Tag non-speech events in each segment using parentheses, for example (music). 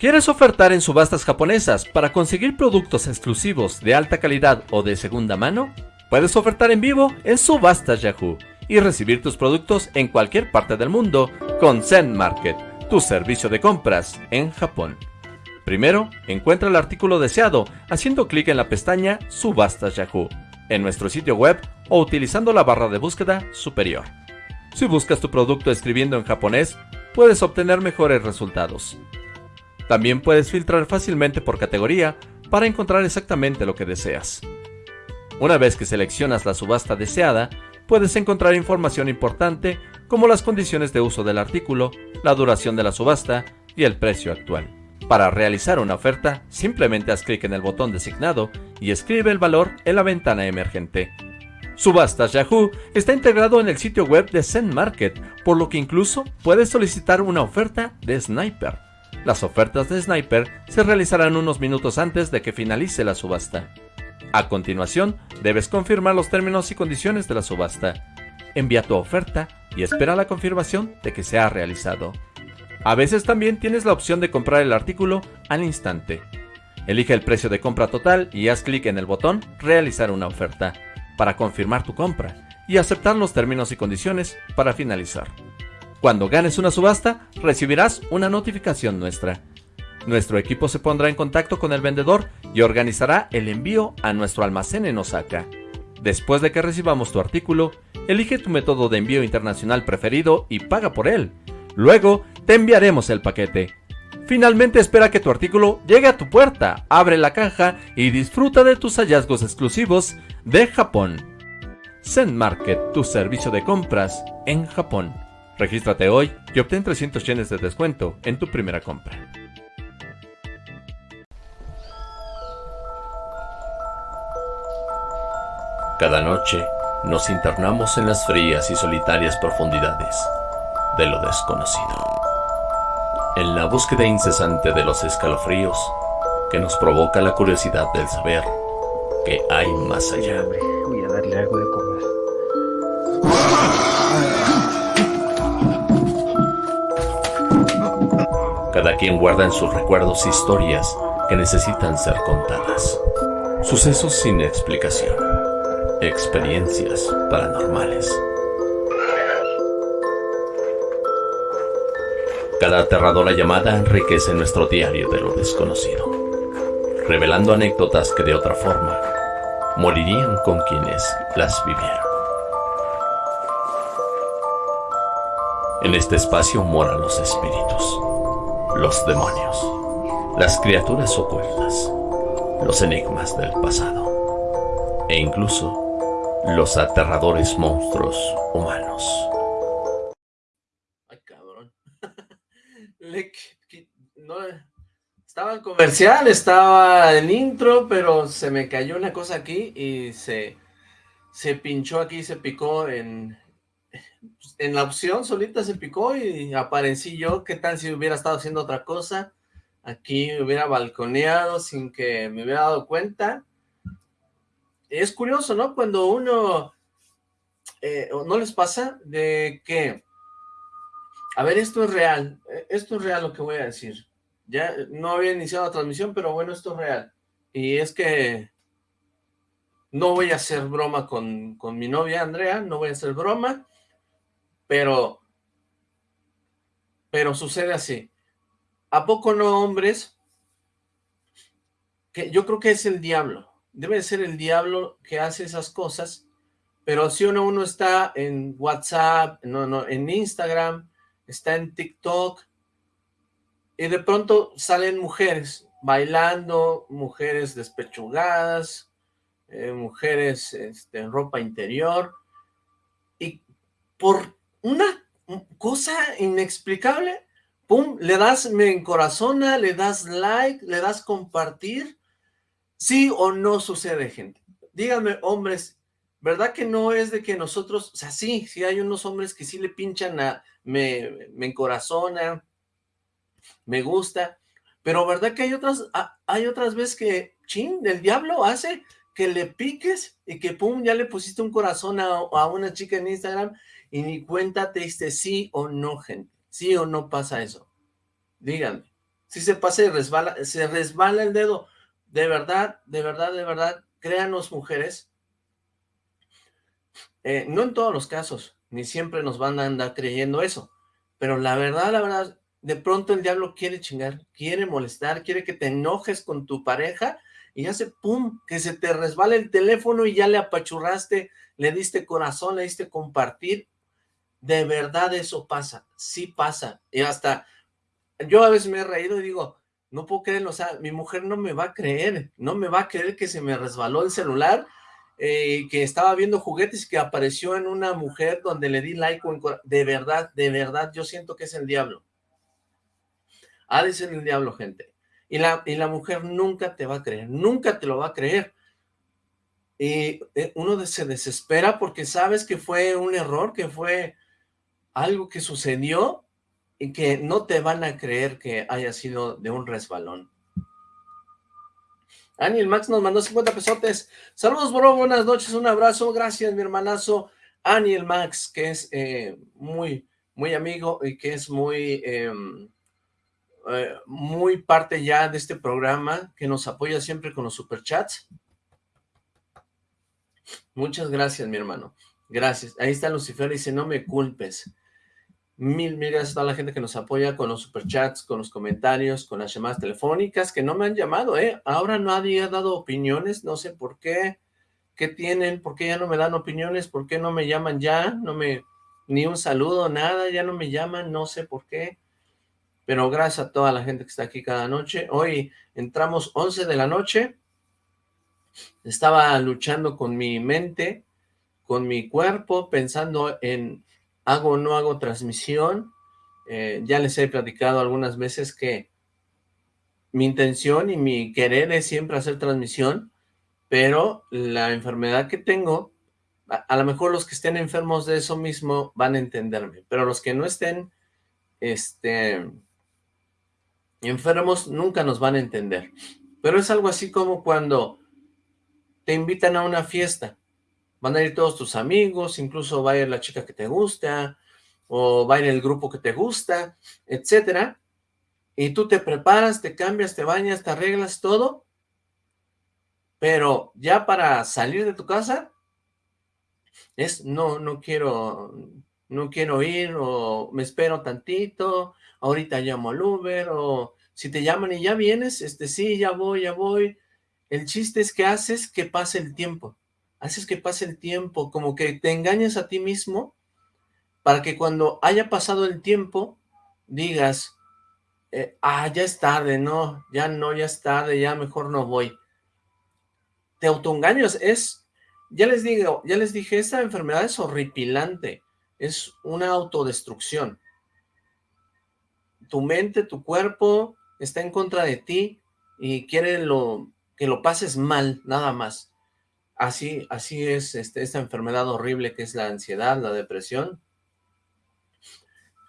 ¿Quieres ofertar en subastas japonesas para conseguir productos exclusivos de alta calidad o de segunda mano? Puedes ofertar en vivo en Subastas Yahoo y recibir tus productos en cualquier parte del mundo con Zen Market, tu servicio de compras en Japón. Primero, encuentra el artículo deseado haciendo clic en la pestaña Subastas Yahoo en nuestro sitio web o utilizando la barra de búsqueda superior. Si buscas tu producto escribiendo en japonés, puedes obtener mejores resultados. También puedes filtrar fácilmente por categoría para encontrar exactamente lo que deseas. Una vez que seleccionas la subasta deseada, puedes encontrar información importante como las condiciones de uso del artículo, la duración de la subasta y el precio actual. Para realizar una oferta, simplemente haz clic en el botón designado y escribe el valor en la ventana emergente. Subastas Yahoo está integrado en el sitio web de Zen Market, por lo que incluso puedes solicitar una oferta de Sniper. Las ofertas de Sniper se realizarán unos minutos antes de que finalice la subasta. A continuación, debes confirmar los términos y condiciones de la subasta. Envía tu oferta y espera la confirmación de que se ha realizado. A veces también tienes la opción de comprar el artículo al instante. Elige el precio de compra total y haz clic en el botón Realizar una oferta para confirmar tu compra y aceptar los términos y condiciones para finalizar. Cuando ganes una subasta, recibirás una notificación nuestra. Nuestro equipo se pondrá en contacto con el vendedor y organizará el envío a nuestro almacén en Osaka. Después de que recibamos tu artículo, elige tu método de envío internacional preferido y paga por él. Luego, te enviaremos el paquete. Finalmente espera que tu artículo llegue a tu puerta, abre la caja y disfruta de tus hallazgos exclusivos de Japón. Zen Market, tu servicio de compras en Japón. Regístrate hoy y obtén 300 yenes de descuento en tu primera compra. Cada noche nos internamos en las frías y solitarias profundidades de lo desconocido. En la búsqueda incesante de los escalofríos que nos provoca la curiosidad del saber que hay más allá. Voy a darle algo de Cada quien guarda en sus recuerdos historias que necesitan ser contadas. Sucesos sin explicación Experiencias paranormales. Cada aterradora llamada enriquece nuestro diario de lo desconocido, revelando anécdotas que de otra forma morirían con quienes las vivieron. En este espacio moran los espíritus, los demonios, las criaturas ocultas, los enigmas del pasado e incluso los aterradores monstruos humanos. Ay, cabrón. (laughs) estaba el comercial, estaba el intro, pero se me cayó una cosa aquí y se, se pinchó aquí, se picó en, en la opción, solita se picó y aparecí yo. ¿Qué tal si hubiera estado haciendo otra cosa? Aquí hubiera balconeado sin que me hubiera dado cuenta es curioso, ¿no? Cuando uno, eh, ¿no les pasa? De que, a ver, esto es real, eh, esto es real lo que voy a decir. Ya no había iniciado la transmisión, pero bueno, esto es real. Y es que no voy a hacer broma con, con mi novia Andrea, no voy a hacer broma, pero, pero sucede así. ¿A poco no, hombres? Que yo creo que es el diablo debe ser el diablo que hace esas cosas, pero si uno, está en WhatsApp, no, no, en Instagram, está en TikTok, y de pronto salen mujeres bailando, mujeres despechugadas, eh, mujeres este, en ropa interior, y por una cosa inexplicable, pum, le das me encorazona, le das like, le das compartir, ¿Sí o no sucede, gente? Díganme, hombres, ¿verdad que no es de que nosotros, o sea, sí, sí hay unos hombres que sí le pinchan a, me, me encorazona, me gusta, pero ¿verdad que hay otras, hay otras veces que, chin, el diablo hace que le piques y que pum, ya le pusiste un corazón a, a una chica en Instagram y ni cuenta te sí o no, gente, sí o no pasa eso, díganme. Si se pasa y resbala, se resbala el dedo. De verdad, de verdad, de verdad, créanos mujeres, eh, no en todos los casos, ni siempre nos van a andar creyendo eso, pero la verdad, la verdad, de pronto el diablo quiere chingar, quiere molestar, quiere que te enojes con tu pareja y hace pum, que se te resbala el teléfono y ya le apachurraste, le diste corazón, le diste compartir. De verdad eso pasa, sí pasa. Y hasta, yo a veces me he reído y digo, no puedo creerlo, o sea, mi mujer no me va a creer, no me va a creer que se me resbaló el celular, eh, que estaba viendo juguetes y que apareció en una mujer donde le di like, de verdad, de verdad, yo siento que es el diablo. Ha de ser el diablo, gente. Y la, y la mujer nunca te va a creer, nunca te lo va a creer. Y eh, uno se desespera porque sabes que fue un error, que fue algo que sucedió y que no te van a creer que haya sido de un resbalón. Aniel Max nos mandó 50 pesotes. Saludos, bro, buenas noches, un abrazo. Gracias, mi hermanazo Aniel Max, que es eh, muy, muy amigo y que es muy... Em, eh, muy parte ya de este programa, que nos apoya siempre con los superchats. Muchas gracias, mi hermano. Gracias. Ahí está Lucifer, dice, no me culpes. Mil, mil gracias a toda la gente que nos apoya con los superchats, con los comentarios, con las llamadas telefónicas, que no me han llamado, ¿eh? Ahora nadie ha dado opiniones, no sé por qué. ¿Qué tienen? ¿Por qué ya no me dan opiniones? ¿Por qué no me llaman ya? No me... Ni un saludo, nada, ya no me llaman, no sé por qué pero gracias a toda la gente que está aquí cada noche. Hoy entramos 11 de la noche, estaba luchando con mi mente, con mi cuerpo, pensando en hago o no hago transmisión. Eh, ya les he platicado algunas veces que mi intención y mi querer es siempre hacer transmisión, pero la enfermedad que tengo, a, a lo mejor los que estén enfermos de eso mismo van a entenderme, pero los que no estén, este enfermos nunca nos van a entender. Pero es algo así como cuando te invitan a una fiesta. Van a ir todos tus amigos, incluso va a ir la chica que te gusta, o va a ir el grupo que te gusta, etcétera. Y tú te preparas, te cambias, te bañas, te arreglas todo. Pero ya para salir de tu casa, es no, no quiero, no quiero ir, o me espero tantito, ahorita llamo al Uber, o si te llaman y ya vienes, este, sí, ya voy, ya voy. El chiste es que haces que pase el tiempo, haces que pase el tiempo, como que te engañas a ti mismo, para que cuando haya pasado el tiempo, digas, eh, ah, ya es tarde, no, ya no, ya es tarde, ya mejor no voy. Te autoengañas, es, ya les digo, ya les dije, esta enfermedad es horripilante, es una autodestrucción tu mente, tu cuerpo está en contra de ti y quiere lo, que lo pases mal, nada más. Así, así es este, esta enfermedad horrible que es la ansiedad, la depresión.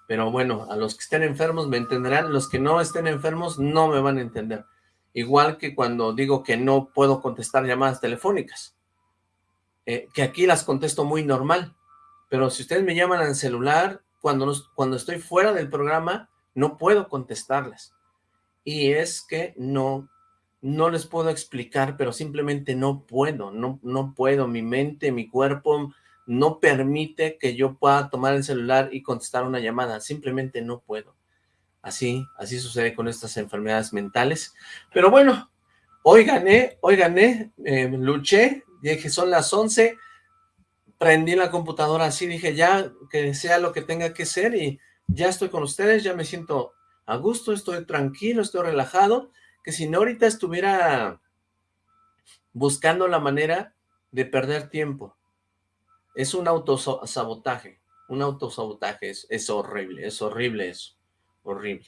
Pero bueno, a los que estén enfermos me entenderán, los que no estén enfermos no me van a entender. Igual que cuando digo que no puedo contestar llamadas telefónicas, eh, que aquí las contesto muy normal, pero si ustedes me llaman al celular, cuando, cuando estoy fuera del programa, no puedo contestarles. Y es que no, no les puedo explicar, pero simplemente no puedo, no, no puedo. Mi mente, mi cuerpo no permite que yo pueda tomar el celular y contestar una llamada. Simplemente no puedo. Así, así sucede con estas enfermedades mentales. Pero bueno, hoy gané, hoy gané, eh, luché, dije son las 11, prendí la computadora así, dije ya que sea lo que tenga que ser y ya estoy con ustedes, ya me siento a gusto, estoy tranquilo, estoy relajado, que si no ahorita estuviera buscando la manera de perder tiempo. Es un autosabotaje, un autosabotaje, es, es horrible, es horrible eso, horrible.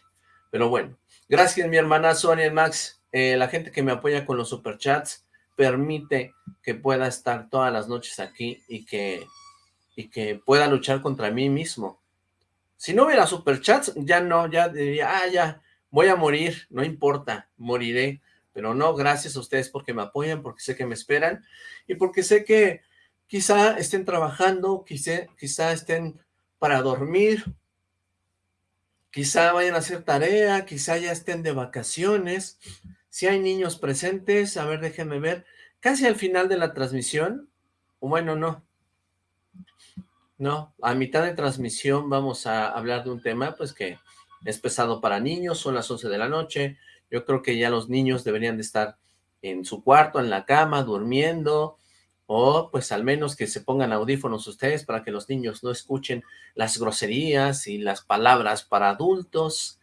Pero bueno, gracias mi hermana Sonia Max, eh, la gente que me apoya con los superchats, permite que pueda estar todas las noches aquí y que, y que pueda luchar contra mí mismo. Si no hubiera superchats, ya no, ya diría, ah, ya, voy a morir, no importa, moriré. Pero no, gracias a ustedes porque me apoyan, porque sé que me esperan y porque sé que quizá estén trabajando, quizá, estén para dormir quizá vayan a hacer tarea, quizá ya estén de vacaciones, si hay niños presentes, a ver, déjenme ver, casi al final de la transmisión, bueno, no, no, a mitad de transmisión vamos a hablar de un tema, pues que es pesado para niños, son las 11 de la noche, yo creo que ya los niños deberían de estar en su cuarto, en la cama, durmiendo, o pues al menos que se pongan audífonos ustedes para que los niños no escuchen las groserías y las palabras para adultos.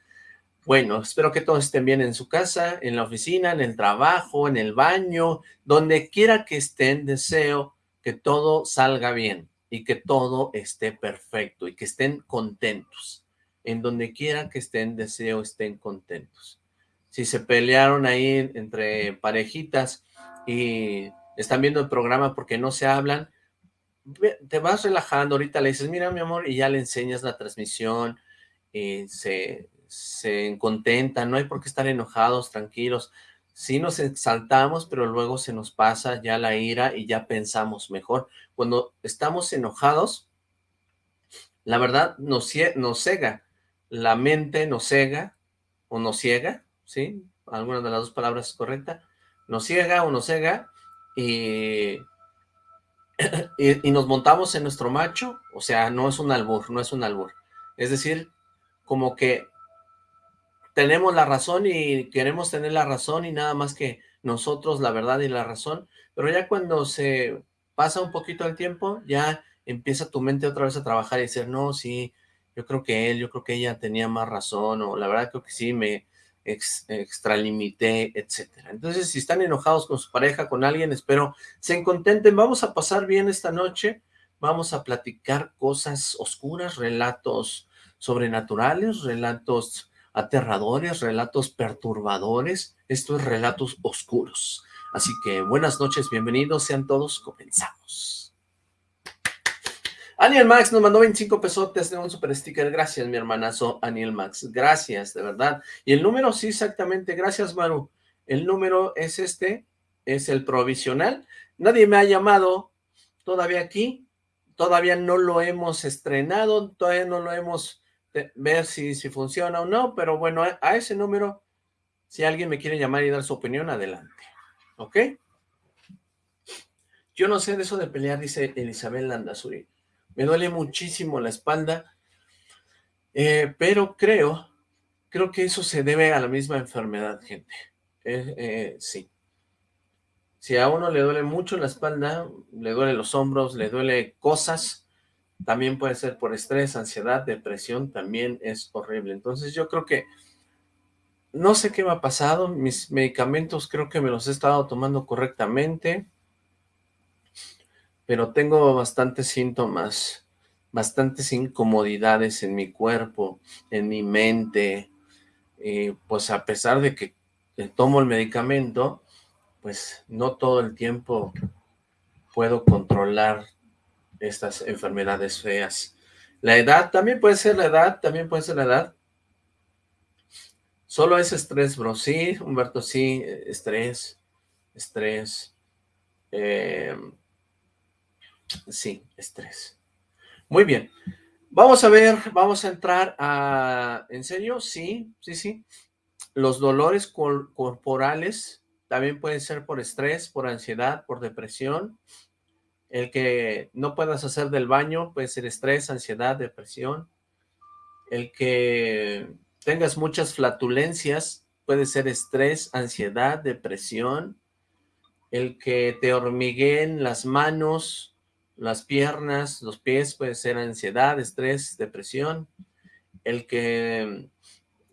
Bueno, espero que todos estén bien en su casa, en la oficina, en el trabajo, en el baño, donde quiera que estén, deseo que todo salga bien y que todo esté perfecto y que estén contentos. En donde quiera que estén, deseo estén contentos. Si se pelearon ahí entre parejitas y están viendo el programa porque no se hablan, te vas relajando, ahorita le dices, mira mi amor, y ya le enseñas la transmisión, y se, se contentan, no hay por qué estar enojados, tranquilos, sí nos exaltamos, pero luego se nos pasa ya la ira y ya pensamos mejor. Cuando estamos enojados, la verdad nos, nos cega, la mente nos cega o nos ciega, ¿sí? Alguna de las dos palabras es correcta, nos ciega o nos cega (clears throat) y, y, nos montamos en nuestro macho, o sea, no es un albur, no es un albur. Es decir, como que tenemos la razón y queremos tener la razón y nada más que nosotros la verdad y la razón, pero ya cuando se pasa un poquito el tiempo, ya empieza tu mente otra vez a trabajar y decir, no, sí, yo creo que él, yo creo que ella tenía más razón, o la verdad creo que sí, me, extralimité, etcétera. Entonces, si están enojados con su pareja, con alguien, espero se contenten. Vamos a pasar bien esta noche. Vamos a platicar cosas oscuras, relatos sobrenaturales, relatos aterradores, relatos perturbadores. Esto es relatos oscuros. Así que buenas noches, bienvenidos sean todos, comenzamos. Aniel Max nos mandó 25 pesotes de un super sticker. Gracias, mi hermanazo Aniel Max. Gracias, de verdad. Y el número, sí, exactamente. Gracias, Maru. El número es este, es el provisional. Nadie me ha llamado todavía aquí. Todavía no lo hemos estrenado. Todavía no lo hemos ver si, si funciona o no. Pero bueno, a, ese número, si alguien me quiere llamar y dar su opinión, adelante. ¿Ok? Yo no sé de eso de pelear, dice Elizabeth Landazuri me duele muchísimo la espalda, eh, pero creo, creo que eso se debe a la misma enfermedad, gente. Eh, eh, sí. Si a uno le duele mucho la espalda, le duele los hombros, le duele cosas, también puede ser por estrés, ansiedad, depresión, también es horrible. Entonces yo creo que, no sé qué me ha pasado, mis medicamentos creo que me los he estado tomando correctamente, pero tengo bastantes síntomas, bastantes incomodidades en mi cuerpo, en mi mente, pues a pesar de que tomo el medicamento, pues no todo el tiempo puedo controlar estas enfermedades feas. La edad, también puede ser la edad, también puede ser la edad. Solo es estrés, bro. Sí, Humberto, sí, estrés, estrés. Eh, Sí, estrés. Muy bien. Vamos a ver, vamos a entrar a... ¿En serio? Sí, sí, sí. Los dolores corporales también pueden ser por estrés, por ansiedad, por depresión. El que no puedas hacer del baño puede ser estrés, ansiedad, depresión. El que tengas muchas flatulencias puede ser estrés, ansiedad, depresión. El que te hormigueen las manos, las piernas, los pies, puede ser ansiedad, estrés, depresión, el que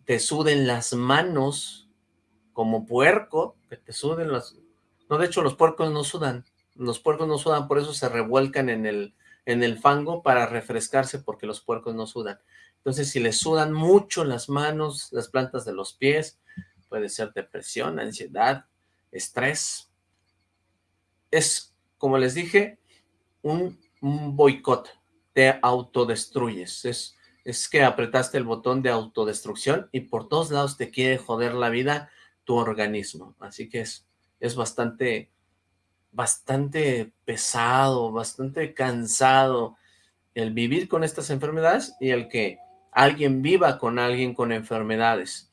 te suden las manos como puerco, que te suden las... No, de hecho los puercos no sudan, los puercos no sudan, por eso se revuelcan en el, en el fango para refrescarse porque los puercos no sudan. Entonces si les sudan mucho las manos, las plantas de los pies, puede ser depresión, ansiedad, estrés. Es, como les dije, un, boicot, te autodestruyes, es, es que apretaste el botón de autodestrucción y por todos lados te quiere joder la vida tu organismo, así que es, es bastante, bastante pesado, bastante cansado el vivir con estas enfermedades y el que alguien viva con alguien con enfermedades.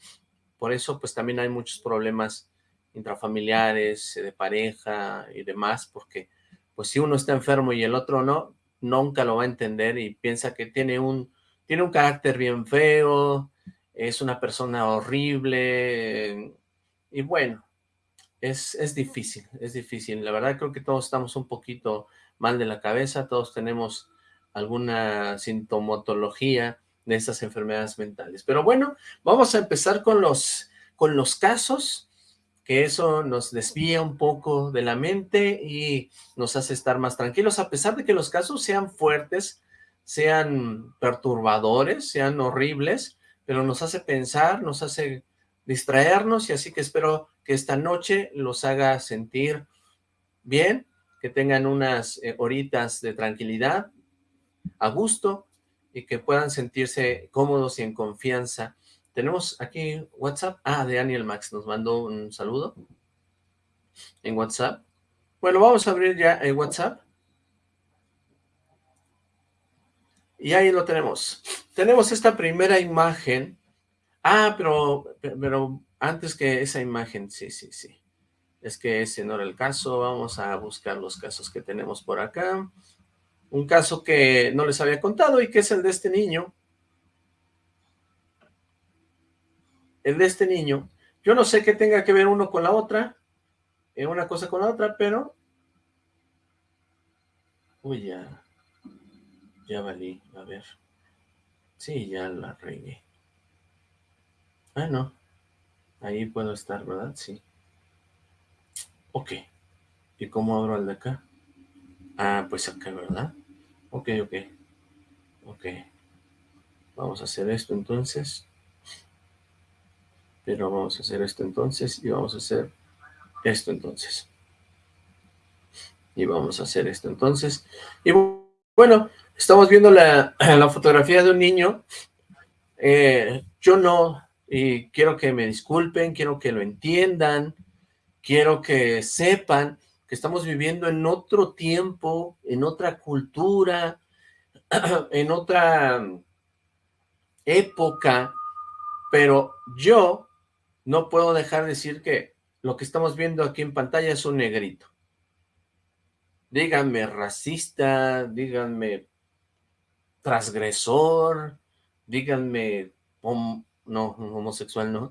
Por eso, pues también hay muchos problemas intrafamiliares, de pareja y demás, porque pues si uno está enfermo y el otro no, nunca lo va a entender y piensa que tiene un, tiene un carácter bien feo, es una persona horrible, y bueno, es, es difícil, es difícil. La verdad creo que todos estamos un poquito mal de la cabeza, todos tenemos alguna sintomatología de esas enfermedades mentales. Pero bueno, vamos a empezar con los, con los casos, que eso nos desvía un poco de la mente y nos hace estar más tranquilos, a pesar de que los casos sean fuertes, sean perturbadores, sean horribles, pero nos hace pensar, nos hace distraernos y así que espero que esta noche los haga sentir bien, que tengan unas eh, horitas de tranquilidad, a gusto y que puedan sentirse cómodos y en confianza. Tenemos aquí WhatsApp. Ah, de Daniel Max nos mandó un saludo en WhatsApp. Bueno, vamos a abrir ya el WhatsApp. Y ahí lo tenemos. Tenemos esta primera imagen. Ah, pero, pero antes que esa imagen, sí, sí, sí. Es que ese no era el caso. Vamos a buscar los casos que tenemos por acá. Un caso que no les había contado y que es el de este niño. El de este niño. Yo no sé qué tenga que ver uno con la otra. Eh, una cosa con la otra, pero... Uy, ya. Ya valí. A ver. Sí, ya la regué. Ah, no. Ahí puedo estar, ¿verdad? Sí. Ok. ¿Y cómo abro el de acá? Ah, pues acá, ¿verdad? Ok, ok. Ok. Vamos a hacer esto entonces. Pero vamos a hacer esto entonces y vamos a hacer esto entonces. Y vamos a hacer esto entonces. Y bueno, estamos viendo (clears throat) la, fotografía de un niño. Eh, yo no y quiero que me disculpen, quiero que lo entiendan, quiero que sepan que estamos viviendo en otro tiempo, en otra cultura, (clears throat) en otra época, pero yo no puedo dejar de decir que lo que estamos viendo aquí en pantalla es un negrito. Díganme racista, díganme transgresor, díganme no, homosexual no,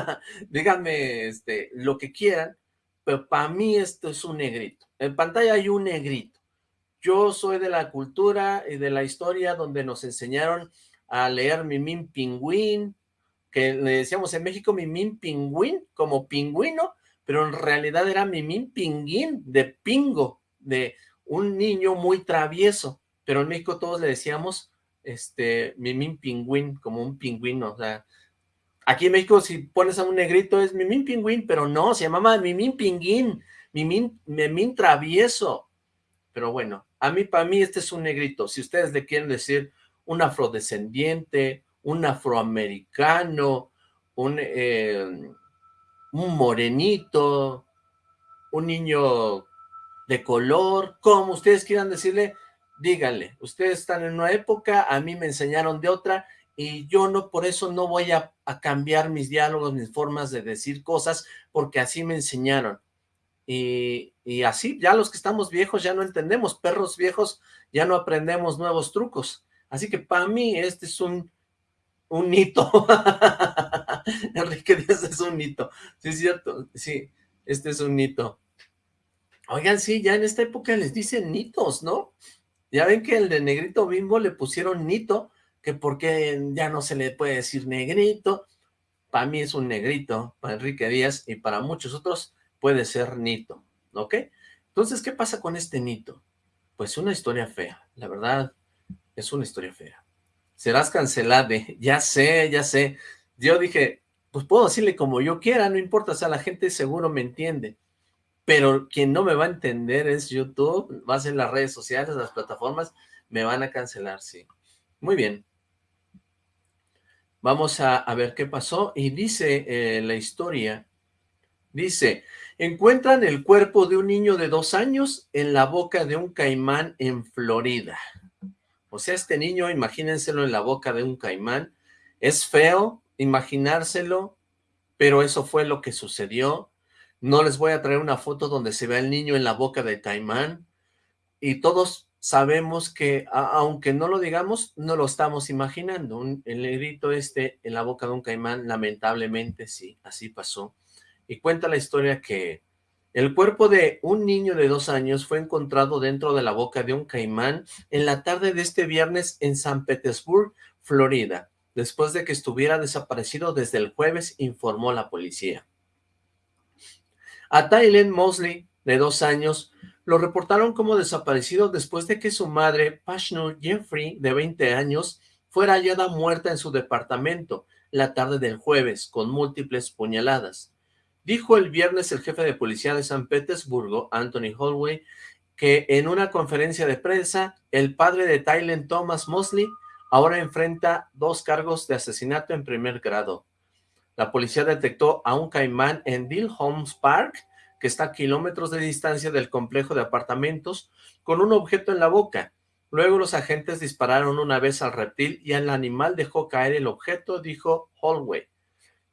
(laughs) díganme este, lo que quieran, pero para mí esto es un negrito. En pantalla hay un negrito. Yo soy de la cultura y de la historia donde nos enseñaron a leer Mimín Pingüín, que le decíamos en México Mimín Pingüín, como pingüino, pero en realidad era Mimín Pinguín, de pingo, de un niño muy travieso, pero en México todos le decíamos este, Mimín Pingüín, como un pingüino, o sea, aquí en México si pones a un negrito es Mimín Pingüín, pero no, se llamaba Mimín Pinguín, Mimín, Mimín Travieso, pero bueno, a mí, para mí este es un negrito, si ustedes le quieren decir un afrodescendiente, un afroamericano, un, eh, un morenito, un niño de color, como ustedes quieran decirle, díganle, ustedes están en una época, a mí me enseñaron de otra, y yo no, por eso no voy a, cambiar mis diálogos, mis formas de decir cosas, porque así me enseñaron. Y, así, ya los que estamos viejos ya no entendemos, perros viejos ya no aprendemos nuevos trucos. Así que para mí este es un, un hito. (laughs) Enrique Díaz es un hito. Sí, es cierto, sí, este es un hito. Oigan, sí, ya en esta época les dicen nitos, ¿no? Ya ven que el de negrito bimbo le pusieron nito, que porque ya no se le puede decir negrito. Para mí es un negrito, para Enrique Díaz, y para muchos otros puede ser nito, ¿ok? Entonces, ¿qué pasa con este nito? Pues una historia fea, la verdad, es una historia fea. Serás cancelado, (laughs) ya sé, ya sé. Yo dije, pues puedo decirle como yo quiera, no importa, o sea, la gente seguro me entiende pero quien no me va a entender es YouTube, va a ser las redes sociales, las plataformas, me van a cancelar, sí. Muy bien. Vamos a, ver qué pasó, y dice eh, la historia, dice, encuentran el cuerpo de un niño de dos años en la boca de un caimán en Florida. O sea, este niño, imagínenselo en la boca de un caimán, Es feo imaginárselo, pero eso fue lo que sucedió. No les voy a traer una foto donde se ve el niño en la boca de caimán, y todos sabemos que, aunque no lo digamos, no lo estamos imaginando. el negrito este en la boca de un caimán, lamentablemente sí, así pasó. Y cuenta la historia que el cuerpo de un niño de dos años fue encontrado dentro de la boca de un caimán en la tarde de este viernes en San Petersburg, Florida, después de que estuviera desaparecido desde el jueves, informó la policía. A Tylen Mosley, de dos años, lo reportaron como desaparecido después de que su madre, Pashnur Jeffrey, de 20 años, fuera hallada muerta en su departamento la tarde del jueves, con múltiples puñaladas. Dijo el viernes el jefe de policía de San Petersburgo, Anthony Holloway, que en una conferencia de prensa, el padre de Tylen Thomas Mosley ahora enfrenta dos cargos de asesinato en primer grado. La policía detectó a un caimán en Dill Homes Park, que está a kilómetros de distancia del complejo de apartamentos, con un objeto en la boca. Luego los agentes dispararon una vez al reptil y el animal dejó caer el objeto, dijo Holloway.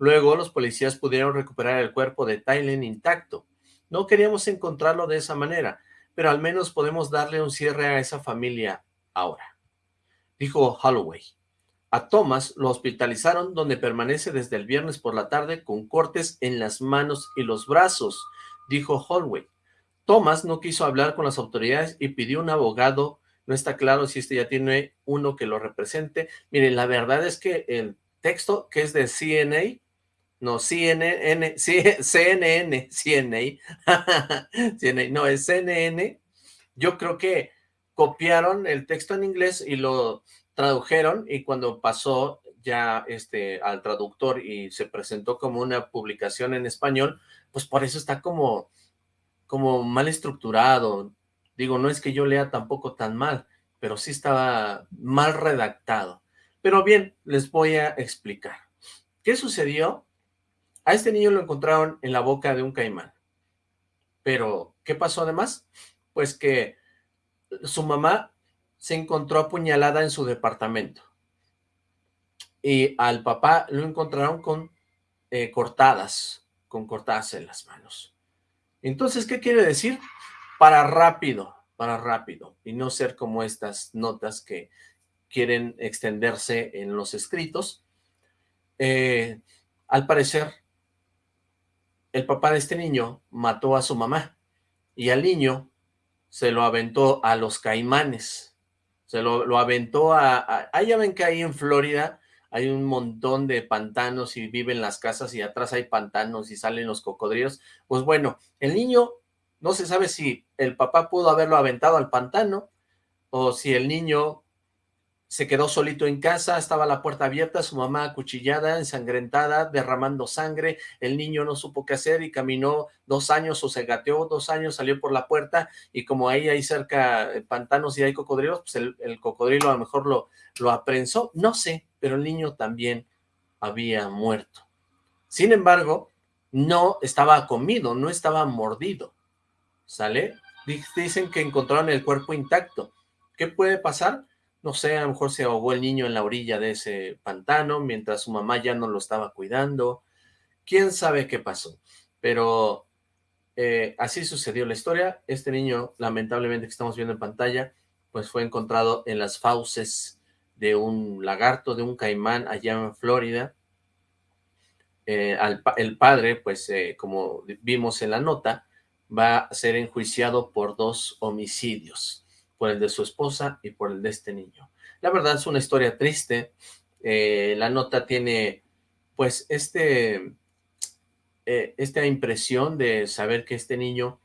Luego los policías pudieron recuperar el cuerpo de Tylen intacto. No queríamos encontrarlo de esa manera, pero al menos podemos darle un cierre a esa familia ahora, dijo Holloway. A Thomas lo hospitalizaron donde permanece desde el viernes por la tarde con cortes en las manos y los brazos dijo Holloway. Thomas no quiso hablar con las autoridades y pidió un abogado. No está claro si este ya tiene uno que lo represente. Miren, la verdad es que el texto que es de CNA, no, CNN, CNN, CNA, no, es CNN, yo creo que copiaron el texto en inglés y lo tradujeron y cuando pasó ya este al traductor y se presentó como una publicación en español, pues por eso está como, como mal estructurado. Digo, no es que yo lea tampoco tan mal, pero sí estaba mal redactado. Pero bien, les voy a explicar. ¿Qué sucedió? A este niño lo encontraron en la boca de un caimán. Pero, ¿qué pasó además? Pues que su mamá se encontró apuñalada en su departamento. Y al papá lo encontraron con eh, cortadas, con cortarse las manos. Entonces, ¿qué quiere decir? Para rápido, para rápido, y no ser como estas notas que quieren extenderse en los escritos. Eh, al parecer, el papá de este niño mató a su mamá, y al niño se lo aventó a los caimanes, se lo, aventó a, a... Ahí ven que ahí en Florida hay un montón de pantanos y viven las casas y atrás hay pantanos y salen los cocodrilos. Pues bueno, el niño no se sabe si el papá pudo haberlo aventado al pantano o si el niño se quedó solito en casa, estaba la puerta abierta, su mamá acuchillada, ensangrentada, derramando sangre, el niño no supo qué hacer y caminó dos años o se gateó dos años, salió por la puerta y como ahí hay cerca eh, pantanos y hay cocodrilos, pues el, el cocodrilo a lo mejor lo, lo aprensó, no sé, pero el niño también había muerto. Sin embargo, no estaba comido, no estaba mordido, ¿sale? Dicen que encontraron el cuerpo intacto. ¿Qué puede pasar? No sé, a lo mejor se ahogó el niño en la orilla de ese pantano mientras su mamá ya no lo estaba cuidando. ¿Quién sabe qué pasó? Pero eh, así sucedió la historia. Este niño, lamentablemente que estamos viendo en pantalla, pues fue encontrado en las fauces de un lagarto, de un caimán allá en Florida. Eh, el padre, pues eh, como vimos en la nota, va a ser enjuiciado por dos homicidios, por el de su esposa y por el de este niño. La verdad es una historia triste, eh, la nota tiene pues este, esta impresión de saber que este niño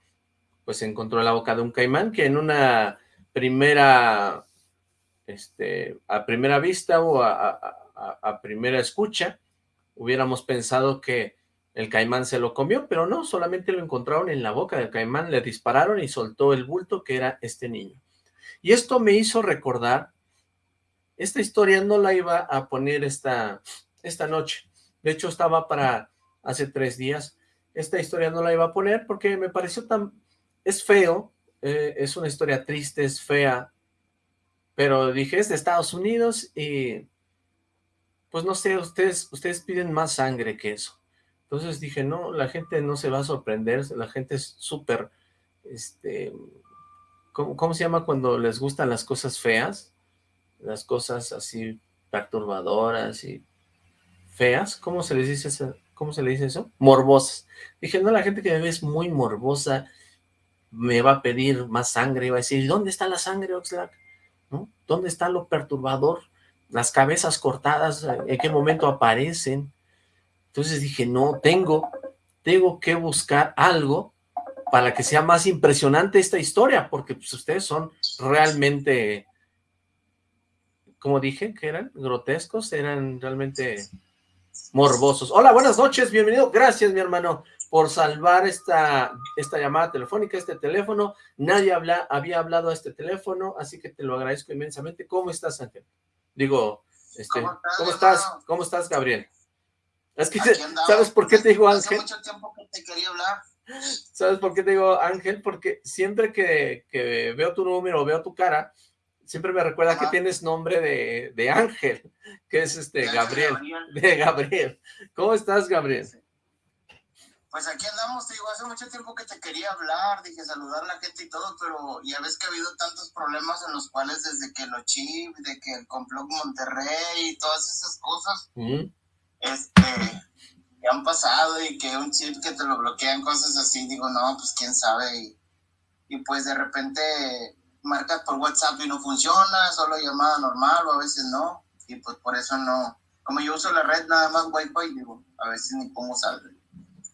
pues encontró la boca de un caimán que en una primera este, a primera vista o a, primera escucha, hubiéramos pensado que el caimán se lo comió, pero no, solamente lo encontraron en la boca del caimán, le dispararon y soltó el bulto que era este niño. Y esto me hizo recordar, esta historia no la iba a poner esta, esta noche, de hecho estaba para hace tres días, esta historia no la iba a poner porque me pareció tan, es feo, eh, es una historia triste, es fea, pero dije, es de Estados Unidos y pues no sé, ustedes, ustedes piden más sangre que eso. Entonces dije, no, la gente no se va a sorprender, la gente es súper, este, ¿cómo, se llama cuando les gustan las cosas feas? Las cosas así perturbadoras y feas, ¿cómo se les dice eso? ¿Cómo se le dice eso? Morbosas. Dije, no, la gente que me ve es muy morbosa, me va a pedir más sangre, va a decir, ¿dónde está la sangre, Oxlack? ¿No? ¿Dónde está lo perturbador? Las cabezas cortadas, ¿en qué momento aparecen? Entonces dije, no, tengo, tengo que buscar algo para que sea más impresionante esta historia, porque pues, ustedes son realmente, como dije, que eran grotescos, eran realmente morbosos. Hola, buenas noches, bienvenido, gracias mi hermano por salvar esta, esta llamada telefónica, este teléfono, nadie habla, había hablado a este teléfono, así que te lo agradezco inmensamente. ¿Cómo estás, Ángel? Digo, este, ¿cómo estás? ¿Cómo estás, Gabriel? Es que, ¿sabes por qué te digo Ángel? Hace mucho tiempo que te quería hablar. ¿Sabes por qué te digo Ángel? Porque siempre que, que veo tu número, veo tu cara, siempre me recuerda que tienes nombre de, de, Ángel, que es este Gabriel, de Gabriel. ¿Cómo estás, Gabriel? Pues aquí andamos, te digo, hace mucho tiempo que te quería hablar, dije saludar a la gente y todo, pero ya ves que ha habido tantos problemas en los cuales desde que lo chip, de que el complot Monterrey y todas esas cosas, este, que han pasado y que un chip que te lo bloquean, cosas así, digo, no, pues quién sabe, y, y pues de repente marcas por WhatsApp y no funciona, solo llamada normal o a veces no, y pues por eso no, como yo uso la red nada más Wi-Fi, digo, a veces ni pongo salve.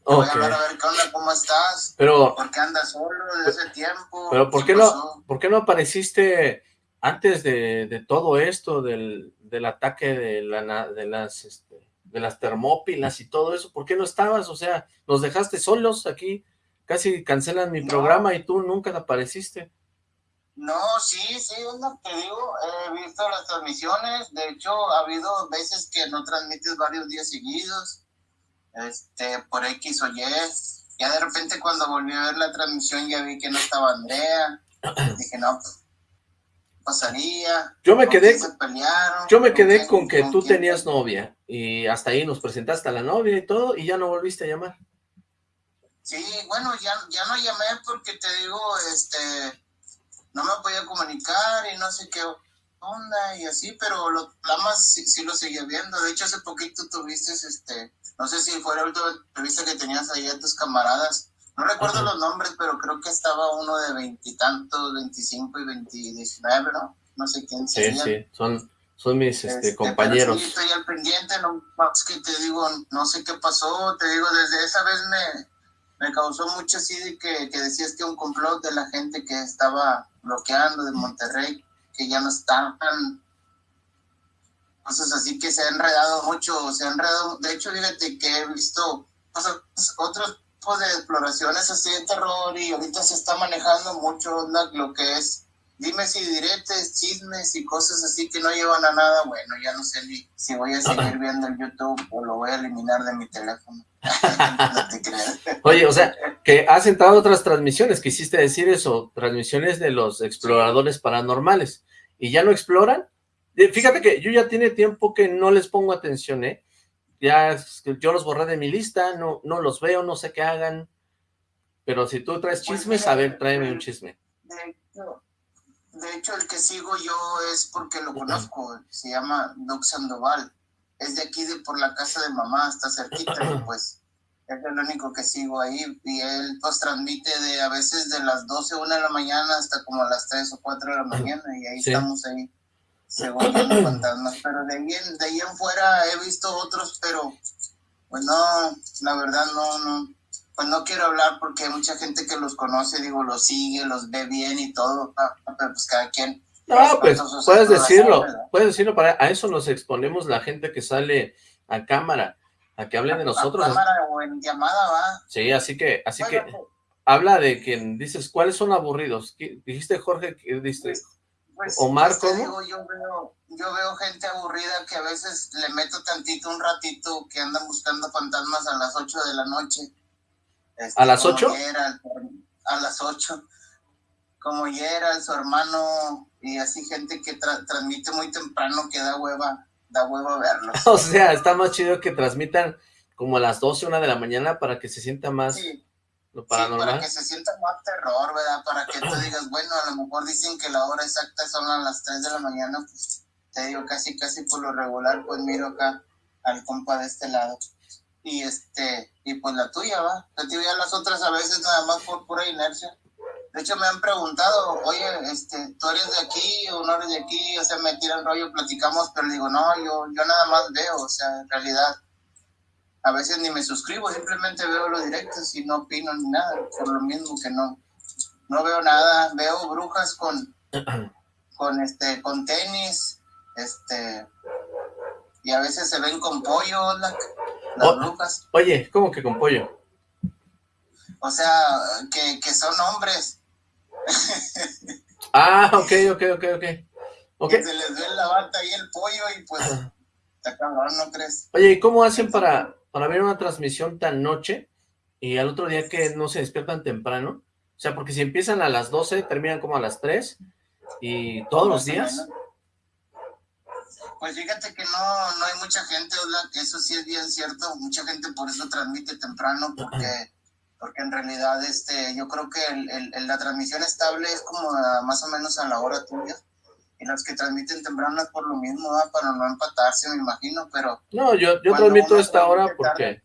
Voy a hablar a ver qué onda, cómo estás, pero, por qué andas solo desde hace tiempo. Pero ¿por qué, no, ¿por qué no apareciste antes de, de todo esto, del, del ataque de, la, de las este, de las termópilas y todo eso? ¿Por qué no estabas? O sea, nos dejaste solos aquí, casi cancelan mi programa y tú nunca apareciste. No, sí, sí, es lo que digo, he visto las transmisiones, de hecho ha habido veces que no transmites varios días seguidos, este, por X o Y, ya de repente cuando volví a ver la transmisión ya vi que no estaba Andrea, dije no, pues, pasaría. Yo me quedé, yo me quedé con que tú tenías novia, y hasta ahí nos presentaste a la novia y todo, y ya no volviste a llamar. Sí, bueno, ya, ya no llamé porque te digo, este no me podía comunicar y no sé qué onda y así, pero lo, la más sí, lo seguía viendo. De hecho, hace poquito tuviste, este, no sé si fue la última entrevista que tenías ahí a tus camaradas. No recuerdo los nombres, pero creo que estaba uno de veintitantos, veinticinco y veintinueve, ¿no? No sé quién sería. Sí, sí, son, son mis este, este compañeros. Sí, estoy al pendiente, no más que te digo, no sé qué pasó, te digo, desde esa vez me, me causó mucho así de que, que decías que un complot de la gente que estaba bloqueando de Monterrey, que ya no están cosas así que se ha enredado mucho, se ha enredado, de hecho fíjate que he visto otros tipos de exploraciones así de terror y ahorita se está manejando mucho lo que es dime si diretes, chismes y cosas así que no llevan a nada, bueno, ya no sé ni si voy a seguir viendo el YouTube o lo voy a eliminar de mi teléfono. (laughs) Oye, o sea, que has entrado otras transmisiones, quisiste decir eso, transmisiones de los exploradores paranormales, ¿y ya no exploran? Eh, fíjate que yo ya tiene tiempo que no les pongo atención, ¿eh? Ya yo los borré de mi lista, no, no los veo, no sé qué hagan, pero si tú traes chismes, a ver, tráeme un chisme. De hecho, el que sigo yo es porque lo conozco, se llama Doc Sandoval. Es de aquí, de por la casa de mamá, está cerquita, (clears throat) pues es el único que sigo ahí. Y él pues transmite de a veces de las 12, 1 de la mañana hasta como a las 3 o 4 de la mañana, y ahí estamos ahí, según fantasmas. Pero de ahí, en, de ahí en fuera he visto otros, pero pues no, la verdad no, no. Pues no quiero hablar porque hay mucha gente que los conoce, digo, los sigue, los ve bien y todo, ah, pero pues cada quien no, pues puedes decirlo, puedes decirlo, para a eso nos exponemos la gente que sale a cámara, a que hablen de nosotros. cámara o en llamada, va. Sí, así que, así que, pues, habla de quien dices, ¿cuáles son aburridos? Dijiste Jorge, que diste, pues, Omar, ¿cómo? yo, veo, yo veo gente aburrida que a veces le meto tantito, un ratito, que andan buscando fantasmas a las 8 de la noche. ¿A las 8? Este, a las 8 como Gerald, su hermano, y así gente que transmite muy temprano, que da hueva da huevo verlos. (laughs) o sea, está más chido que transmitan como a las 12, una de la mañana para que se sienta más lo paranormal. para que se sienta más terror, ¿verdad? Para que tú digas, bueno, a lo mejor dicen que la hora exacta son a las 3 de la mañana, pues te digo, casi, casi por lo regular, pues miro acá al compa de este lado. Y este, y pues la tuya, va. Te digo, ya las otras a veces nada más por pura inercia. De hecho, me han preguntado, oye, este, ¿tú eres de aquí o no eres de aquí? O sea, me tiran rollo, platicamos, pero digo, no, yo, yo nada más veo, o sea, en realidad, a veces ni me suscribo, simplemente veo los directos y no opino ni nada, por lo mismo que no, no veo nada, veo brujas con, (clears throat) con este, con tenis, este, y a veces se ven con pollo, las oh, brujas. Oye, ¿cómo que con pollo? O sea, que, que son hombres. (laughs) ah, ok, ok, ok, ok. okay. se les ve la bata y el pollo y pues, (clears throat) está cabrón, ¿no crees? Oye, ¿y cómo hacen para, para ver una transmisión tan noche y al otro día que no se despiertan temprano? O sea, porque si empiezan a las 12, terminan como a las 3 y todos los días. Pues fíjate que no, no hay mucha gente, eso sí es bien cierto, mucha gente por eso transmite temprano, porque porque en realidad este, yo creo que el, la transmisión estable es como más o menos a la hora tuya, y los que transmiten temprano es por lo mismo, para no empatarse, me imagino, pero... No, yo, yo transmito esta hora porque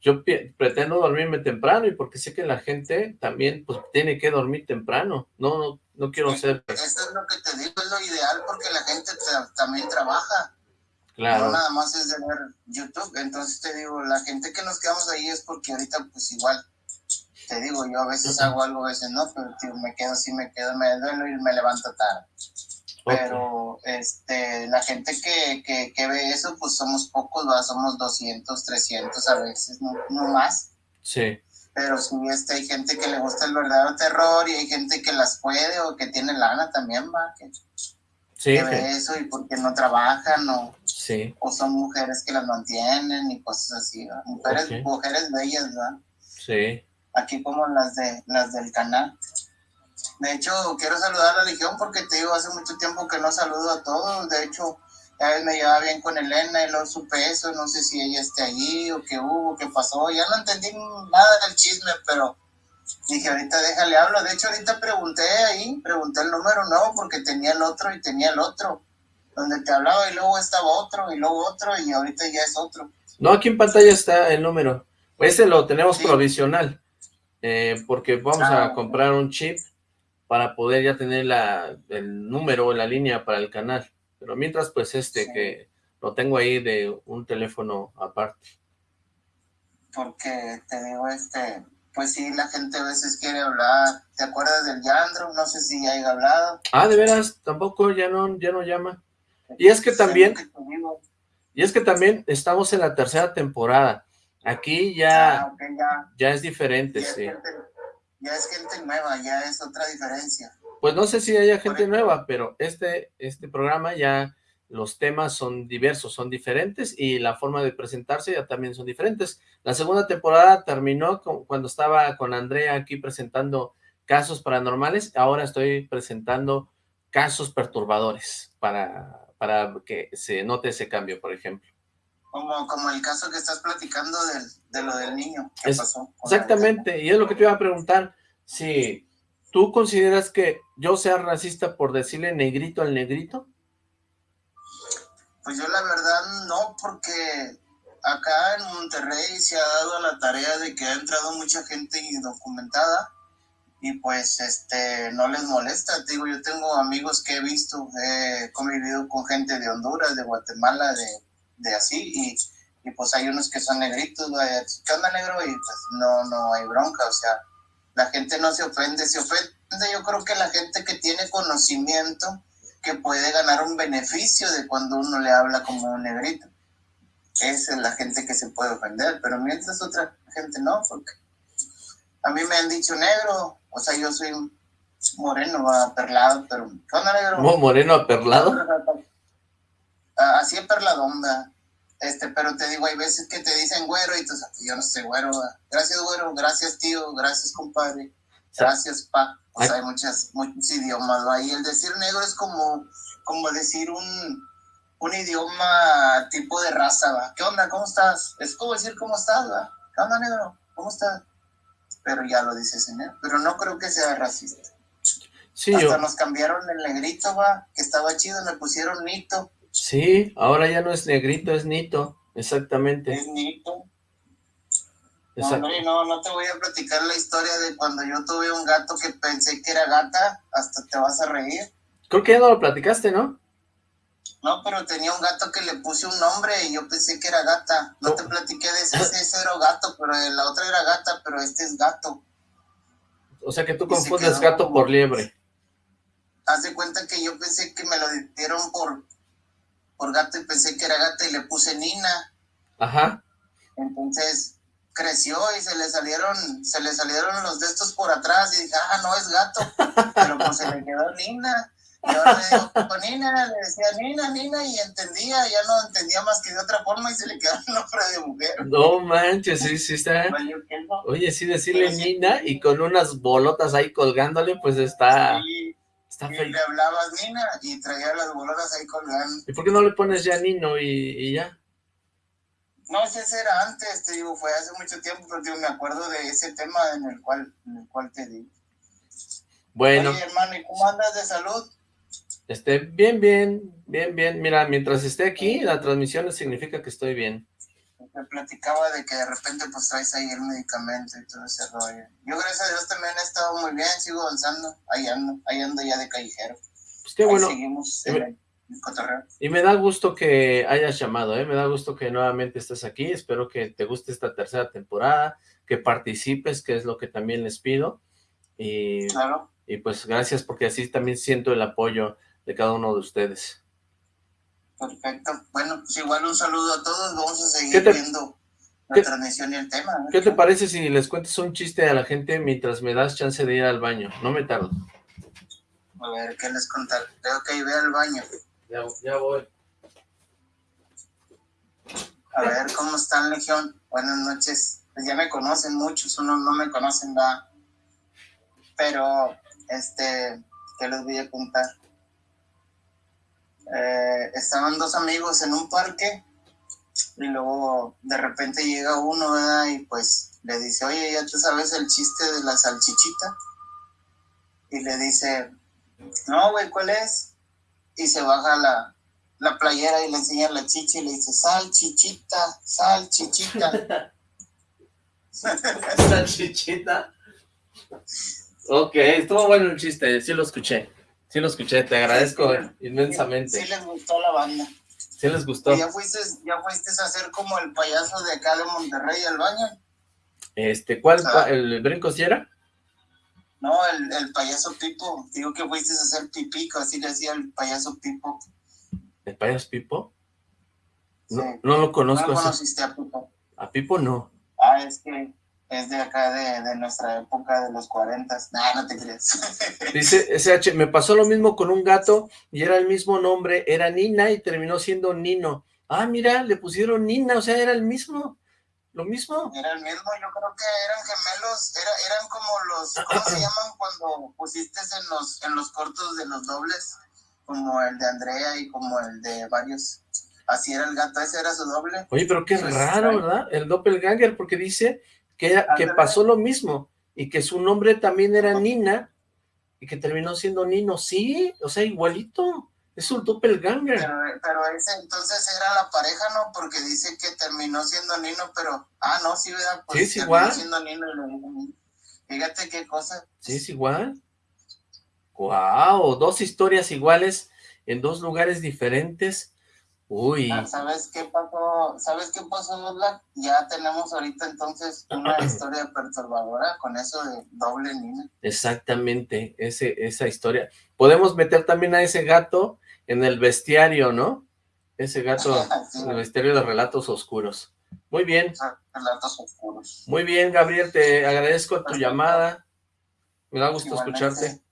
yo pretendo dormirme temprano y porque sé que la gente también pues tiene que dormir temprano, no, no, quiero ser... Eso es lo que te digo, es lo ideal porque la gente también trabaja. Claro. No nada más es de ver YouTube, entonces te digo, la gente que nos quedamos ahí es porque ahorita pues igual te digo, yo a veces hago algo, a veces no, pero me quedo así, me quedo, me duelo y me levanto tarde. Pero este, la gente que, que, que, ve eso, pues somos pocos, ¿va? somos 200, 300 a veces, no, no más. Sí. Pero sí, este, hay gente que le gusta el verdadero terror y hay gente que las puede o que tiene lana también, va, que, sí, ve eso y porque no trabajan o, sí. o son mujeres que las mantienen y cosas así, mujeres, mujeres bellas, ¿verdad? Sí aquí como las de las del canal. De hecho, quiero saludar a la Legión porque te digo, hace mucho tiempo que no saludo a todos. De hecho, a vez me llevaba bien con Elena y luego supe eso. No sé si ella esté allí o qué hubo, qué pasó. Ya no entendí nada del chisme, pero dije, ahorita déjale hablo. De hecho, ahorita pregunté ahí, pregunté el número nuevo porque tenía el otro y tenía el otro. Donde te hablaba y luego estaba otro y luego otro y ahorita ya es otro. No, aquí en pantalla está el número. Ese lo tenemos provisional. Eh, porque vamos a ah, comprar un chip para poder ya tener la, el número, la línea para el canal. Pero mientras, pues este que lo tengo ahí de un teléfono aparte. Porque te digo, este, pues sí, la gente a veces quiere hablar. ¿Te acuerdas del Yandro? No sé si ya haya hablado. Ah, de veras, tampoco, ya no, ya no llama. Y es que también, y es que también estamos en la tercera temporada. Aquí ya, ah, ya, ya, es diferente, sí. Ya es gente nueva, ya es otra diferencia. Pues no sé si haya gente nueva, pero este, este programa ya los temas son diversos, son diferentes y la forma de presentarse ya también son diferentes. La segunda temporada terminó cuando estaba con Andrea aquí presentando casos paranormales, ahora estoy presentando casos perturbadores para, para que se note ese cambio, por ejemplo. Como, como el caso que estás platicando de lo del niño que pasó. Exactamente, y es lo que te iba a preguntar, si tú consideras que yo sea racista por decirle negrito al negrito. Pues yo la verdad no, porque acá en Monterrey se ha dado la tarea de que ha entrado mucha gente indocumentada y pues este no les molesta. Digo, yo tengo amigos que he visto, he convivido con gente de Honduras, de Guatemala, de de así y, y, pues hay unos que son negritos, ¿qué onda negro? Y pues no, no hay bronca, o sea, la gente no se ofende, se ofende yo creo que la gente que tiene conocimiento que puede ganar un beneficio de cuando uno le habla como un negrito. Esa es la gente que se puede ofender, pero mientras otra gente no, porque a mí me han dicho negro, o sea, yo soy moreno, aperlado, pero ¿qué onda negro? ¿Moreno aperlado? (laughs) así es perladonda. Este, pero te digo, hay veces que te dicen güero y tú yo no sé güero. Gracias güero, gracias tío, gracias compadre, gracias pa. O sea, hay muchas, muchos idiomas. Ahí el decir negro es como, como decir un, un idioma tipo de raza, ¿va? ¿Qué onda? ¿Cómo estás? Es como decir cómo estás, ¿va? ¿Qué onda, negro? ¿Cómo estás? Pero ya lo dice señor. Pero no creo que sea racista. Sí, Hasta yo, nos cambiaron el negrito, va, que estaba chido, me pusieron Nito. Sí, ahora ya no es negrito, es nito, exactamente. Es Nito. No, exacto. no, no te voy a platicar la historia de cuando yo tuve un gato que pensé que era gata, hasta te vas a reír. Creo que ya no lo platicaste, ¿no? No, pero tenía un gato que le puse un nombre y yo pensé que era gata. No te platiqué de ese, (laughs) ese, era gato, pero la otra era gata, pero este es gato. O sea que tú Y confundes gato como- por liebre. Haz de cuenta que yo pensé que me lo dieron por, por gato y pensé que era gata y le puse Nina. Ajá. Entonces creció y se le salieron, se le salieron los de estos por atrás y dije, ah, no es gato, pero pues se le quedó Nina. Y ahora le digo, "Pues, Nina, le decía Nina, Nina, y entendía, ya no entendía más que de otra forma y se le quedó el nombre de mujer. No manches, sí, sí está. Valió queso. Oye, sí, decirle sí. Nina y con unas bolotas ahí colgándole, pues está, Y, está y le hablabas Nina y traía las bolotas ahí colgando. ¿Y por qué no le pones ya Nino y, y ya? No, ese era antes, te digo, fue hace mucho tiempo, pero digo, me acuerdo de ese tema en el cual, en el cual te digo. Bueno, Oye, hermano, ¿y cómo andas de salud? este, bien, bien, bien, bien. Mira, mientras esté aquí, la transmisión significa que estoy bien. Me platicaba de que de repente pues traes ahí el medicamento y todo ese rollo. Yo gracias a Dios también he estado muy bien, sigo avanzando, ahí ando, ahí ando ya de callejero. Pues qué Ahí bueno. seguimos en el cotorreo. Y me da gusto que hayas llamado, ¿eh? Me da gusto que nuevamente estés aquí. Espero que te guste esta tercera temporada, que participes, que es lo que también les pido. Y, Claro, y pues gracias porque así también siento el apoyo de cada uno de ustedes. Perfecto. Bueno, pues igual un saludo a todos, vamos a seguir ¿Qué te- viendo la qué- transmisión y el tema. ¿no? ¿Qué te parece si les cuentas un chiste a la gente mientras me das chance de ir al baño? No me tardo. A ver, ¿qué les contar? Creo que ve al baño. Ya, ya voy. A ver, ¿cómo están, Legión? Buenas noches. Pues ya me conocen muchos, unos no me conocen, va. Pero, este, ¿qué les voy a contar? Eh, estaban dos amigos en un parque y luego de repente llega uno, ¿verdad? Y pues le dice, oye, ¿ya te sabes el chiste de la salchichita? Y le dice, no, güey, ¿cuál es? Y se baja la, la playera y le enseña la chicha y le dice, sal, chichita, sal, chichita. (laughs) Salchichita. Ok, estuvo bueno el chiste, sí lo escuché. Sí lo escuché, te agradezco inmensamente. Sí les gustó la banda. Sí les gustó. ¿Y ¿Ya fuiste, ya fuiste a hacer como el payaso de acá de Monterrey al baño? Este, ¿cuál? Ah. ¿El brinco si era? No, el, el payaso Pipo. Digo que fuiste a hacer pipico, así le decía el payaso Pipo. ¿El payaso Pipo? No, Sí. no lo ¿No conozco. lo ese. conociste a Pipo? A Pipo no. Ah, es que es de acá, de, de nuestra época, de los 40. Nah, no te creas. (laughs) Dice SH, me pasó lo mismo con un gato y era el mismo nombre, era Nina y terminó siendo Nino. Ah, mira, le pusieron Nina, o sea, era el mismo, lo mismo. Era el mismo, yo creo que eran gemelos, era, eran como los, ¿cómo se (clears throat) llaman cuando pusiste en los, en los cortos de los dobles? Como el de Andrea y como el de varios. Así era el gato, ese era su doble. Oye, pero qué Pues, raro. ¿verdad? El doppelganger, porque dice que, pasó lo mismo y que su nombre también era Nina y que terminó siendo Nino. Sí, o sea, igualito. Es un doppelganger. Pero, pero ese entonces era la pareja, ¿no? Porque dice que terminó siendo Nino, pero, ah, no, sí, ¿verdad? Pues Sí, es igual. siendo Nino y. Fíjate qué cosa. Sí, es igual. Wow, dos historias iguales en dos lugares diferentes. Uy, Ah, ¿Sabes qué pasó? ¿Sabes qué pasó, Black? Ya tenemos ahorita entonces una (clears throat) historia perturbadora con eso de doble Nina. exactamente, ese, esa historia. Podemos meter también a ese gato en el bestiario, ¿no? Ese gato (laughs) Sí, en el bestiario de relatos oscuros. Muy bien, relatos oscuros. muy bien, Gabriel, te agradezco tu Perfecto. llamada. Me da gusto Igualmente. escucharte.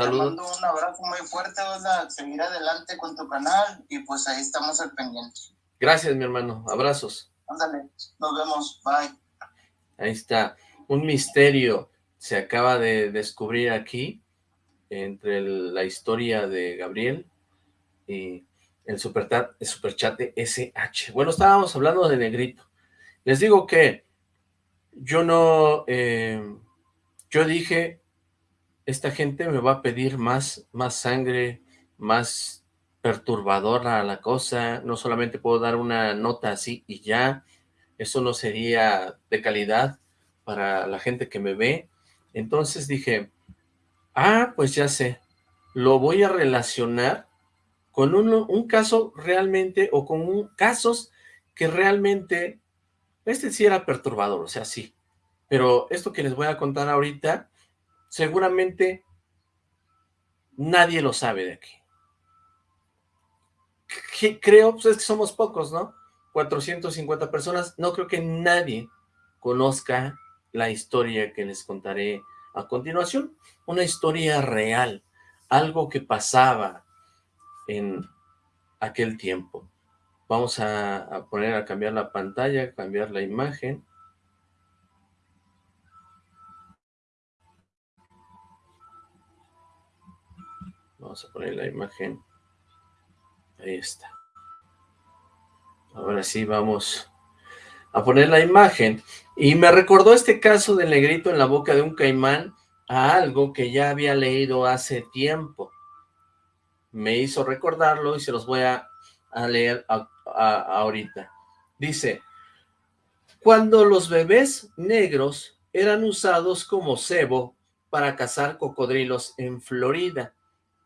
Te Saludos. mando un abrazo muy fuerte, Ola. Seguir adelante con tu canal y pues ahí estamos al pendiente. Gracias, mi hermano. Abrazos. Ándale, nos vemos. Bye. Ahí está. Un misterio se acaba de descubrir aquí entre el- la historia de Gabriel y el superchat, el superchat de SH. Bueno, estábamos hablando de Negrito. Les digo que yo no, eh, yo dije, esta gente me va a pedir más, más sangre, más perturbadora la cosa, no solamente puedo dar una nota así y ya, eso no sería de calidad para la gente que me ve. Entonces dije, ah, pues ya sé, lo voy a relacionar con un, caso realmente, o con casos que realmente, este sí era perturbador, o sea, sí, pero esto que les voy a contar ahorita, seguramente nadie lo sabe de aquí. Creo, pues es que somos pocos, ¿no? 450 personas, no creo que nadie conozca la historia que les contaré a continuación, una historia real, algo que pasaba en aquel tiempo. Vamos a, poner a cambiar la pantalla, cambiar la imagen. Vamos a poner la imagen. Ahí está. Ahora sí vamos a poner la imagen. Y me recordó este caso del negrito en la boca de un caimán a algo que ya había leído hace tiempo. Me hizo recordarlo y se los voy a, leer ahorita. Dice, cuando los bebés negros eran usados como cebo para cazar cocodrilos en Florida,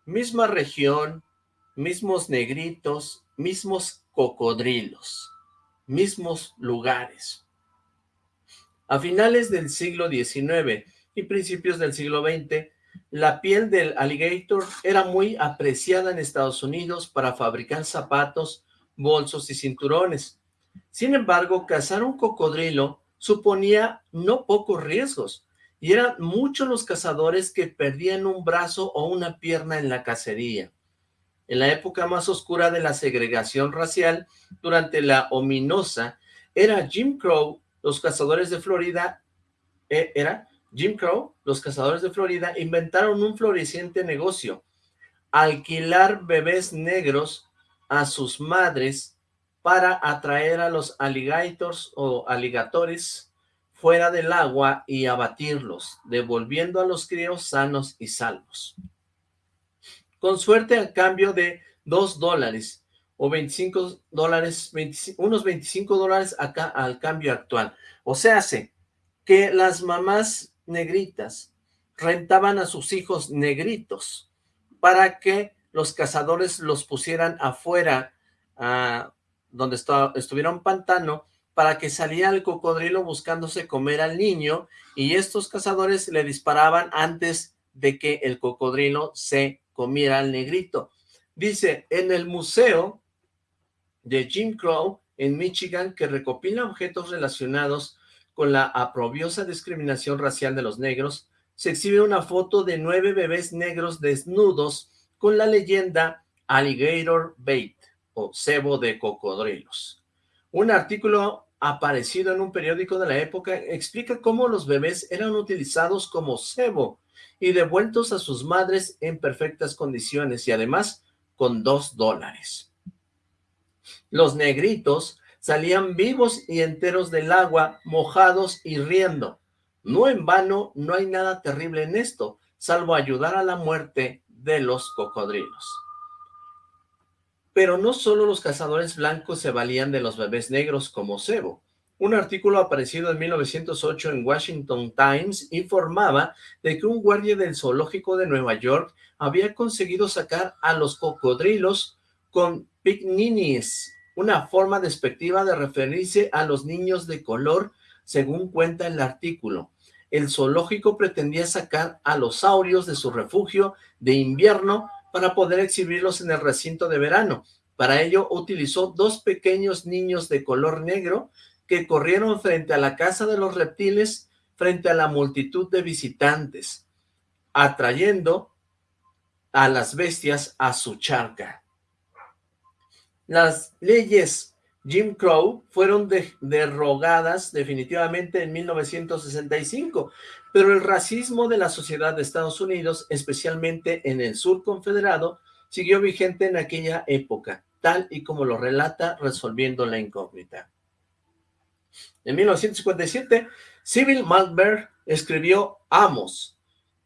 misma región, mismos negritos, mismos cocodrilos, mismos lugares. A finales del siglo XIX y principios del siglo XX, la piel del alligator era muy apreciada en Estados Unidos para fabricar zapatos, bolsos y cinturones. Sin embargo, cazar un cocodrilo suponía no pocos riesgos, y eran muchos los cazadores que perdían un brazo o una pierna en la cacería. En la época más oscura de la segregación racial, durante la ominosa, era Jim Crow, los cazadores de Florida, eh, era Jim Crow, los cazadores de Florida, inventaron un floreciente negocio, alquilar bebés negros a sus madres para atraer a los alligators o aligatores fuera del agua y abatirlos, devolviendo a los críos sanos y salvos con suerte a cambio de 2 dólares o 25 dólares, unos 25 dólares acá al cambio actual. O sea, hace que las mamás negritas rentaban a sus hijos negritos para que los cazadores los pusieran afuera, a donde estuviera un pantano, para que salía el cocodrilo buscándose comer al niño y estos cazadores le disparaban antes de que el cocodrilo se comiera al negrito. Dice, en el museo de Jim Crow en Michigan, que recopila objetos relacionados con la aprobiosa discriminación racial de los negros, se exhibe una foto de nueve bebés negros desnudos con la leyenda Alligator Bait o cebo de cocodrilos. Un artículo aparecido en un periódico de la época explica cómo los bebés eran utilizados como cebo y devueltos a sus madres en perfectas condiciones y además con dos dólares. Los negritos salían vivos y enteros del agua, mojados y riendo. No en vano, no hay nada terrible en esto, salvo ayudar a la muerte de los cocodrilos. Pero no solo los cazadores blancos se valían de los bebés negros como cebo. Un artículo aparecido en 1908 en Washington Times informaba de que un guardia del zoológico de Nueva York había conseguido sacar a los cocodrilos con picninis, una forma despectiva de referirse a los niños de color, según cuenta el artículo. El zoológico pretendía sacar a los saurios de su refugio de invierno para poder exhibirlos en el recinto de verano. Para ello utilizó dos pequeños niños de color negro que corrieron frente a la casa de los reptiles, frente a la multitud de visitantes, atrayendo a las bestias a su charca. Las leyes Jim Crow fueron derrogadas definitivamente en 1965, pero el racismo de la sociedad de Estados Unidos, especialmente en el sur confederado, siguió vigente en aquella época, tal y como lo relata resolviendo la incógnita. En 1957, Sybil Malberg escribió Amos,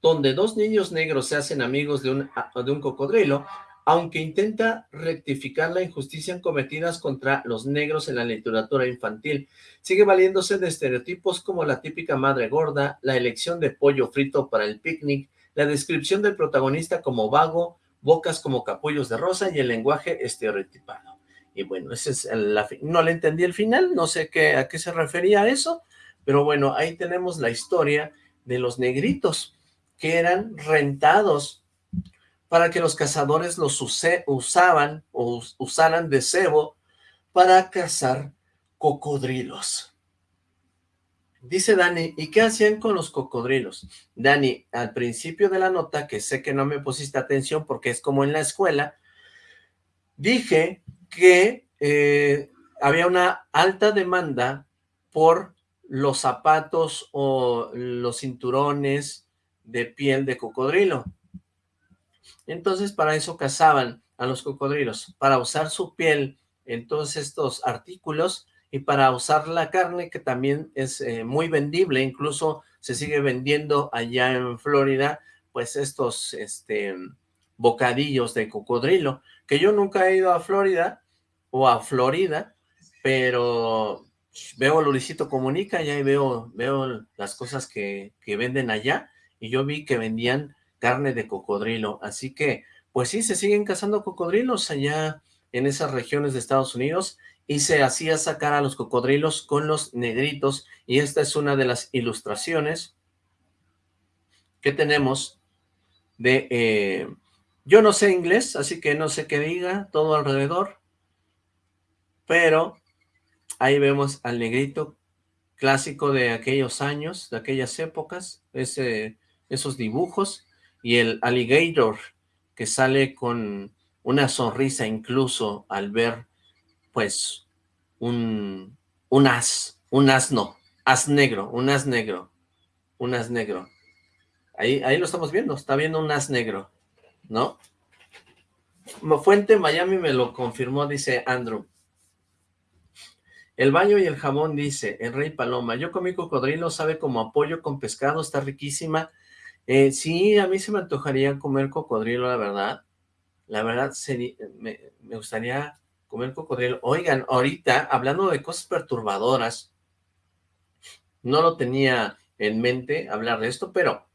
donde dos niños negros se hacen amigos de un, de un cocodrilo, aunque intenta rectificar la injusticia cometidas contra los negros en la literatura infantil. Sigue valiéndose de estereotipos como la típica madre gorda, la elección de pollo frito para el picnic, la descripción del protagonista como vago, bocas como capullos de rosa y el lenguaje estereotipado. Y bueno, ese es la, no le entendí el final, no sé qué, a qué se refería eso, pero bueno, ahí tenemos la historia de los negritos que eran rentados para que los cazadores los usaban o usaran de cebo para cazar cocodrilos. Dice Dani, ¿y qué hacían con los cocodrilos? Dani, al principio de la nota, que sé que no me pusiste atención porque es como en la escuela, dije que eh, había una alta demanda por los zapatos o los cinturones de piel de cocodrilo. Entonces para eso cazaban a los cocodrilos, para usar su piel en todos estos artículos y para usar la carne que también es eh, muy vendible, incluso se sigue vendiendo allá en Florida, pues estos este, bocadillos de cocodrilo, que yo nunca he ido a Florida o a Florida, pero veo Luisito Comunica y ahí veo, veo las cosas que, que venden allá, y yo vi que vendían carne de cocodrilo, así que, pues sí, se siguen cazando cocodrilos allá en esas regiones de Estados Unidos, y se hacía sacar a los cocodrilos con los negritos, y esta es una de las ilustraciones que tenemos de... Eh, yo no sé inglés, así que no sé qué diga todo alrededor, pero ahí vemos al negrito clásico de aquellos años, de aquellas épocas, ese, esos dibujos, y el alligator que sale con una sonrisa incluso al ver pues un, un as, un asno, as negro, un as negro, un as negro. Ahí, ahí lo estamos viendo, está viendo un as negro, ¿no? Fuente Miami me lo confirmó, dice Andrew. El baño y el jamón, dice el Rey Paloma. Yo comí cocodrilo, sabe como apoyo con pescado, está riquísima. Eh, sí, a mí se me antojaría comer cocodrilo, la verdad. La verdad, me, me gustaría comer cocodrilo. Oigan, ahorita, hablando de cosas perturbadoras, no lo tenía en mente hablar de esto, pero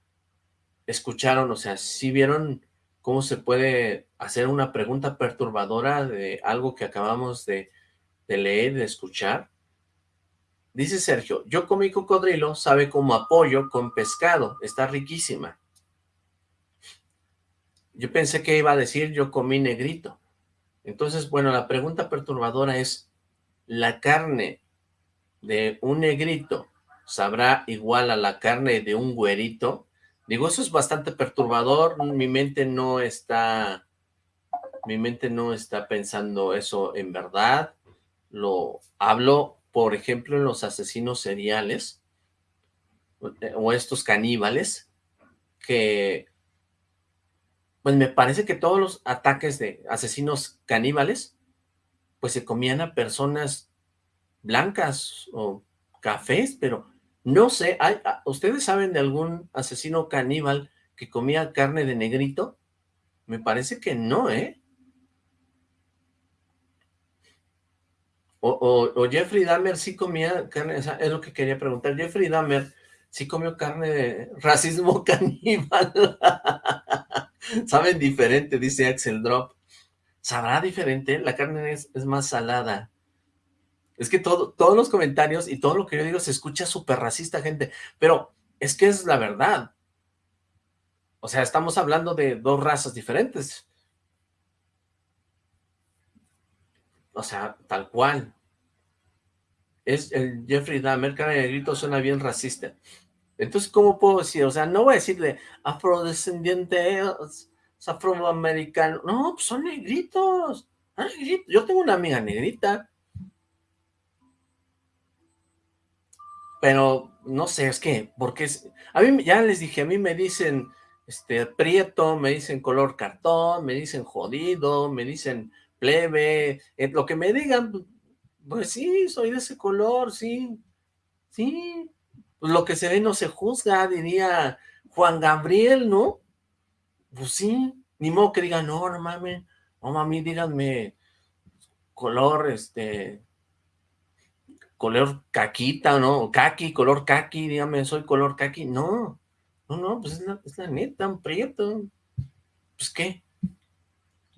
escucharon, o sea, sí vieron cómo se puede hacer una pregunta perturbadora de algo que acabamos de leer, de escuchar. Dice Sergio, yo comí cocodrilo, sabe como apoyo con pescado, está riquísima. Yo pensé que iba a decir yo comí negrito. Entonces, bueno, la pregunta perturbadora es, ¿la carne de un negrito sabrá igual a la carne de un güerito? Digo, eso es bastante perturbador, mi mente no está, mi mente no está pensando eso en verdad, lo hablo, por ejemplo, los asesinos seriales, o estos caníbales, que pues me parece que todos los ataques de asesinos caníbales, pues se comían a personas blancas o cafés, pero no sé, hay, ¿ustedes saben de algún asesino caníbal que comía carne de negrito? Me parece que no, ¿eh? O, Jeffrey Dahmer sí comía carne, es lo que quería preguntar, Jeffrey Dahmer sí comió carne de racismo (laughs) caníbal. Saben diferente, dice Axel Drop. ¿Sabrá diferente? La carne es, más salada. Es que todo, todos los comentarios y todo lo que yo digo se escucha súper racista, gente. Pero es que es la verdad. O sea, estamos hablando de dos razas diferentes. O sea, tal cual. Es el Jeffrey Dahmer, cara de grito, suena bien racista. Entonces, ¿cómo puedo decir? O sea, no voy a decirle afrodescendiente, afroamericano. No, pues son negritos. Ah, Yo tengo una amiga negrita. Pero, no sé, es que, porque a mí, ya les dije, a mí me dicen este, prieto, me dicen color cartón, me dicen jodido, me dicen plebe, eh, lo que me digan, pues sí, soy de ese color, sí, sí, pues lo que se ve no se juzga, diría Juan Gabriel, ¿no? Pues sí, ni modo que digan, no, no mames, no mami, díganme color, este, color caquita, ¿no? Caqui, color caqui, dígame, soy color caqui. No, no, no, pues es la, es la neta, un prieto. Pues, ¿qué?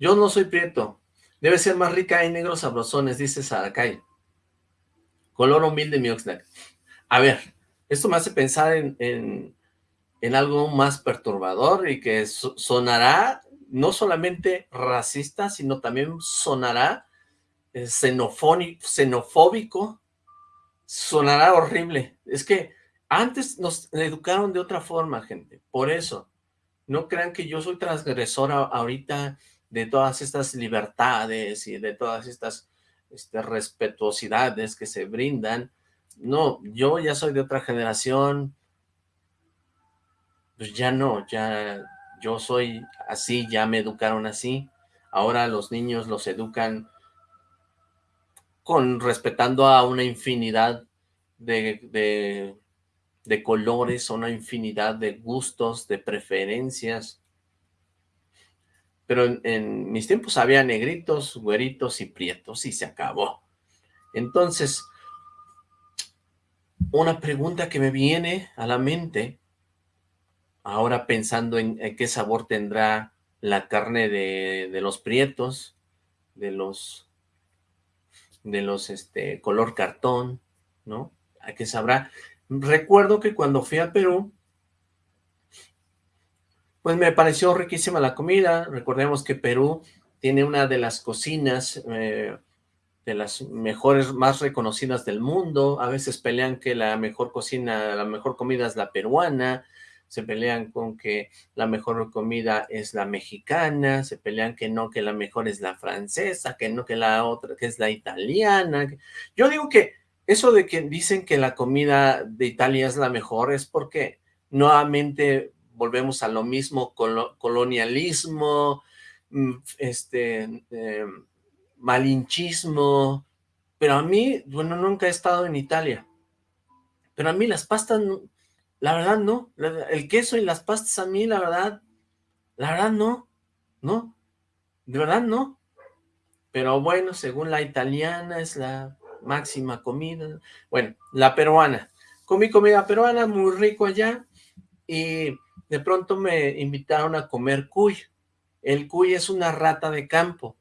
Yo no soy prieto. Debe ser más rica y negros sabrosones, dice Saracay. Color humilde, mi Oxlack. A ver, esto me hace pensar en, en, algo más perturbador y que sonará no solamente racista, sino también sonará eh, xenofóbico, sonará horrible. Es que antes nos educaron de otra forma, gente. Por eso, no crean que yo soy transgresora ahorita de todas estas libertades y de todas estas este, respetuosidades que se brindan. No, yo ya soy de otra generación, pues ya no, ya yo soy así, ya me educaron así, ahora los niños los educan con respetando a una infinidad de, de, de colores, una infinidad de gustos, de preferencias, pero en, mis tiempos había negritos, güeritos y prietos y se acabó. Entonces, una pregunta que me viene a la mente, ahora pensando en, qué sabor tendrá la carne de, los prietos, de los, de los, este, color cartón, ¿no? ¿A qué sabrá? Recuerdo que cuando fui a Perú, pues me pareció riquísima la comida. Recordemos que Perú tiene una de las cocinas eh, de las mejores, más reconocidas del mundo, a veces pelean que la mejor cocina, la mejor comida es la peruana, se pelean con que la mejor comida es la mexicana, se pelean que no, que la mejor es la francesa, que no, que la otra, que es la italiana. Yo digo que eso de que dicen que la comida de Italia es la mejor es porque nuevamente volvemos a lo mismo, colonialismo, mm, este... Em, malinchismo, pero a mí, bueno, nunca he estado en Italia, pero a mí las pastas, la verdad no, el queso y las pastas a mí, la verdad, la verdad no, no, de verdad no, pero bueno, según la italiana es la máxima comida, bueno, la peruana, comí comida peruana, muy rico allá, y de pronto me invitaron a comer cuy, el cuy es una rata de campo,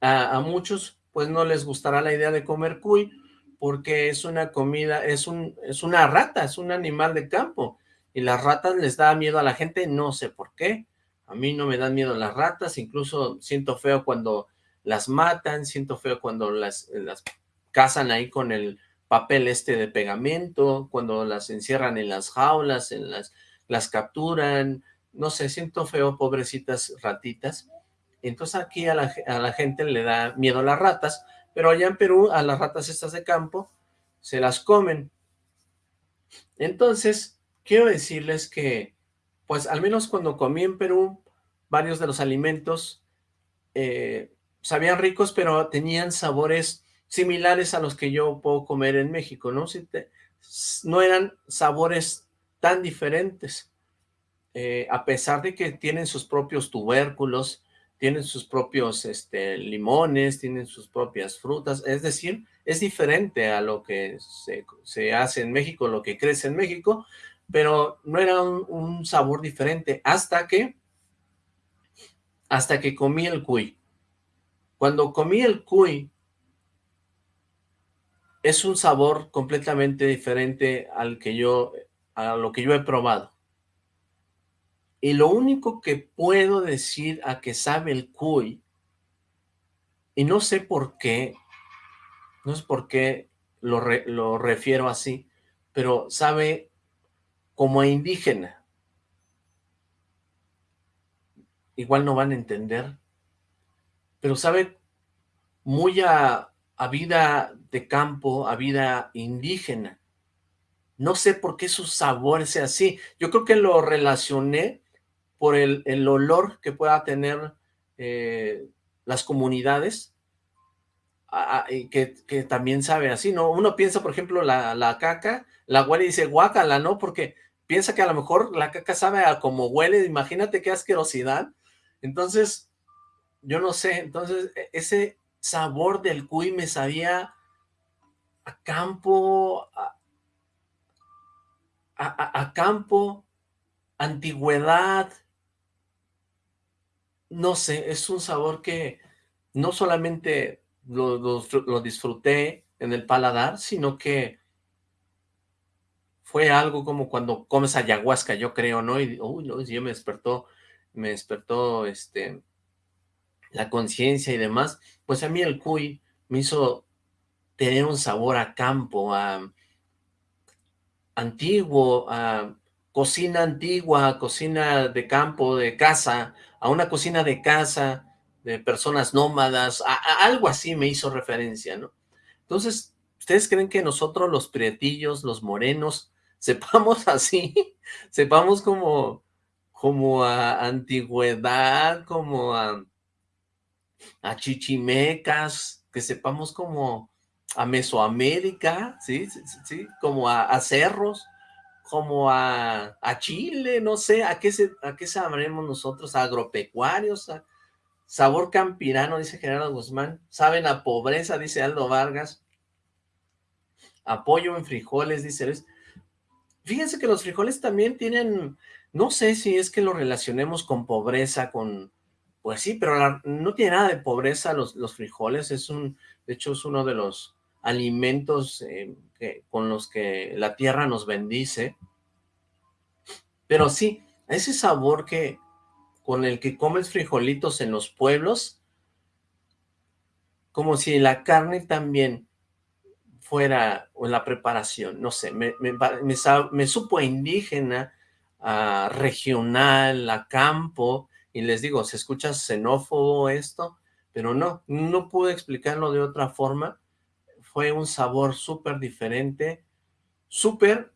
a, muchos pues no les gustará la idea de comer cuy, porque es una comida, es, un, es una rata, es un animal de campo, y las ratas les da miedo a la gente, no sé por qué, a mí no me dan miedo las ratas, incluso siento feo cuando las matan, siento feo cuando las, las cazan ahí con el papel este de pegamento, cuando las encierran en las jaulas, en las, las capturan, no sé, siento feo, pobrecitas ratitas, entonces aquí a la, gente le da miedo a las ratas, pero allá en Perú a las ratas estas de campo se las comen. Entonces, quiero decirles que, pues al menos cuando comí en Perú, varios de los alimentos eh, sabían ricos, pero tenían sabores similares a los que yo puedo comer en México, ¿no? no eran sabores tan diferentes, eh, a pesar de que tienen sus propios tubérculos, tienen sus propios este, limones, tienen sus propias frutas, es decir, es diferente a lo que se, hace en México, lo que crece en México, pero no era un, sabor diferente hasta que, hasta que comí el cuy. Cuando comí el cuy, es un sabor completamente diferente al que yo, a lo que yo he probado. Y lo único que puedo decir a que sabe el cuy, y no sé por qué, no sé por qué lo, lo refiero así, pero sabe como a indígena. Igual no van a entender, pero sabe muy a, a vida de campo, a vida indígena. No sé por qué su sabor sea así. Yo creo que lo relacioné por el, el olor que pueda tener eh, las comunidades, que, que, también sabe así, ¿no? Uno piensa, por ejemplo, la, la caca, la huele y dice guácala, ¿no? Porque piensa que a lo mejor la caca sabe a como huele, imagínate qué asquerosidad. Entonces, yo no sé, entonces e, ese sabor del cuy me sabía a campo, a, campo, antigüedad, no sé, es un sabor que no solamente lo, lo, disfruté en el paladar, sino que fue algo como cuando comes ayahuasca, yo creo, ¿no? Y, uy, no, yo me despertó, me despertó, este, la conciencia y demás, pues a mí el cuy me hizo tener un sabor a campo, a antiguo, a cocina antigua, cocina de campo, de casa, a una cocina de casa, de personas nómadas, a, algo así me hizo referencia, ¿no? Entonces, ¿ustedes creen que nosotros los prietillos, los morenos, (laughs) sepamos así? sepamos como, como a antigüedad, como a a chichimecas, que sepamos como a Mesoamérica, ¿sí? sí, sí, como a, cerros, como a, Chile, no sé, ¿a qué, a qué sabremos nosotros? agropecuarios? sabor campirano, dice Gerardo Guzmán. ¿Saben a pobreza? Dice Aldo Vargas. Apoyo en frijoles, dice Luis. Fíjense que los frijoles también tienen, no sé si es que lo relacionemos con pobreza, con pues sí, pero no tiene nada de pobreza los, los frijoles, es un, de hecho es uno de los alimentos eh, que, con los que la tierra nos bendice. Pero sí, ese sabor que con el que comes frijolitos en los pueblos, como si la carne también fuera, o la preparación, no sé, me, supo indígena, regional, a campo, y les digo, se escucha xenófobo esto, pero no, no pude explicarlo de otra forma, fue un sabor súper diferente, súper,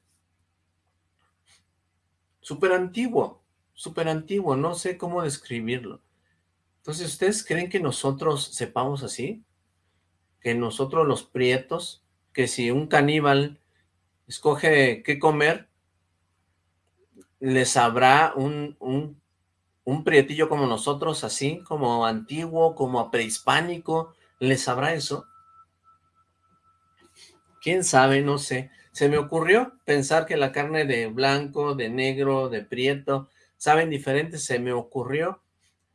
súper antiguo, súper antiguo, no sé cómo describirlo. Entonces, ¿ustedes creen que nosotros sepamos así? Que nosotros los prietos, que si un caníbal escoge qué comer, les habrá un, un un prietillo como nosotros, así, como antiguo, como prehispánico, ¿les sabrá eso? ¿Quién sabe? No sé. Se me ocurrió pensar que la carne de blanco, de negro, de prieto, saben diferentes, se me ocurrió.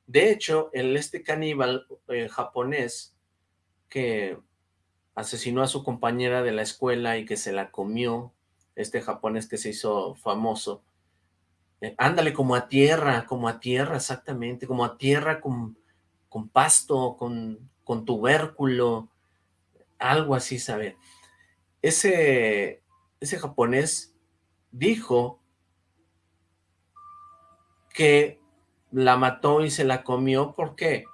De hecho, el este caníbal eh, japonés que asesinó a su compañera de la escuela y que se la comió, este japonés que se hizo famoso, eh, ándale, como a tierra, como a tierra, exactamente, como a tierra con, con pasto, con, con tubérculo, algo así, ¿sabe? Ese, ese japonés dijo que la mató y se la comió porque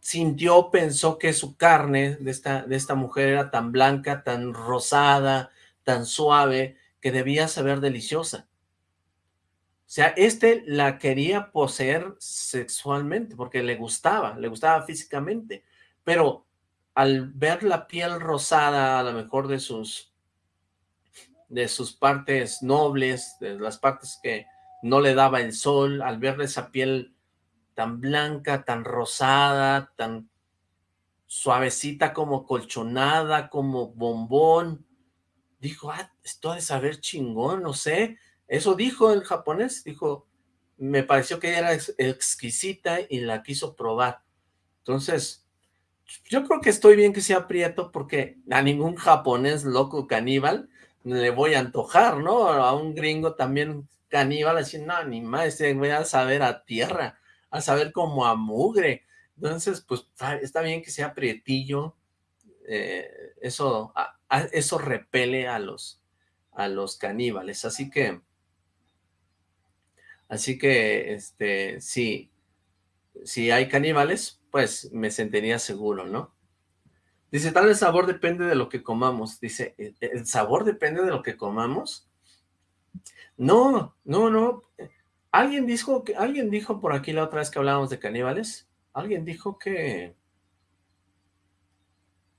sintió, pensó que su carne de esta, de esta mujer era tan blanca, tan rosada, tan suave, que debía saber deliciosa. O sea, este la quería poseer sexualmente porque le gustaba, le gustaba físicamente, pero al ver la piel rosada, a lo mejor de sus, de sus partes nobles, de las partes que no le daba el sol, al ver esa piel tan blanca, tan rosada, tan suavecita como colchonada, como bombón, dijo, ah, esto de saber chingón, no sé, eso dijo el japonés, dijo, me pareció que era exquisita y la quiso probar. Entonces, yo creo que estoy bien que sea prieto porque a ningún japonés loco caníbal le voy a antojar, ¿no? A un gringo también caníbal, así, no, ni más, voy a saber a tierra, a saber como a mugre. Entonces, pues, está bien que sea prietillo, eh, eso, eso repele a los, a los caníbales, así que Así que, este, si, si hay caníbales, pues me sentiría seguro, ¿no? Dice, tal el sabor depende de lo que comamos. Dice, ¿el sabor depende de lo que comamos? No, no, no. Alguien dijo, que, alguien dijo por aquí la otra vez que hablábamos de caníbales, alguien dijo que,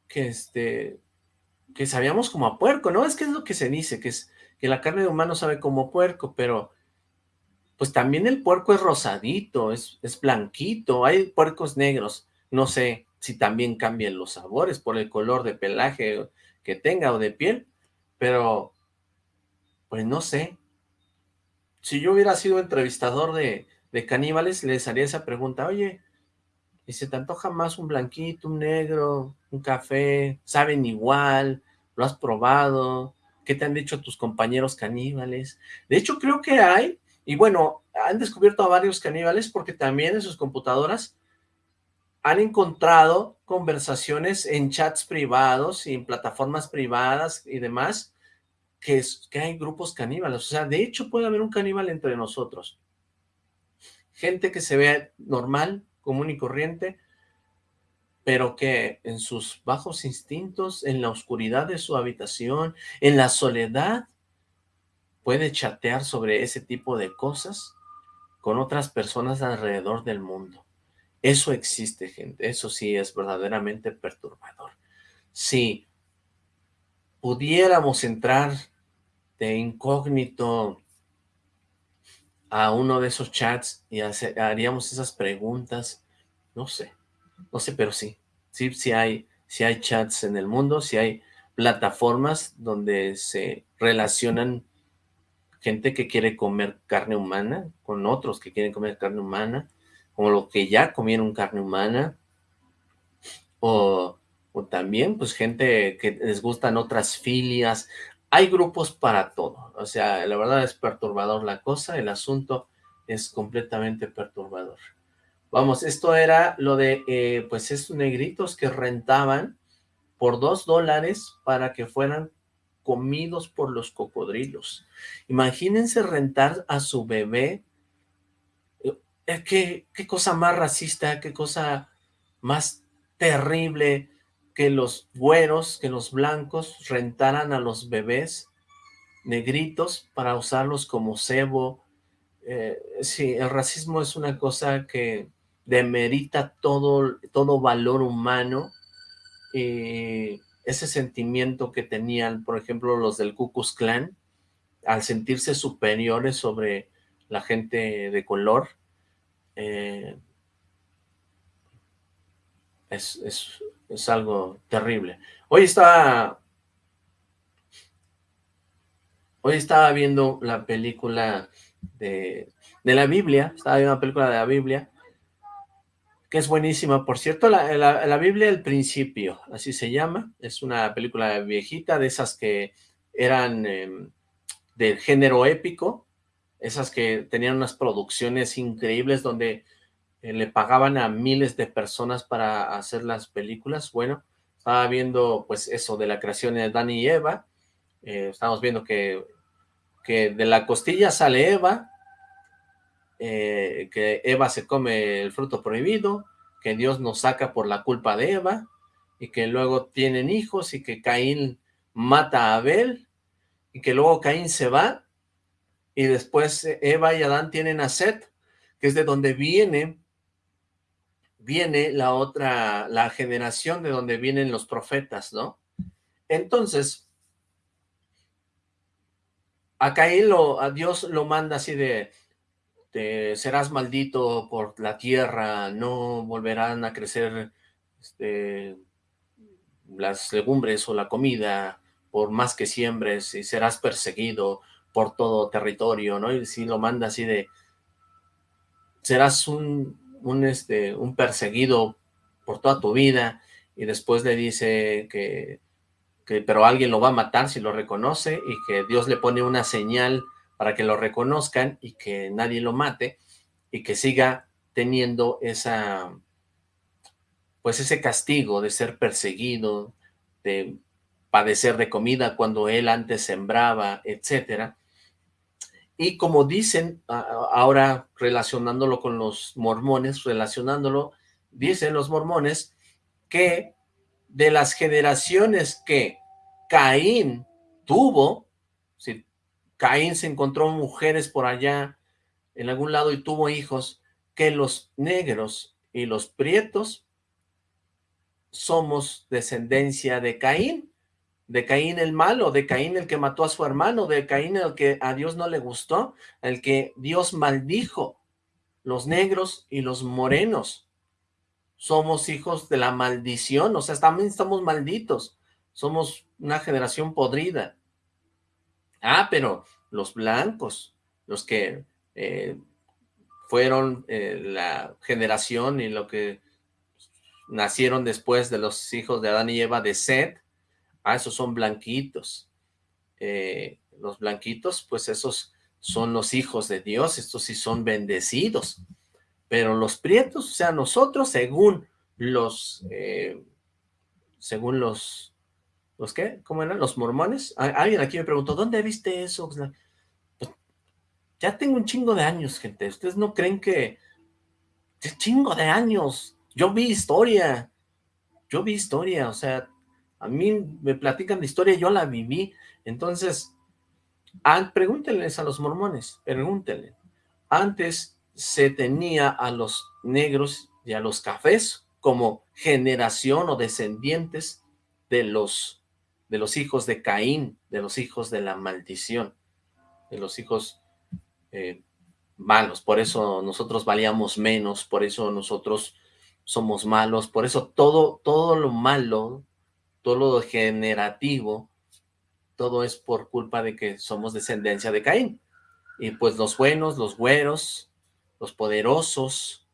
que este, que sabíamos como a puerco, ¿no? Es que es lo que se dice, que es que la carne de humano sabe como puerco, pero pues también el puerco es rosadito, es, es blanquito, hay puercos negros, no sé si también cambian los sabores por el color de pelaje que tenga o de piel, pero pues no sé. Si yo hubiera sido entrevistador de, de caníbales, les haría esa pregunta, oye, ¿y se te antoja más un blanquito, un negro, un café? ¿Saben igual? ¿Lo has probado? ¿Qué te han dicho tus compañeros caníbales? De hecho, creo que hay, y bueno, han descubierto a varios caníbales porque también en sus computadoras han encontrado conversaciones en chats privados y en plataformas privadas y demás, que, es, que hay grupos caníbales. O sea, de hecho puede haber un caníbal entre nosotros. Gente que se ve normal, común y corriente, pero que en sus bajos instintos, en la oscuridad de su habitación, en la soledad, puede chatear sobre ese tipo de cosas con otras personas alrededor del mundo. Eso existe, gente. Eso sí es verdaderamente perturbador. Si pudiéramos entrar de incógnito a uno de esos chats y haríamos esas preguntas, no sé, no sé, pero sí, sí, sí hay, sí hay chats en el mundo, sí hay plataformas donde se relacionan gente que quiere comer carne humana con otros que quieren comer carne humana, como los que ya comieron carne humana, o, también pues gente que les gustan otras filias, hay grupos para todo, o sea, la verdad es perturbador la cosa, el asunto es completamente perturbador. Vamos, esto era lo de, eh, pues, esos negritos que rentaban por dos dólares para que fueran comidos por los cocodrilos. Imagínense rentar a su bebé. Eh, ¿Qué, qué cosa más racista, qué cosa más terrible que los güeros, que los blancos rentaran a los bebés negritos para usarlos como cebo. Eh, sí, el racismo es una cosa que demerita todo, todo valor humano, ese sentimiento que tenían, por ejemplo, los del Ku Klux Klan, al sentirse superiores sobre la gente de color, eh, es, es, es, algo terrible. Hoy estaba, hoy estaba viendo la película de, de la Biblia, estaba viendo una película de la Biblia, que es buenísima. Por cierto, la, Biblia del Principio, así se llama. Es una película viejita, de esas que eran eh, del género épico, esas que tenían unas producciones increíbles donde eh, le pagaban a miles de personas para hacer las películas. Bueno, estaba viendo pues eso de la creación de Dan y Eva. Eh, estamos viendo que, que de la costilla sale Eva, eh, que Eva se come el fruto prohibido, que Dios nos saca por la culpa de Eva, y que luego tienen hijos, y que Caín mata a Abel, y que luego Caín se va, y después Eva y Adán tienen a Set, que es de donde viene, viene la otra, la generación de donde vienen los profetas, ¿no? Entonces, a Caín lo, a Dios lo manda así de, este, serás maldito por la tierra, no volverán a crecer este, las legumbres o la comida por más que siembres y serás perseguido por todo territorio, ¿no? Y si lo manda así de, serás un, un, este, un perseguido por toda tu vida y después le dice que, que, pero alguien lo va a matar si lo reconoce y que Dios le pone una señal para que lo reconozcan y que nadie lo mate y que siga teniendo esa, pues ese castigo de ser perseguido, de padecer de comida cuando él antes sembraba, etcétera. Y como dicen, ahora relacionándolo con los mormones, relacionándolo, dicen los mormones que de las generaciones que Caín tuvo, Caín se encontró mujeres por allá en algún lado y tuvo hijos, que los negros y los prietos somos descendencia de Caín, de Caín el malo, de Caín el que mató a su hermano, de Caín el que a Dios no le gustó, el que Dios maldijo, los negros y los morenos. Somos hijos de la maldición, o sea, también estamos malditos, somos una generación podrida. Ah, pero los blancos, los que eh, fueron eh, la generación y lo que nacieron después de los hijos de Adán y Eva de Seth, Ah, esos son blanquitos. Eh, los blanquitos, pues esos son los hijos de Dios, estos sí son bendecidos. Pero los prietos, o sea, nosotros según los, según los, ¿los qué? ¿Cómo eran? ¿Los mormones? Alguien aquí me preguntó, ¿dónde viste eso? Pues, ya tengo un chingo de años, gente. Ustedes no creen que... ¡Qué chingo de años! Yo vi historia. Yo vi historia, o sea, a mí me platican de historia, yo la viví. Entonces, pregúntenles a los mormones, pregúntenle. Antes se tenía a los negros y a los cafés como generación o descendientes de los, de los hijos de Caín, de los hijos de la maldición, de los hijos eh, malos. Por eso nosotros valíamos menos, por eso nosotros somos malos, por eso todo, todo lo malo todo lo generativo, todo es por culpa de que somos descendencia de Caín. Y pues los buenos, los güeros, los poderosos,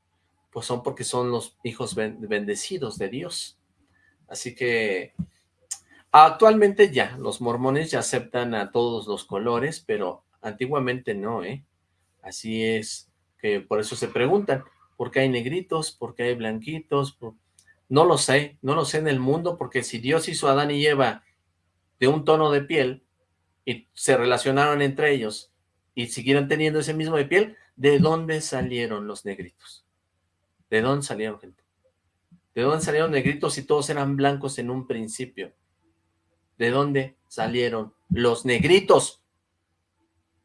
pues son porque son los hijos bendecidos de Dios. Así que actualmente ya, los mormones ya aceptan a todos los colores, pero antiguamente no, ¿eh? Así es que por eso se preguntan, ¿por qué hay negritos? ¿Por qué hay blanquitos? ¿Por no lo sé, no lo sé en el mundo, porque si Dios hizo a Adán y Eva de un tono de piel y se relacionaron entre ellos y siguieron teniendo ese mismo de piel, ¿de dónde salieron los negritos? ¿De dónde salieron, gente? ¿De dónde salieron negritos si todos eran blancos en un principio? ¿De dónde salieron los negritos?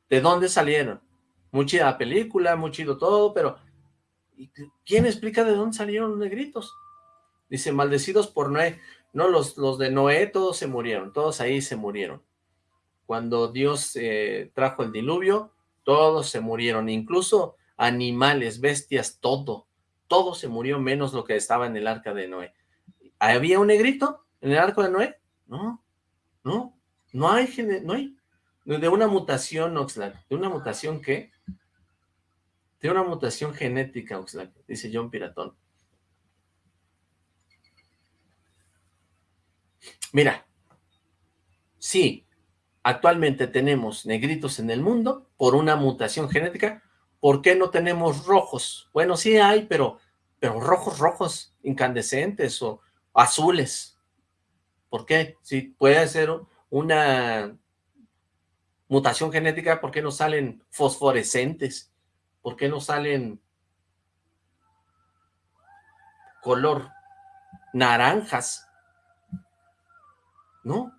¿De dónde salieron? Muy chida la película, muy chido todo, pero ¿quién explica de dónde salieron los negritos? Dice, maldecidos por Noé. No, los, los de Noé todos se murieron, todos ahí se murieron. Cuando Dios eh, trajo el diluvio, todos se murieron, incluso animales, bestias, todo. Todo se murió menos lo que estaba en el arca de Noé. ¿Había un negrito en el arca de Noé? No, no, no hay, no hay. De una mutación, Oxlack, ¿de una mutación qué? De una mutación genética, Oxlack, dice John Piratón. Mira, sí, actualmente tenemos negritos en el mundo por una mutación genética, ¿por qué no tenemos rojos? Bueno, sí hay, pero, pero rojos, rojos, incandescentes o azules. ¿Por qué? Si puede ser una mutación genética, ¿por qué no salen fosforescentes? ¿Por qué no salen color naranjas? ¿no?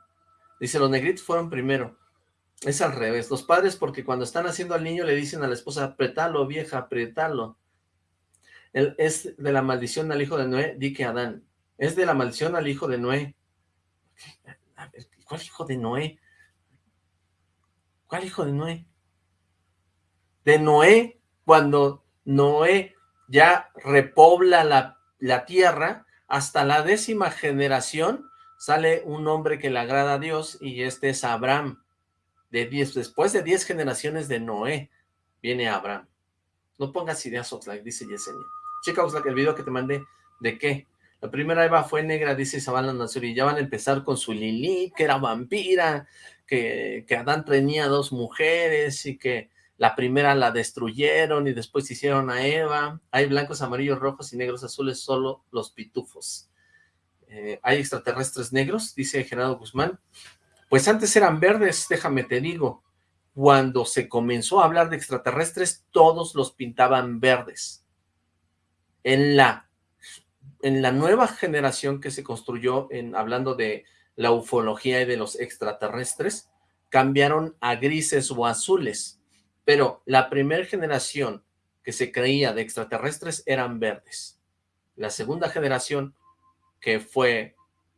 Dice, los negritos fueron primero. Es al revés. Los padres, porque cuando están haciendo al niño, le dicen a la esposa, apretalo, vieja, apretalo. es de la maldición al hijo de Noé, di que Adán. Es de la maldición al hijo de Noé. ¿Cuál hijo de Noé? ¿Cuál hijo de Noé? De Noé, cuando Noé ya repobla la, la tierra, hasta la décima generación, sale un hombre que le agrada a Dios y este es Abraham. De diez, después de diez generaciones de Noé, viene Abraham. No pongas ideas, Oxlack, dice Yesenia. Chica, Oxlack, el video que te mandé, ¿de qué? La primera Eva fue negra, dice Zabala Nazuri, y ya van a empezar con su Lili, que era vampira, que, que Adán tenía dos mujeres y que la primera la destruyeron y después hicieron a Eva. Hay blancos, amarillos, rojos y negros, azules, solo los pitufos. Eh, hay extraterrestres negros, dice Gerardo Guzmán. Pues antes eran verdes, déjame te digo. Cuando se comenzó a hablar de extraterrestres, todos los pintaban verdes. En la en la nueva generación que se construyó, hablando de la ufología y de los extraterrestres, cambiaron a grises o azules, pero la primera generación que se creía de extraterrestres eran verdes. La segunda generación, que fue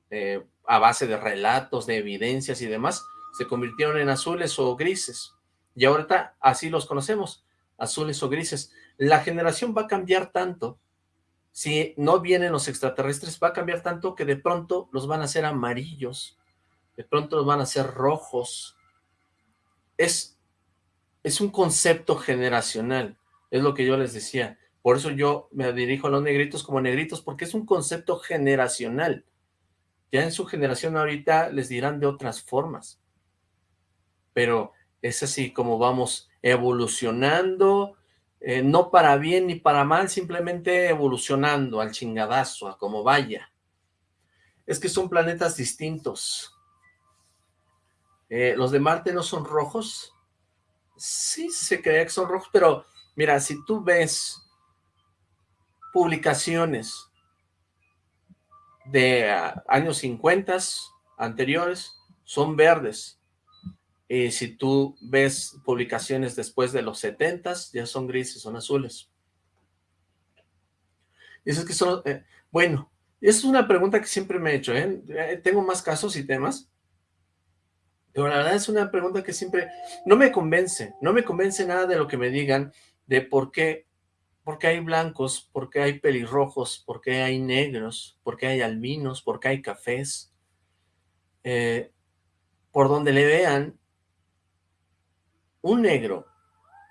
eh, a base de relatos, de evidencias y demás, se convirtieron en azules o grises. Y ahorita así los conocemos, azules o grises. La generación va a cambiar tanto, si no vienen los extraterrestres, va a cambiar tanto que de pronto los van a hacer amarillos, de pronto los van a hacer rojos. Es, es un concepto generacional, es lo que yo les decía. Por eso yo me dirijo a los negritos como negritos, porque es un concepto generacional. Ya en su generación ahorita les dirán de otras formas. Pero es así como vamos evolucionando, eh, no para bien ni para mal, simplemente evolucionando al chingadazo, a como vaya. Es que son planetas distintos. Eh, ¿Los de Marte no son rojos? Sí, se cree que son rojos, pero mira, si tú ves publicaciones de ah, años 50 anteriores, son verdes. Y si tú ves publicaciones después de los 70 ya son grises, son azules. Y eso es que son, eh, bueno, es una pregunta que siempre me he hecho, ¿eh? ¿eh? Tengo más casos y temas, pero la verdad es una pregunta que siempre no me convence, no me convence nada de lo que me digan de por qué ¿Por qué hay blancos? ¿Por qué hay pelirrojos? ¿Por qué hay negros? ¿Por qué hay albinos? ¿Por qué hay cafés? Eh, por donde le vean, un negro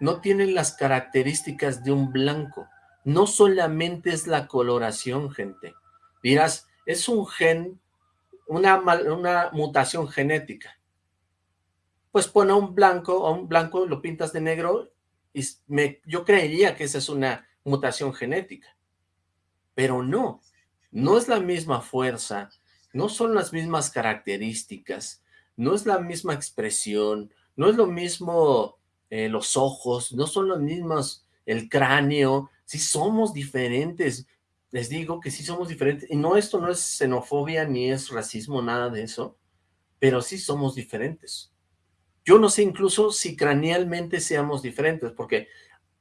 no tiene las características de un blanco. No solamente es la coloración, gente. Dirás, es un gen, una, mutación genética. Pues pone a un blanco, a un blanco lo pintas de negro y yo creería que esa es una mutación genética, pero no, no es la misma fuerza, no son las mismas características, no es la misma expresión, no es lo mismo eh, los ojos, no son los mismos el cráneo, sí somos diferentes, les digo que sí somos diferentes, y no, esto no es xenofobia ni es racismo, nada de eso, pero sí somos diferentes. Yo no sé incluso si cranealmente seamos diferentes, porque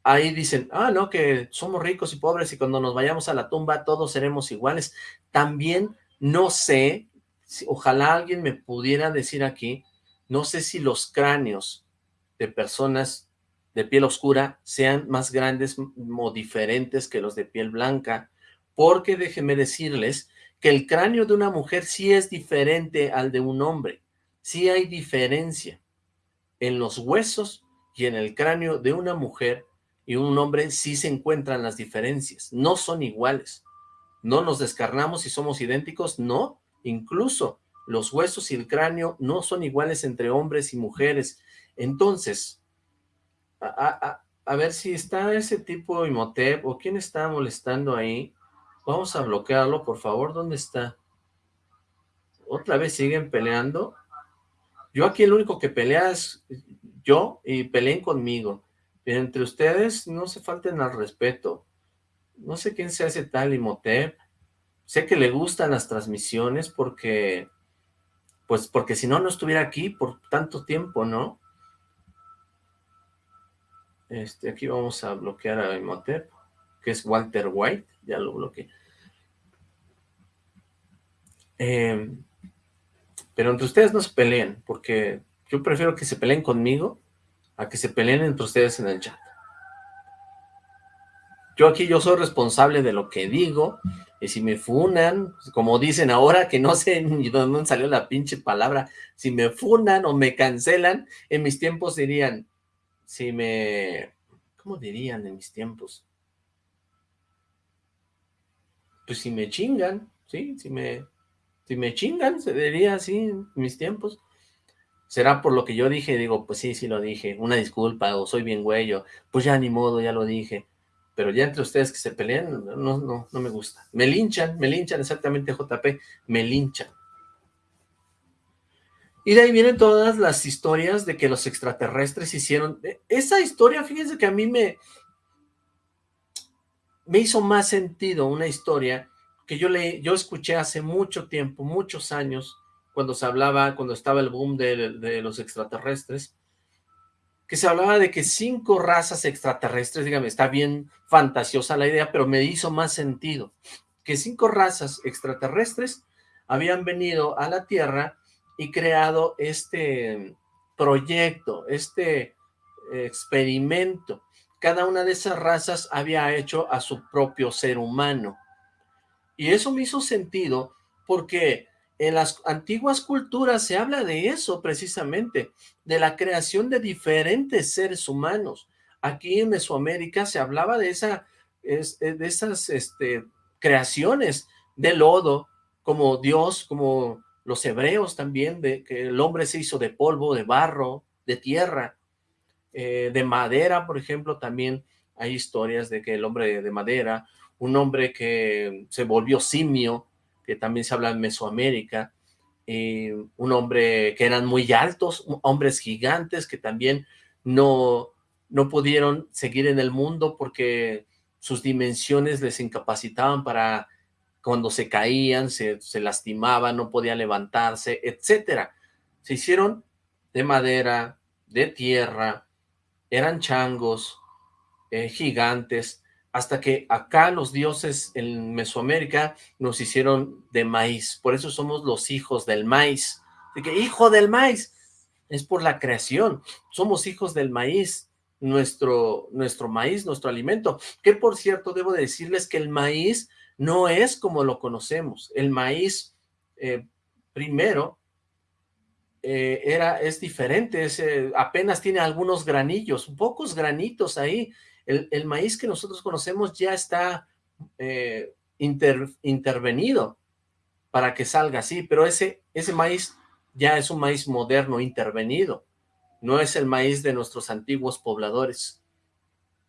ahí dicen, ah, no, que somos ricos y pobres y cuando nos vayamos a la tumba todos seremos iguales. También no sé, ojalá alguien me pudiera decir aquí, no sé si los cráneos de personas de piel oscura sean más grandes o diferentes que los de piel blanca, porque déjenme decirles que el cráneo de una mujer sí es diferente al de un hombre, sí hay diferencia en los huesos y en el cráneo de una mujer y un hombre sí se encuentran las diferencias, no son iguales. No nos descarnamos y somos idénticos, no, incluso los huesos y el cráneo no son iguales entre hombres y mujeres. Entonces, a, ver si está ese tipo Imhotep o quién está molestando ahí. Vamos a bloquearlo, por favor. ¿Dónde está? ¿Otra vez siguen peleando? Yo aquí el único que pelea es yo y peleen conmigo. entre ustedes no se falten al respeto. No sé quién se hace tal Imhotep. Sé que le gustan las transmisiones porque, pues porque si no, no estuviera aquí por tanto tiempo, ¿no? Este, aquí vamos a bloquear a Imhotep, que es Walter White, ya lo bloqueé. Eh, pero entre ustedes no se peleen, porque yo prefiero que se peleen conmigo a que se peleen entre ustedes en el chat. Yo aquí yo soy responsable de lo que digo, y si me funan, como dicen ahora, que no sé ni dónde salió la pinche palabra, si me funan o me cancelan, en mis tiempos dirían, si me... ¿Cómo dirían en mis tiempos? Pues si me chingan, ¿sí? Si me si me chingan, se diría así en mis tiempos. Será por lo que yo dije, digo, pues sí, sí lo dije, una disculpa, o soy bien güey, pues ya ni modo, ya lo dije. Pero ya entre ustedes que se pelean, no, no, no me gusta. Me linchan, me linchan exactamente JP, me linchan. Y de ahí vienen todas las historias de que los extraterrestres hicieron... E, esa historia, fíjense que a mí me... Me hizo más sentido una historia que yo, le, yo escuché hace mucho tiempo, muchos años, cuando se hablaba, cuando estaba el boom de, de los extraterrestres, que se hablaba de que cinco razas extraterrestres, dígame, está bien fantasiosa la idea, pero me hizo más sentido, que cinco razas extraterrestres habían venido a la Tierra y creado este proyecto, este experimento. Cada una de esas razas había hecho a su propio ser humano. Y eso me hizo sentido porque en las antiguas culturas se habla de eso precisamente, de la creación de diferentes seres humanos. Aquí en Mesoamérica se hablaba de, esa, eh, de esas este, creaciones de lodo, como Dios, como los hebreos también, de que el hombre se hizo de polvo, de barro, de tierra, eh, de madera, por ejemplo, también hay historias de que el hombre de madera, un hombre que se volvió simio, que también se habla en Mesoamérica, eh, un hombre que eran muy altos, hombres gigantes que también no, no pudieron seguir en el mundo porque sus dimensiones les incapacitaban para cuando se caían, se, se lastimaban, no podían levantarse, etcétera. Se hicieron de madera, de tierra, eran changos, eh, gigantes, hasta que acá los dioses en Mesoamérica nos hicieron de maíz, por eso somos los hijos del maíz, de que hijo del maíz, es por la creación, somos hijos del maíz, nuestro, nuestro maíz, nuestro alimento, que por cierto debo decirles que el maíz no es como lo conocemos, el maíz eh, primero eh, era, es diferente, apenas tiene algunos granillos, pocos granitos ahí, el, maíz que nosotros conocemos ya está eh, intervenido para que salga así, pero ese, ese maíz ya es un maíz moderno, intervenido, no es el maíz de nuestros antiguos pobladores.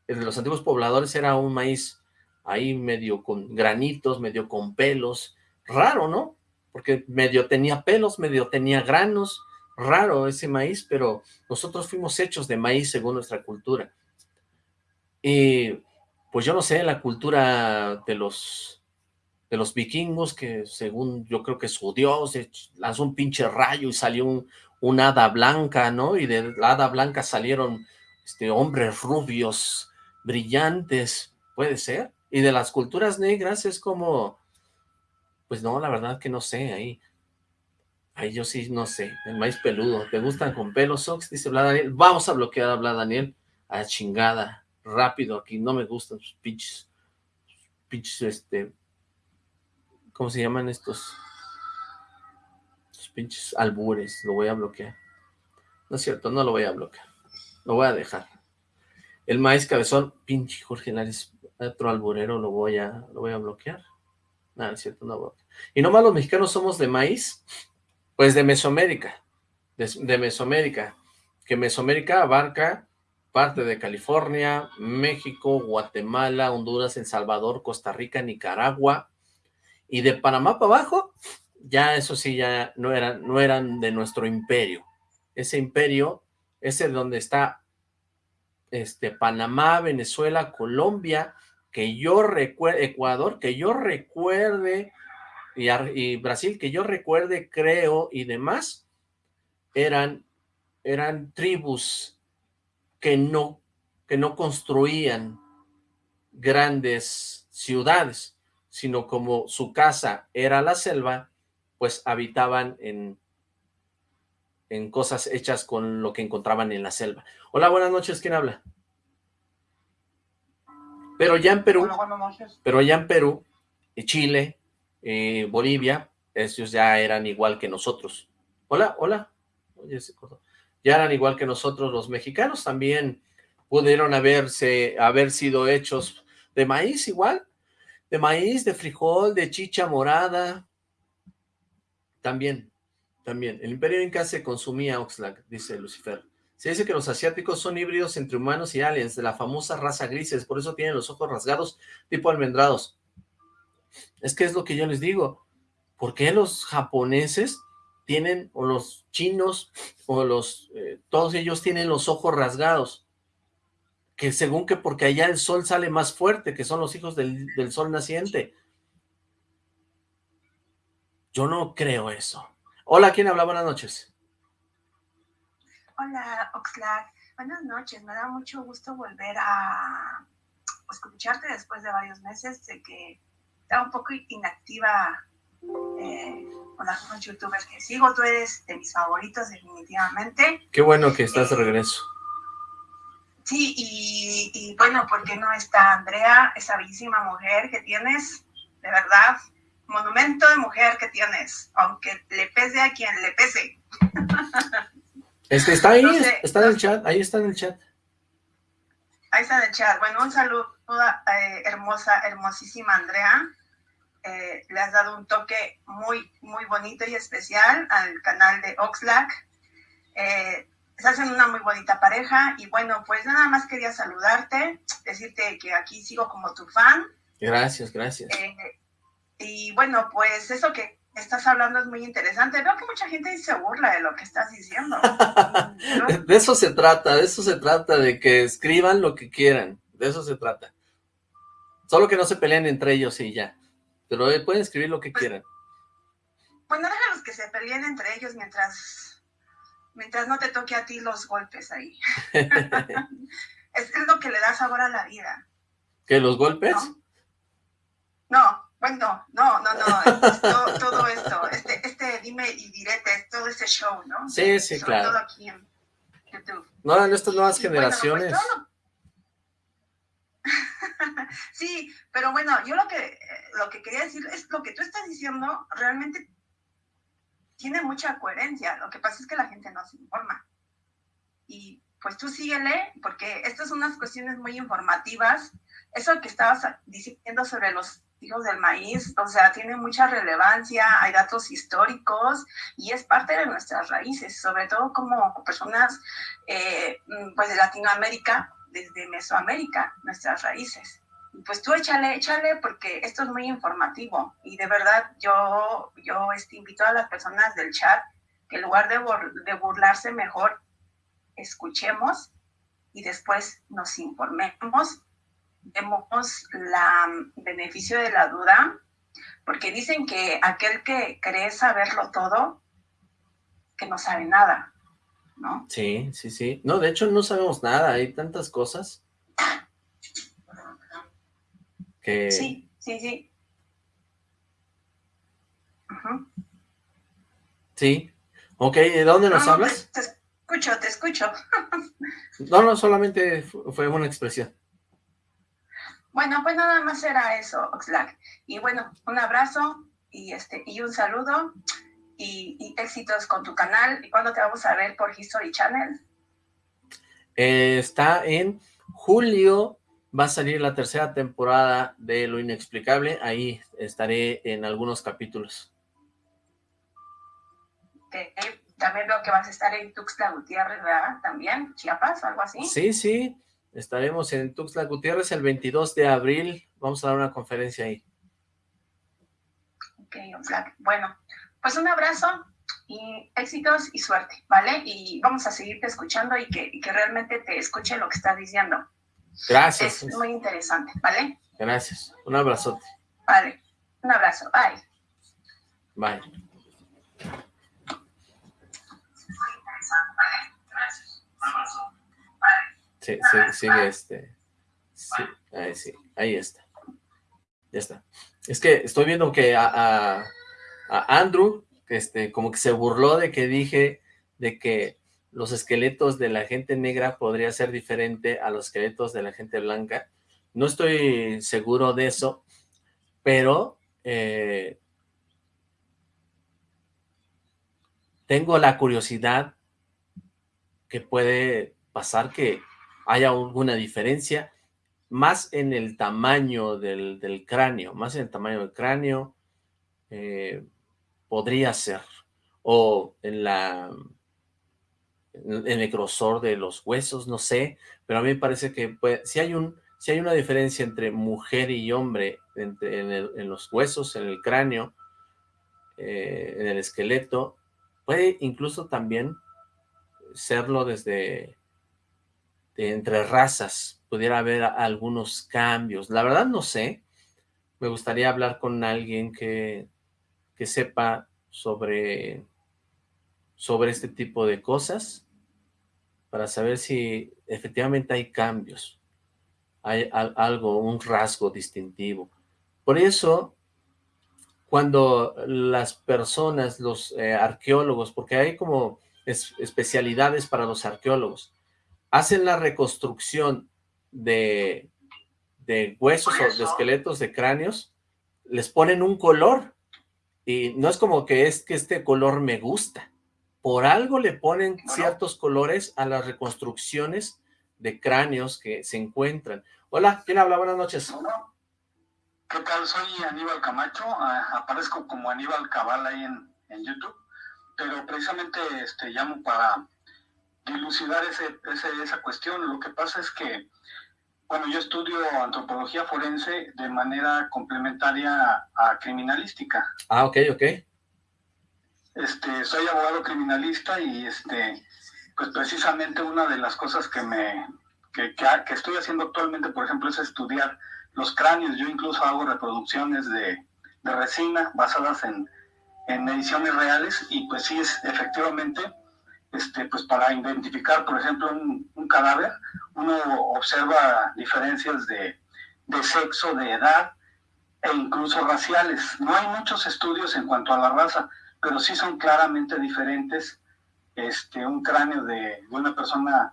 El de los antiguos pobladores era un maíz ahí medio con granitos, medio con pelos, raro, ¿no? Porque medio tenía pelos, medio tenía granos, raro ese maíz, pero nosotros fuimos hechos de maíz según nuestra cultura. Y pues yo no sé, la cultura de los, de los vikingos, que según yo creo que su dios lanzó un pinche rayo y salió un, un hada blanca, ¿no? Y de la hada blanca salieron este, hombres rubios, brillantes, puede ser. Y de las culturas negras es como, pues no, la verdad que no sé, ahí. Ahí yo sí no sé, el maíz peludo. ¿Te gustan con pelos, Sox? Dice Bla Daniel. Vamos a bloquear a Bla Daniel. A chingada rápido aquí, no me gustan sus pinches, pinches, este, ¿cómo se llaman estos? Pinches albures, lo voy a bloquear. No es cierto, no lo voy a bloquear, lo voy a dejar. El maíz cabezón, pinche Jorge Lares, otro alburero, lo voy a, lo voy a bloquear. No, es cierto, no voy Y nomás los mexicanos somos de maíz, pues de Mesoamérica, de Mesoamérica, que Mesoamérica abarca parte de California, México, Guatemala, Honduras, El Salvador, Costa Rica, Nicaragua, y de Panamá para abajo, ya eso sí, ya no eran, no eran de nuestro imperio. Ese imperio, ese donde está este, Panamá, Venezuela, Colombia, que yo recuerde, Ecuador, que yo recuerde, y, y, Brasil, que yo recuerde, creo, y demás, eran, eran tribus que no, que no construían grandes ciudades, sino como su casa era la selva, pues habitaban en, en cosas hechas con lo que encontraban en la selva. Hola, buenas noches, ¿quién habla? Pero ya en Perú, pero ya en Perú, eh, Chile, eh, Bolivia, ellos ya eran igual que nosotros. Hola, hola. Oye, se cortó ya eran igual que nosotros los mexicanos, también pudieron haberse, haber sido hechos de maíz igual, de maíz, de frijol, de chicha morada, también, también. El imperio inca se consumía Oxlack, dice Lucifer. Se dice que los asiáticos son híbridos entre humanos y aliens, de la famosa raza grises, por eso tienen los ojos rasgados tipo almendrados. Es que es lo que yo les digo, ¿por qué los japoneses tienen, o los chinos, o los, eh, todos ellos tienen los ojos rasgados, que según que porque allá el sol sale más fuerte, que son los hijos del, sol naciente. Yo no creo eso. Hola, ¿quién habla? Buenas noches. Hola, Oxlack. Buenas noches. Me da mucho gusto volver a escucharte después de varios meses de que estaba un poco inactiva eh, con algunos youtubers que sigo. Tú eres de mis favoritos definitivamente. Qué bueno que estás de regreso. Sí, y, y, bueno, ¿por qué no está Andrea, esa bellísima mujer que tienes? De verdad, monumento de mujer que tienes, aunque le pese a quien le pese. (laughs) Este está ahí, está en el chat, ahí está en el chat. Ahí está en el chat. Bueno, un saludo eh, hermosa, hermosísima Andrea. Eh, le has dado un toque muy, muy bonito y especial al canal de Oxlack. Eh, se hacen una muy bonita pareja y bueno, pues nada más quería saludarte, decirte que aquí sigo como tu fan. Gracias, gracias. Eh, y bueno, pues eso que estás hablando es muy interesante. Veo que mucha gente se burla de lo que estás diciendo. (laughs) De eso se trata, de eso se trata, de que escriban lo que quieran, de eso se trata. Solo que no se peleen entre ellos y ya. Pero pueden escribir lo que pues, quieran. Bueno, déjalos que se peleen entre ellos mientras, mientras no te toque a ti los golpes ahí. (laughs) es, lo que le da sabor a la vida. ¿Que los golpes? No, bueno, no, no, no, todo, esto, este, este dime y direte, todo este show, ¿no? Sí, sí, Sobre claro. todo aquí en YouTube. No, en estas nuevas pues, generaciones. (laughs) sí, pero bueno, yo lo que, lo que quería decir es lo que tú estás diciendo realmente tiene mucha coherencia. Lo que pasa es que la gente no se informa. Y pues tú síguele, porque estas son unas cuestiones muy informativas. Eso que estabas diciendo sobre los hijos del maíz, o sea, tiene mucha relevancia, hay datos históricos y es parte de nuestras raíces, sobre todo como personas eh, pues de Latinoamérica, desde Mesoamérica, nuestras raíces. Pues tú échale, échale, porque esto es muy informativo. Y de verdad yo, yo este, invito a las personas del chat que en lugar de, de burlarse mejor, escuchemos y después nos informemos. Demos la beneficio de la duda, porque dicen que aquel que cree saberlo todo, que no sabe nada, ¿no? Sí, sí, sí. No, de hecho no sabemos nada, hay tantas cosas que... Sí, sí, sí. Sí. Ok, ¿de dónde nos hablas? Te, te, escucho, te escucho. (laughs) no, no, solamente fue una expresión. Bueno, pues nada más era eso, Oxlack. Y bueno, un abrazo y, este, y un saludo y, éxitos con tu canal. ¿Y cuándo te vamos a ver por History Channel? Eh, está en julio, va a salir la tercera temporada de Lo Inexplicable. Ahí estaré en algunos capítulos. También veo que vas a estar en Tuxtla Gutiérrez, ¿verdad? También, Chiapas, algo así. Sí, sí. Estaremos en Tuxtla Gutiérrez el 22 de abril. Vamos a dar una conferencia ahí. Ok, Bueno, pues un abrazo y éxitos y suerte, ¿vale? Y vamos a seguirte escuchando y que, realmente te escuche lo que estás diciendo. Gracias. Es muy interesante, ¿vale? Gracias. Un abrazote. Vale. Un abrazo. Bye. Bye. Gracias. Un abrazo. Sí, sí, sigue este. Sí, ahí sí, ahí está. Ya está. Es que estoy viendo que a, a, Andrew, este, como que se burló de que dije de que los esqueletos de la gente negra podría ser diferente a los esqueletos de la gente blanca. No estoy seguro de eso, pero eh, tengo la curiosidad que puede pasar que haya alguna diferencia, más en el tamaño del, cráneo, más en el tamaño del cráneo, eh, podría ser, o en la en el grosor de los huesos, no sé, pero a mí me parece que si hay un si hay una diferencia entre mujer y hombre en, los huesos, en el cráneo, eh, en el esqueleto, puede incluso también serlo desde entre razas pudiera haber algunos cambios. La verdad no sé. Me gustaría hablar con alguien que, que sepa sobre, sobre este tipo de cosas para saber si efectivamente hay cambios, hay algo, un rasgo distintivo. Por eso, cuando las personas, los eh, arqueólogos, porque hay como especialidades para los arqueólogos, hacen la reconstrucción de, de huesos o de esqueletos, de cráneos, les ponen un color, y no es como que es que este color me gusta, por algo le ponen ciertos colores a las reconstrucciones de cráneos que se encuentran. Hola, ¿quién habla? Buenas noches. ¿Qué tal? Soy Aníbal Camacho, ah, aparezco como Aníbal Cabal ahí en, en, YouTube, pero precisamente este, llamo para dilucidar ese, esa cuestión. Lo que pasa es que, bueno, yo estudio antropología forense de manera complementaria a criminalística. Ah, ok, ok. Este, soy abogado criminalista y este, pues precisamente una de las cosas que me que, que, estoy haciendo actualmente, por ejemplo, es estudiar los cráneos. Yo incluso hago reproducciones de, de resina basadas en, en, mediciones reales y pues sí es efectivamente, este, pues para identificar, por ejemplo, un, un cadáver, uno observa diferencias de, de sexo, de edad e incluso raciales. No hay muchos estudios en cuanto a la raza pero sí son claramente diferentes este, un cráneo de, una persona,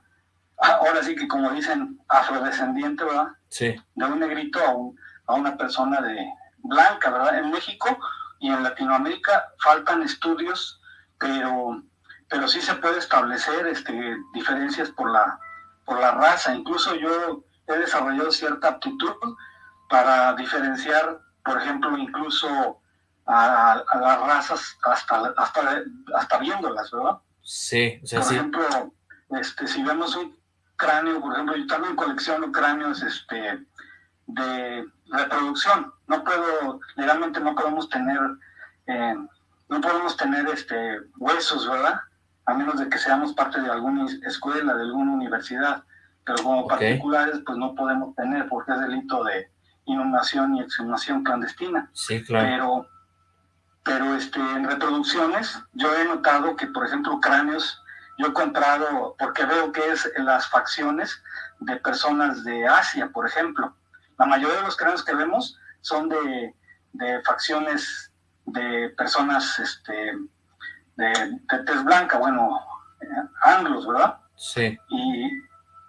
ah, ahora sí que como dicen, afrodescendiente, ¿verdad? Sí. De un negrito a, a una persona de blanca, ¿verdad? En México y en Latinoamérica faltan estudios, pero, pero sí se puede establecer este, diferencias por la, por la raza. Incluso yo he desarrollado cierta aptitud para diferenciar, por ejemplo, incluso a, las razas hasta, hasta, hasta viéndolas, ¿verdad? Sí, o sea, Por ejemplo, este, si vemos un cráneo, por ejemplo, yo también colecciono cráneos este, de reproducción. No puedo, legalmente no podemos tener, eh, no podemos tener este, huesos, ¿verdad? A menos de que seamos parte de alguna escuela, de alguna universidad. Pero como particulares, pues no podemos tener porque es delito de inhumación y exhumación clandestina. Sí, claro. Pero pero este, en reproducciones yo he notado que, por ejemplo, cráneos, yo he comprado, porque veo que es en las facciones de personas de Asia, por ejemplo. La mayoría de los cráneos que vemos son de, de facciones de personas este, de, de tez blanca, bueno, eh, anglos, ¿verdad? Sí. Y,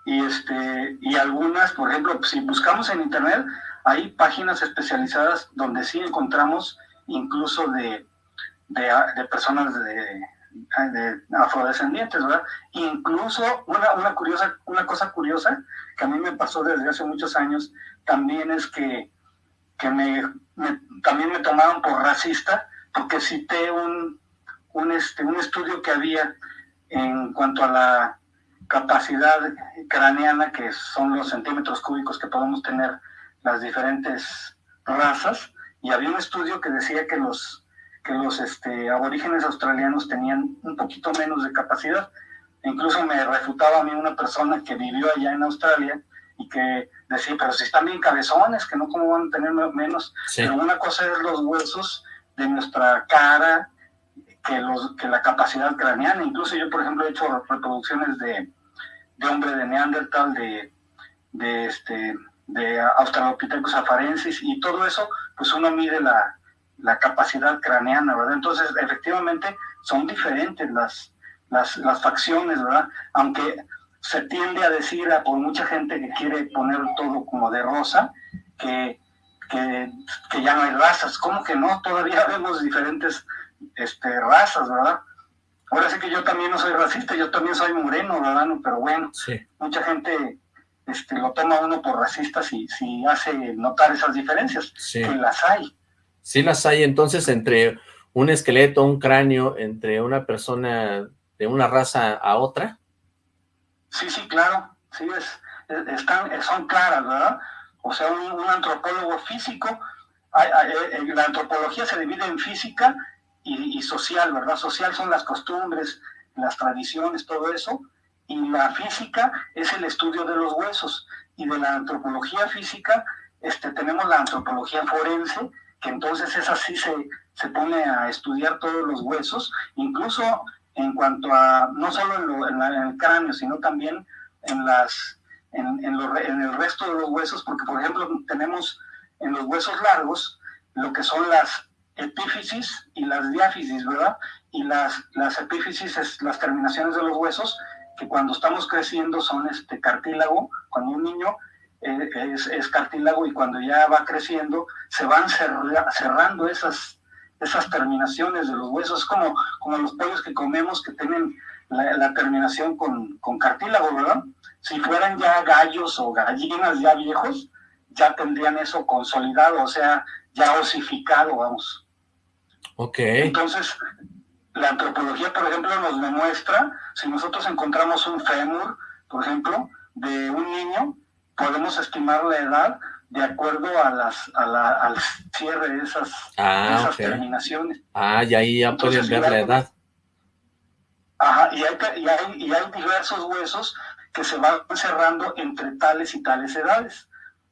y, este, y algunas, por ejemplo, si buscamos en internet, hay páginas especializadas donde sí encontramos incluso de, de, personas de, afrodescendientes, ¿verdad? Incluso una, una, curiosa, una cosa curiosa que a mí me pasó desde hace muchos años también es que, que me, también me tomaron por racista porque cité un, un, este, un estudio que había en cuanto a la capacidad craneana, que son los centímetros cúbicos que podemos tener las diferentes razas, y había un estudio que decía que los, que los este, aborígenes australianos tenían un poquito menos de capacidad. E incluso me refutaba a mí una persona que vivió allá en Australia y que decía, pero si están bien cabezones, que no cómo van a tener menos. Pero una cosa es los huesos de nuestra cara, que, los, que la capacidad craneana. Incluso yo, por ejemplo, he hecho reproducciones de, de hombre de Neandertal, de, de, este, de Australopithecus afarensis y todo eso, pues uno mide la, la capacidad craneana, ¿verdad? Entonces, efectivamente, son diferentes las, las, las, facciones, ¿verdad? Aunque se tiende a decir a, por mucha gente que quiere poner todo como de rosa, que, que, que ya no hay razas. ¿Cómo que no? Todavía (laughs) vemos diferentes este, razas, ¿verdad? Ahora sí que yo también no soy racista, yo también soy moreno, ¿verdad? Pero bueno, sí. mucha gente este, lo toma uno por racista si, si hace notar esas diferencias, sí. que las hay. Sí las hay, entonces, entre un esqueleto, un cráneo, entre una persona de una raza a otra. Sí, sí, claro, sí, es, están, son claras, ¿verdad? O sea, un, un antropólogo físico, hay, hay, eh, la antropología se divide en física y, social, ¿verdad? Social son las costumbres, las tradiciones, todo eso, y la física es el estudio de los huesos. Y de la antropología física este, tenemos la antropología forense, que entonces esa sí se, se pone a estudiar todos los huesos, incluso en cuanto a, no solo en, el cráneo, sino también en, las, en, el resto de los huesos, porque por ejemplo tenemos en los huesos largos lo que son las epífisis y las diáfisis, ¿verdad? Y las, las epífisis es las terminaciones de los huesos, que cuando estamos creciendo son este cartílago, cuando un niño eh, es, es, cartílago y cuando ya va creciendo se van cerrando esas esas terminaciones de los huesos, como, como los pollos que comemos que tienen la, terminación con, con, cartílago, ¿verdad? Si fueran ya gallos o gallinas ya viejos, ya tendrían eso consolidado, o sea, ya osificado, vamos. Ok. Entonces, la antropología, por ejemplo, nos demuestra, si nosotros encontramos un fémur, por ejemplo, de un niño, podemos estimar la edad de acuerdo a las a la, al cierre de esas, ah, esas terminaciones. Ah, y ahí ya pueden ver la edad. Ajá, y hay, y, hay, y hay diversos huesos que se van cerrando entre tales y tales edades.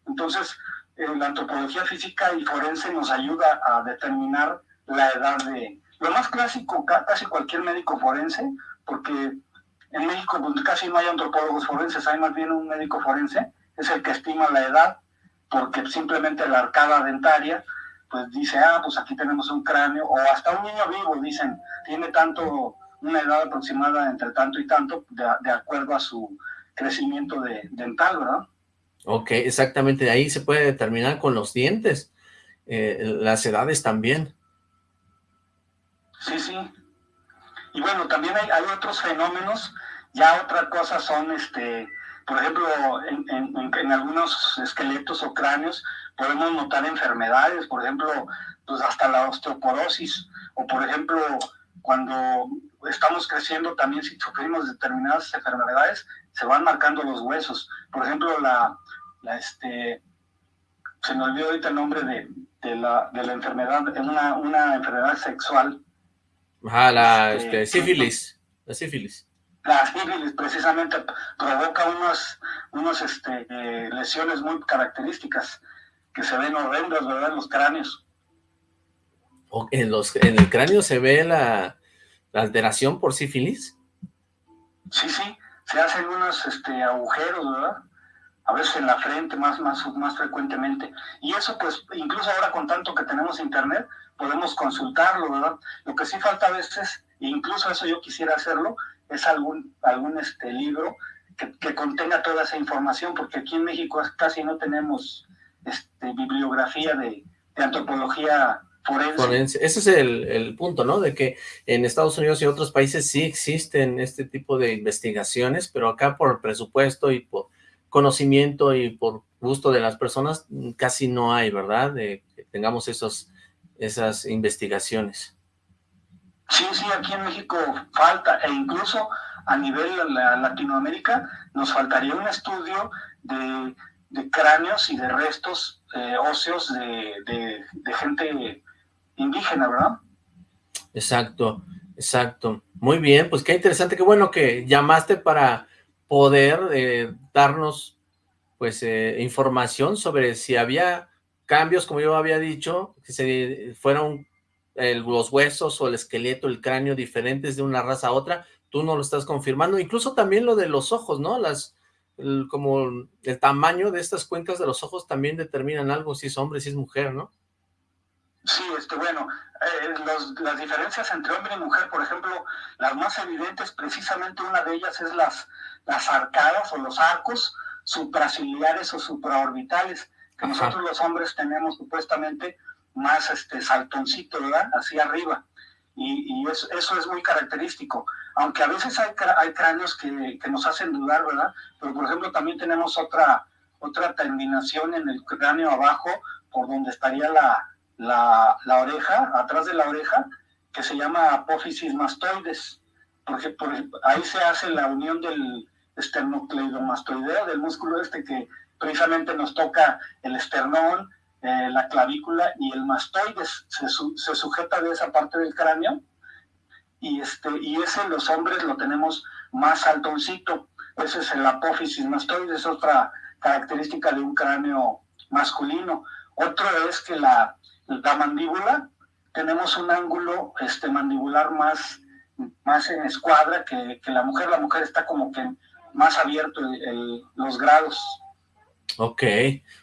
Entonces, eh, la antropología física y forense nos ayuda a determinar la edad de... Lo más clásico, casi cualquier médico forense, porque en México pues, casi no hay antropólogos forenses, hay más bien un médico forense, es el que estima la edad porque simplemente la arcada dentaria, pues dice, ah, pues aquí tenemos un cráneo, o hasta un niño vivo, dicen, tiene tanto, una edad aproximada entre tanto y tanto, de, acuerdo a su crecimiento de, dental, ¿verdad? Ok, exactamente, ahí se puede determinar con los dientes, eh, las edades también. Sí, sí. Y bueno, también hay, otros fenómenos, ya otra cosa son, este, por ejemplo, en, algunos esqueletos o cráneos podemos notar enfermedades, por ejemplo, pues hasta la osteoporosis, o por ejemplo, cuando estamos creciendo también si sufrimos determinadas enfermedades, se van marcando los huesos. Por ejemplo, la, este, se me olvidó ahorita el nombre de, la, de la enfermedad, una, una enfermedad sexual. Ajá, la este, este sífilis, la sífilis la sífilis precisamente provoca unos, unos este, eh, lesiones muy características que se ven horrendas, ¿verdad? En los cráneos. ¿En, los, ¿En el cráneo se ve la, alteración por sífilis? Sí, sí, se hacen unos este, agujeros, ¿verdad? A veces en la frente más, más, más frecuentemente. Y eso pues, incluso ahora con tanto que tenemos internet, podemos consultarlo, ¿verdad? Lo que sí falta a veces, incluso eso yo quisiera hacerlo, es algún, algún este, libro que, contenga toda esa información, porque aquí en México casi no tenemos este, bibliografía de, antropología forense. Ese es el, punto, ¿no? De que en Estados Unidos y otros países sí existen este tipo de investigaciones, pero acá por presupuesto y por conocimiento y por gusto de las personas casi no hay, ¿verdad? De que tengamos esos, esas investigaciones. Sí, sí, aquí en México falta, e incluso a nivel de Latinoamérica nos faltaría un estudio de, cráneos y de restos eh, óseos de, gente indígena, ¿verdad? Exacto, exacto. Muy bien, pues qué interesante, qué bueno que llamaste para poder eh, darnos pues eh, información sobre si había cambios, como yo había dicho, que se fueron los huesos o el esqueleto, el cráneo diferentes de una raza a otra, tú no lo estás confirmando, incluso también lo de los ojos, ¿no? Las, como el tamaño de estas cuencas de los ojos también determinan algo, si es hombre, si es mujer, ¿no? Sí, este, bueno, eh, las diferencias entre hombre y mujer, por ejemplo, las más evidentes, precisamente una de ellas es las, las arcadas o los arcos supraciliares o supraorbitales, que nosotros los hombres tenemos supuestamente más este saltoncito, ¿verdad? Hacia arriba. Y, y eso, eso, es muy característico. Aunque a veces hay, hay cráneos que, que, nos hacen dudar, ¿verdad? Pero, por ejemplo, también tenemos otra, otra terminación en el cráneo abajo, por donde estaría la, la, la oreja, atrás de la oreja, que se llama apófisis mastoides. Porque por, ahí se hace la unión del esternocleidomastoideo, del músculo este que precisamente nos toca el esternón, eh, la clavícula y el mastoides se, se, sujeta de esa parte del cráneo y, este, y ese los hombres lo tenemos más altoncito. Ese es el apófisis mastoides, es otra característica de un cráneo masculino. Otro es que la, la mandíbula tenemos un ángulo este, mandibular más, más en escuadra que, la mujer. La mujer está como que más abierto los grados. Ok,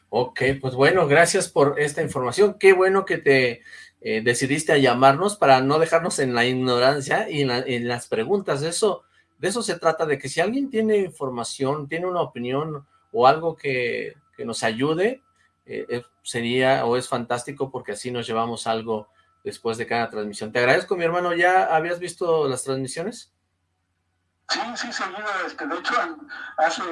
ok, pues bueno, gracias por esta información. Qué bueno que te eh, decidiste a llamarnos para no dejarnos en la ignorancia y en, las preguntas. Eso, de eso se trata, de que si alguien tiene información, tiene una opinión o algo que, nos ayude, eh, eh, sería o es fantástico porque así nos llevamos algo después de cada transmisión. Te agradezco, mi hermano. ¿Ya habías visto las transmisiones? Sí, sí, seguido. Este, de hecho, hace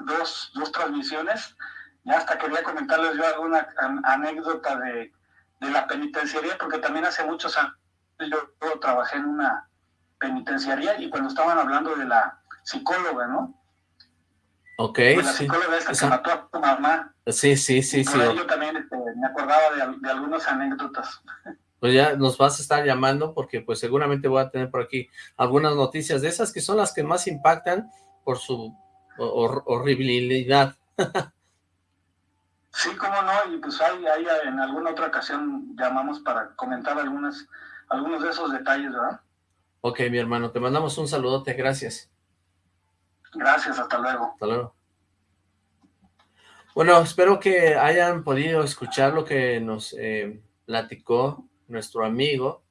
dos, dos transmisiones, ya hasta quería comentarles yo alguna anécdota de, de la penitenciaría, porque también hace muchos años yo, trabajé en una penitenciaría y cuando estaban hablando de la psicóloga, ¿no? Ok, pues la psicóloga esa que mató a tu mamá. Sí, sí, sí, sí. Yo también este, me acordaba de, de algunas anécdotas. Pues ya nos vas a estar llamando porque pues seguramente voy a tener por aquí algunas noticias de esas que son las que más impactan por su horribilidad. Sí, cómo no, y pues ahí, ahí en alguna otra ocasión llamamos para comentar algunas, algunos de esos detalles, ¿verdad? Ok, mi hermano, te mandamos un saludote, gracias. Gracias, hasta luego. Hasta luego. Bueno, espero que hayan podido escuchar lo que nos eh, platicó nuestro amigo,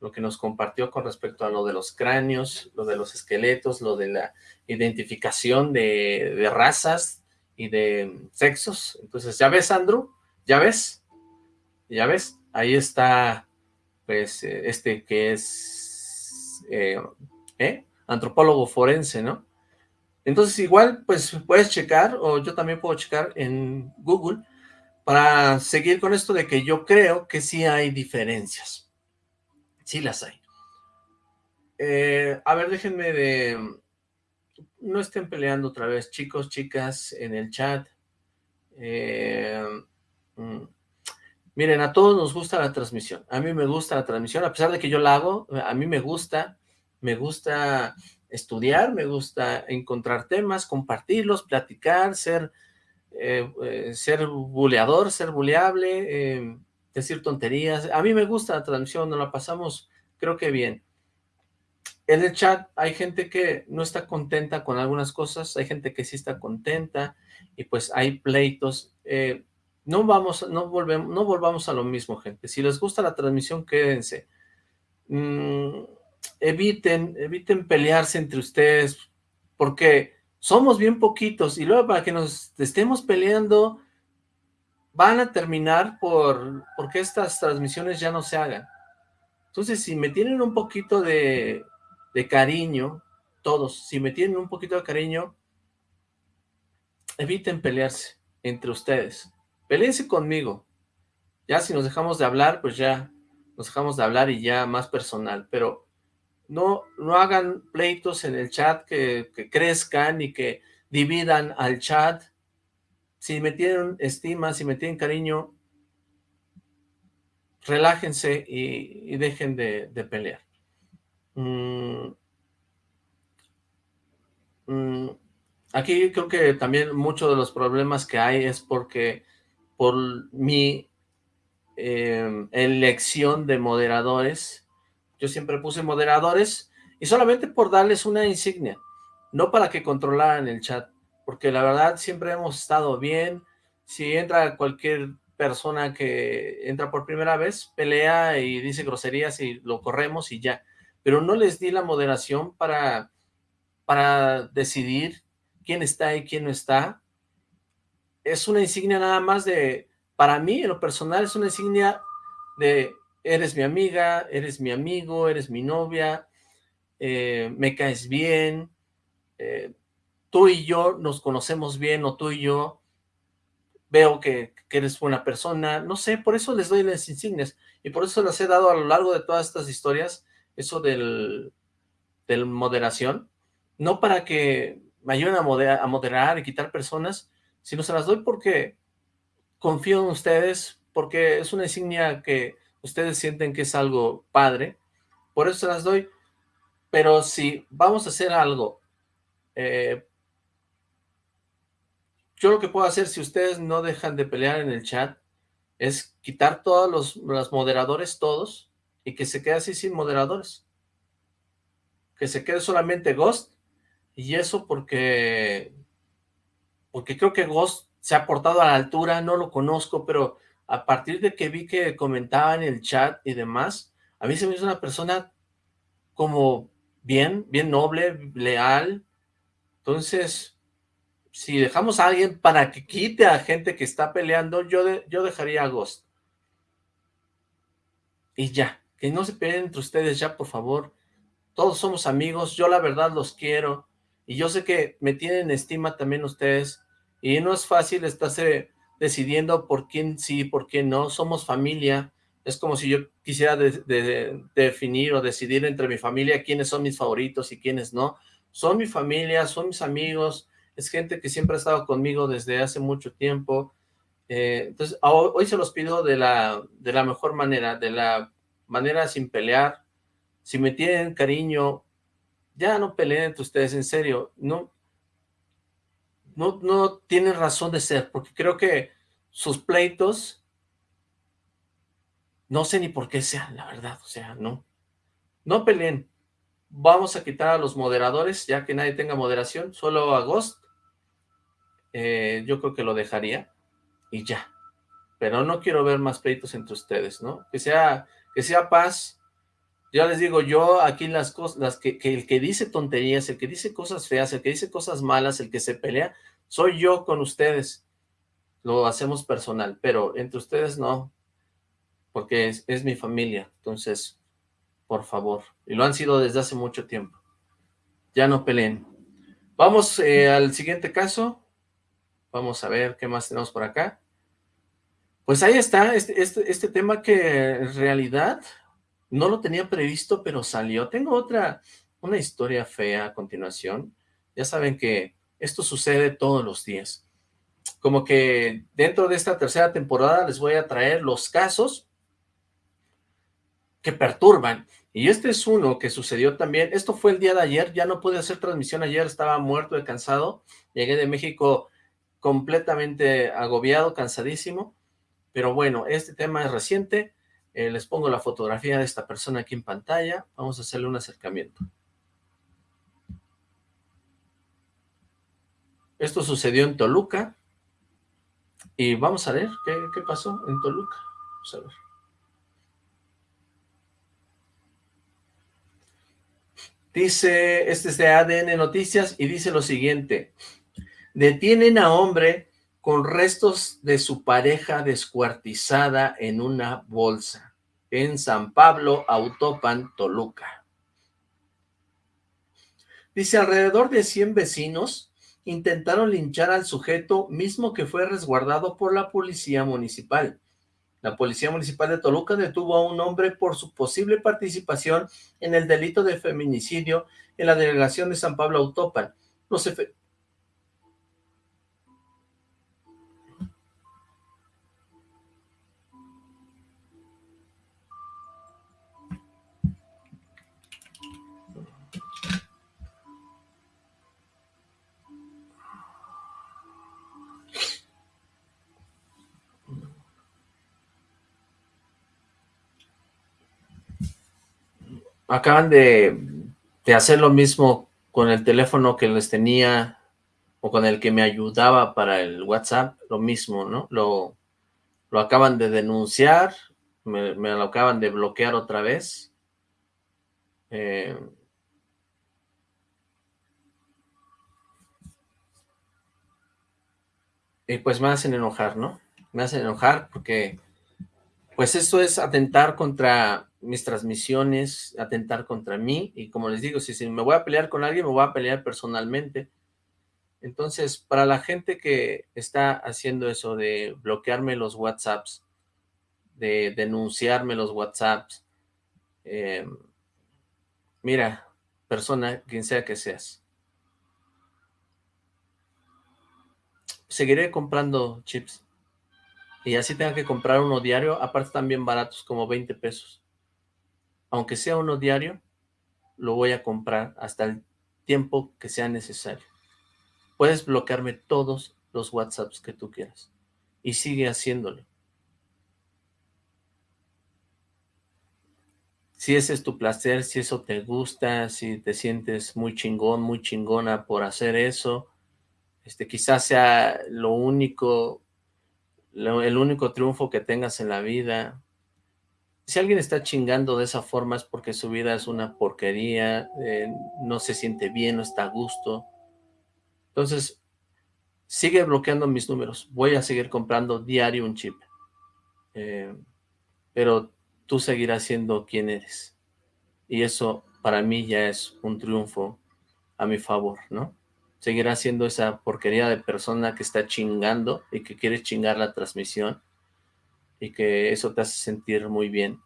lo que nos compartió con respecto a lo de los cráneos, lo de los esqueletos, lo de la identificación de, razas, y de sexos. Entonces, ¿ya ves, Andrew? ¿Ya ves? ¿Ya ves? Ahí está, pues, eh, este que es, eh, ¿eh? Antropólogo forense, ¿no? Entonces, igual, pues, puedes checar, o yo también puedo checar en Google, para seguir con esto de que yo creo que sí hay diferencias. Sí las hay. a ver, déjenme de no estén peleando otra vez, chicos, chicas, en el chat. Eh, mm, miren, a todos nos gusta la transmisión. A mí me gusta la transmisión, a pesar de que yo la hago, a mí me gusta, me gusta estudiar, me gusta encontrar temas, compartirlos, platicar, ser, eh, eh, ser buleador, ser buleable, decir tonterías. A mí me gusta la transmisión, nos la pasamos, creo que bien en el chat hay gente que no está contenta con algunas cosas, hay gente que sí está contenta y pues hay pleitos. Eh, no vamos, no volvemos, no volvamos a lo mismo, gente. Si les gusta la transmisión, quédense. Mm, eviten, eviten pelearse entre ustedes, porque somos bien poquitos y luego para que nos estemos peleando, van a terminar por porque estas transmisiones ya no se hagan. Entonces, si me tienen un poquito de cariño, todos, si me tienen un poquito de cariño, eviten pelearse entre ustedes. Peleense conmigo. Ya si nos dejamos de hablar, pues ya nos dejamos de hablar y ya más personal, pero no, no hagan pleitos en el chat que, crezcan y que dividan al chat. Si me tienen estima, si me tienen cariño, relájense y, dejen de pelear. Mm, mm, aquí creo que también muchos de los problemas que hay es porque por mi em, elección de moderadores, yo siempre puse moderadores y solamente por darles una insignia, no para que controlaran el chat, porque la verdad siempre hemos estado bien, si entra cualquier persona que entra por primera vez, pelea y dice groserías y lo corremos y ya, pero no les di la moderación para, para decidir quién está y quién no está. Es una insignia nada más de, para mí, en lo personal, es una insignia de, eres mi amiga, eres mi amigo, eres mi novia, eh, me caes bien, eh, tú y yo nos conocemos bien, o tú y yo veo que, que, eres buena persona, no sé, por eso les doy las insignias, y por eso las he dado a lo largo de todas estas historias, eso del, del moderación, no para que me ayuden a moderar, a moderar y quitar personas, sino se las doy porque confío en ustedes, porque es una insignia que ustedes sienten que es algo padre, por eso las doy, pero si vamos a hacer algo, eh, yo lo que puedo hacer si ustedes no dejan de pelear en el chat, es quitar todos los, los moderadores, todos, y que se quede así sin moderadores. Que se quede solamente Ghost, y eso porque, porque creo que Ghost se ha portado a la altura, no lo conozco, pero a partir de que vi que comentaba en el chat y demás, a mí se me hizo una persona como bien, bien noble, leal, entonces, si dejamos a alguien para que quite a gente que está peleando, yo, yo dejaría a Ghost. Y ya, que no se peleen entre ustedes ya, por favor. Todos somos amigos, yo la verdad los quiero. Y yo sé que me tienen estima también ustedes. Y no es fácil estarse decidiendo por quién sí, por quién no. Somos familia. Es como si yo quisiera definir o decidir entre mi familia quiénes son mis favoritos y quiénes no. Son mi familia, son mis amigos, es gente que siempre ha estado conmigo desde hace mucho tiempo. Eh, entonces, hoy se los pido de la, de la mejor manera, de la manera sin pelear. Si me tienen cariño, ya no peleen entre ustedes, en serio. No, no, no tienen razón de ser, porque creo que sus pleitos, no sé ni por qué sean, la verdad, o sea, no. No peleen. Vamos a quitar a los moderadores, ya que nadie tenga moderación, solo a Ghost. Eh, yo creo que lo dejaría y ya. Pero no quiero ver más pleitos entre ustedes, ¿no? Que sea, que sea paz. Ya les digo, yo aquí las cosas, las que, que el que dice tonterías, el que dice cosas feas, el que dice cosas malas, el que se pelea, soy yo con ustedes. Lo hacemos personal, pero entre ustedes no, porque es, es mi familia. Entonces, por favor. Y lo han sido desde hace mucho tiempo. Ya no peleen. Vamos eh, al siguiente caso. Vamos a ver qué más tenemos por acá. Pues ahí está, este, este, este, tema que en realidad no lo tenía previsto, pero salió. Tengo otra, una historia fea a continuación. Ya saben que esto sucede todos los días. Como que dentro de esta tercera temporada les voy a traer los casos que perturban. Y este es uno que sucedió también. Esto fue el día de ayer, ya no pude hacer transmisión ayer, estaba muerto de cansado. Llegué de México completamente agobiado, cansadísimo. Pero bueno, este tema es reciente. Eh, les pongo la fotografía de esta persona aquí en pantalla. Vamos a hacerle un acercamiento. Esto sucedió en Toluca. Y vamos a ver qué, pasó en Toluca. Vamos a ver. Dice, este es de ADN Noticias y dice lo siguiente. Detienen a hombre con restos de su pareja descuartizada en una bolsa en San Pablo, Autopan, Toluca. Dice, alrededor de 100 vecinos intentaron linchar al sujeto mismo que fue resguardado por la policía municipal. La Policía Municipal de Toluca detuvo a un hombre por su posible participación en el delito de feminicidio en la delegación de San Pablo Autópan. Los, acaban de, hacer lo mismo con el teléfono que les tenía o con el que me ayudaba para el WhatsApp, lo mismo, ¿no? Lo, lo acaban de denunciar, me, lo acaban de bloquear otra vez. Eh, y pues me hacen enojar, ¿no? Me hacen enojar porque pues esto es atentar contra mis transmisiones, atentar contra mí, y como les digo, si, me voy a pelear con alguien, me voy a pelear personalmente. Entonces, para la gente que está haciendo eso de bloquearme los WhatsApps, de denunciarme los WhatsApps, eh, mira, persona, quien sea que seas, seguiré comprando chips. Y así tenga que comprar uno diario, aparte también baratos, como 20 pesos aunque sea uno diario, lo voy a comprar hasta el tiempo que sea necesario. Puedes bloquearme todos los WhatsApps que tú quieras y sigue haciéndolo. si ese es tu placer, si eso te gusta, si te sientes muy chingón, muy chingona por hacer eso, este, quizás sea lo único, el único triunfo que tengas en la vida. Si alguien está chingando de esa forma es porque su vida es una porquería, eh, no se siente bien, no está a gusto. Entonces, sigue bloqueando mis números. Voy a seguir comprando diario un chip. Eh, pero tú seguirás siendo quien eres. Y eso para mí ya es un triunfo a mi favor, ¿no? Seguirás siendo esa porquería de persona que está chingando y que quiere chingar la transmisión y que eso te hace sentir muy bien.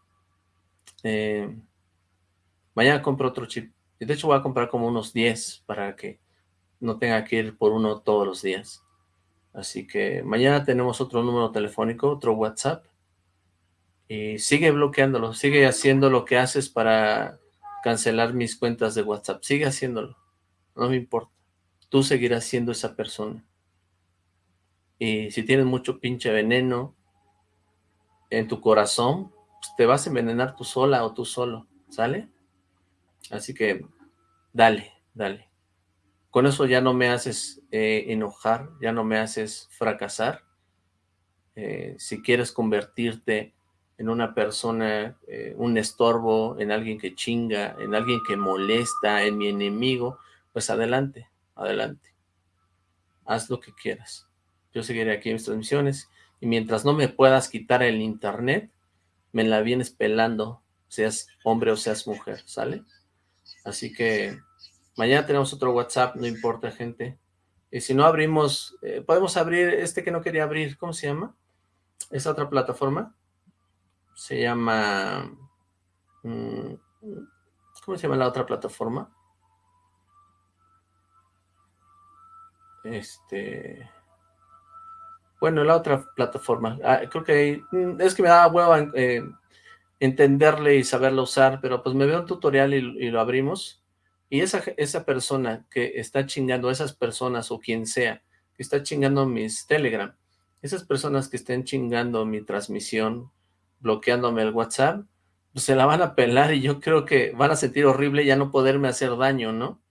Eh, mañana compro otro chip. De hecho voy a comprar como unos 10 para que no tenga que ir por uno todos los días. Así que mañana tenemos otro número telefónico, otro WhatsApp. Y sigue bloqueándolo, sigue haciendo lo que haces para cancelar mis cuentas de WhatsApp. Sigue haciéndolo, no me importa. Tú seguirás siendo esa persona. Y si tienes mucho pinche veneno en tu corazón, pues te vas a envenenar tú sola o tú solo, ¿sale? Así que dale, dale. Con eso ya no me haces eh, enojar, ya no me haces fracasar. Eh, si quieres convertirte en una persona, eh, un estorbo, en alguien que chinga, en alguien que molesta, en mi enemigo, pues adelante, adelante. Haz lo que quieras. Yo seguiré aquí en mis transmisiones y mientras no me puedas quitar el internet, me la vienes pelando, seas hombre o seas mujer, ¿sale? Así que Mañana tenemos otro WhatsApp, no importa, gente. Y si no abrimos, eh, podemos abrir este que no quería abrir, ¿cómo se llama? Esa otra plataforma. Se llama... Mm, ¿Cómo se llama la otra plataforma? Este... Bueno, la otra plataforma. Ah, creo que mm, es que me daba hueva eh, entenderle y saberlo usar, pero pues me veo un tutorial y lo abrimos y esa, esa persona que está chingando, esas personas o quien sea, que está chingando mis Telegram, esas personas que estén chingando mi transmisión, bloqueándome el WhatsApp, pues se la van a pelar y yo creo que van a sentir horrible ya no poderme hacer daño, ¿no?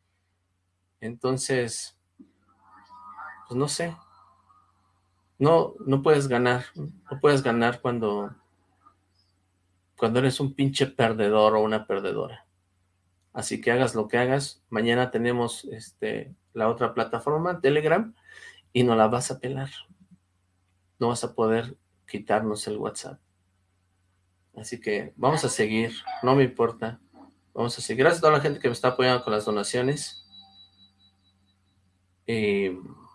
Entonces, pues no sé. No, no puedes ganar, no puedes ganar cuando, cuando eres un pinche perdedor o una perdedora. Así que hagas lo que hagas, mañana tenemos este, la otra plataforma, Telegram, y no la vas a pelar. No vas a poder quitarnos el WhatsApp. Así que vamos a seguir, no me importa. Vamos a seguir. Gracias a toda la gente que me está apoyando con las donaciones. Y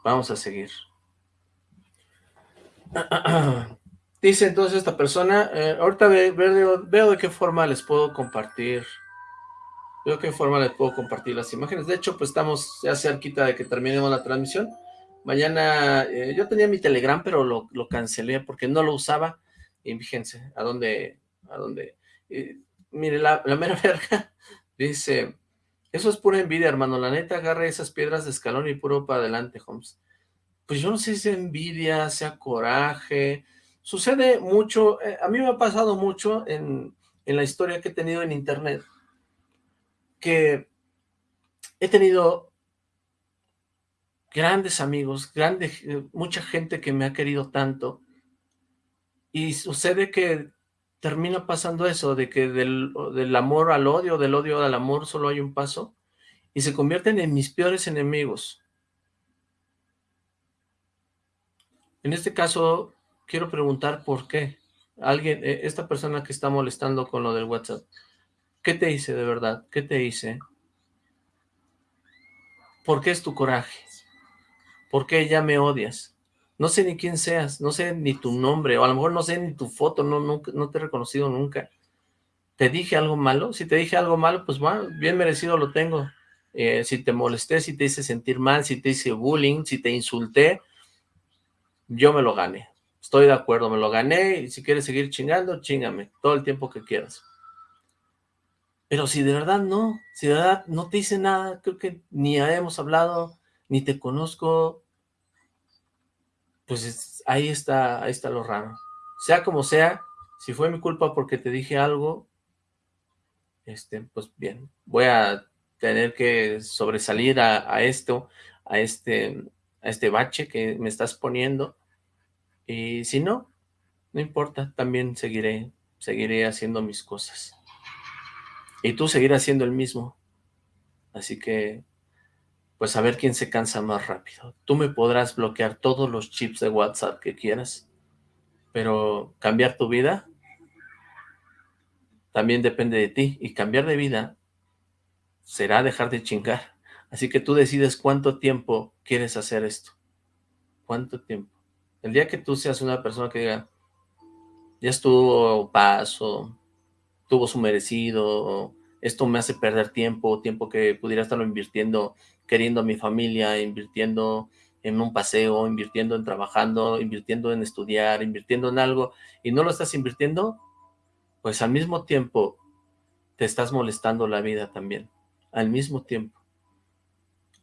vamos a seguir. (clears throat) Dice entonces esta persona, eh, ahorita veo de qué forma les puedo compartir de qué forma les puedo compartir las imágenes. De hecho, pues estamos ya cerquita de que terminemos la transmisión. Mañana, eh, yo tenía mi Telegram, pero lo, cancelé porque no lo usaba. Y fíjense, a dónde, a dónde. Mire, la, la mera (laughs) verga dice, eso es pura envidia, hermano. La neta, agarre esas piedras de escalón y puro para adelante, Holmes. Pues yo no sé si es envidia, sea coraje. Sucede mucho, eh, a mí me ha pasado mucho en, en la historia que he tenido en internet que he tenido grandes amigos, grandes, mucha gente que me ha querido tanto, y sucede que termina pasando eso, de que del, del, amor al odio, del odio al amor solo hay un paso, y se convierten en mis peores enemigos. En este caso, quiero preguntar por qué. Alguien, eh, esta persona que está molestando con lo del WhatsApp, ¿Qué te hice de verdad? ¿Qué te hice? ¿Por qué es tu coraje? ¿Por qué ya me odias? No sé ni quién seas, no sé ni tu nombre, o a lo mejor no sé ni tu foto, no, no, no te he reconocido nunca. ¿Te dije algo malo? Si te dije algo malo, pues bien merecido lo tengo. Eh, si te molesté, si te hice sentir mal, si te hice bullying, si te insulté, yo me lo gané. Estoy de acuerdo, me lo gané, y si quieres seguir chingando, chingame, todo el tiempo que quieras. Pero si de verdad no, si de verdad no te hice nada, creo que ni hemos hablado, ni te conozco, pues ahí está, ahí está lo raro. Sea como sea, si fue mi culpa porque te dije algo, este, pues bien, voy a tener que sobresalir a, esto, a este, a este bache que me estás poniendo, y si no, no importa, también seguiré, seguiré haciendo mis cosas. Y tú seguirás haciendo el mismo. Así que, pues a ver quién se cansa más rápido. Tú me podrás bloquear todos los chips de WhatsApp que quieras, pero cambiar tu vida también depende de ti. Y cambiar de vida será dejar de chingar. Así que tú decides cuánto tiempo quieres hacer esto. ¿Cuánto tiempo? El día que tú seas una persona que diga, ya estuvo paso, tuvo su merecido, esto me hace perder tiempo, tiempo que pudiera estarlo invirtiendo, queriendo a mi familia, invirtiendo en un paseo, invirtiendo en trabajando, invirtiendo en estudiar, invirtiendo en algo, y no lo estás invirtiendo, pues al mismo tiempo te estás molestando la vida también, al mismo tiempo.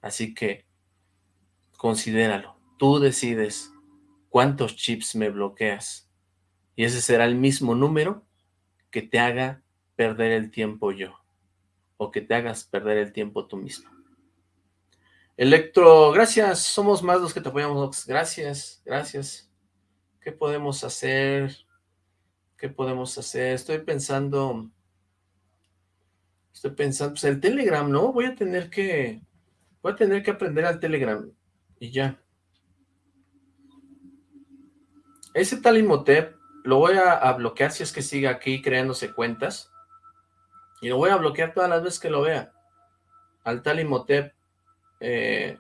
Así que considéralo, tú decides cuántos chips me bloqueas, y ese será el mismo número que te haga perder el tiempo yo, o que te hagas perder el tiempo tú mismo. Electro, gracias, somos más los que te apoyamos, gracias, gracias. ¿Qué podemos hacer? ¿Qué podemos hacer? Estoy pensando, estoy pensando, pues el Telegram, ¿no? Voy a tener que, voy a tener que aprender al Telegram, y ya. Ese tal Imhotep lo voy a, bloquear si es que sigue aquí creándose cuentas. Y lo voy a bloquear todas las veces que lo vea. Al tal Imhotep, eh,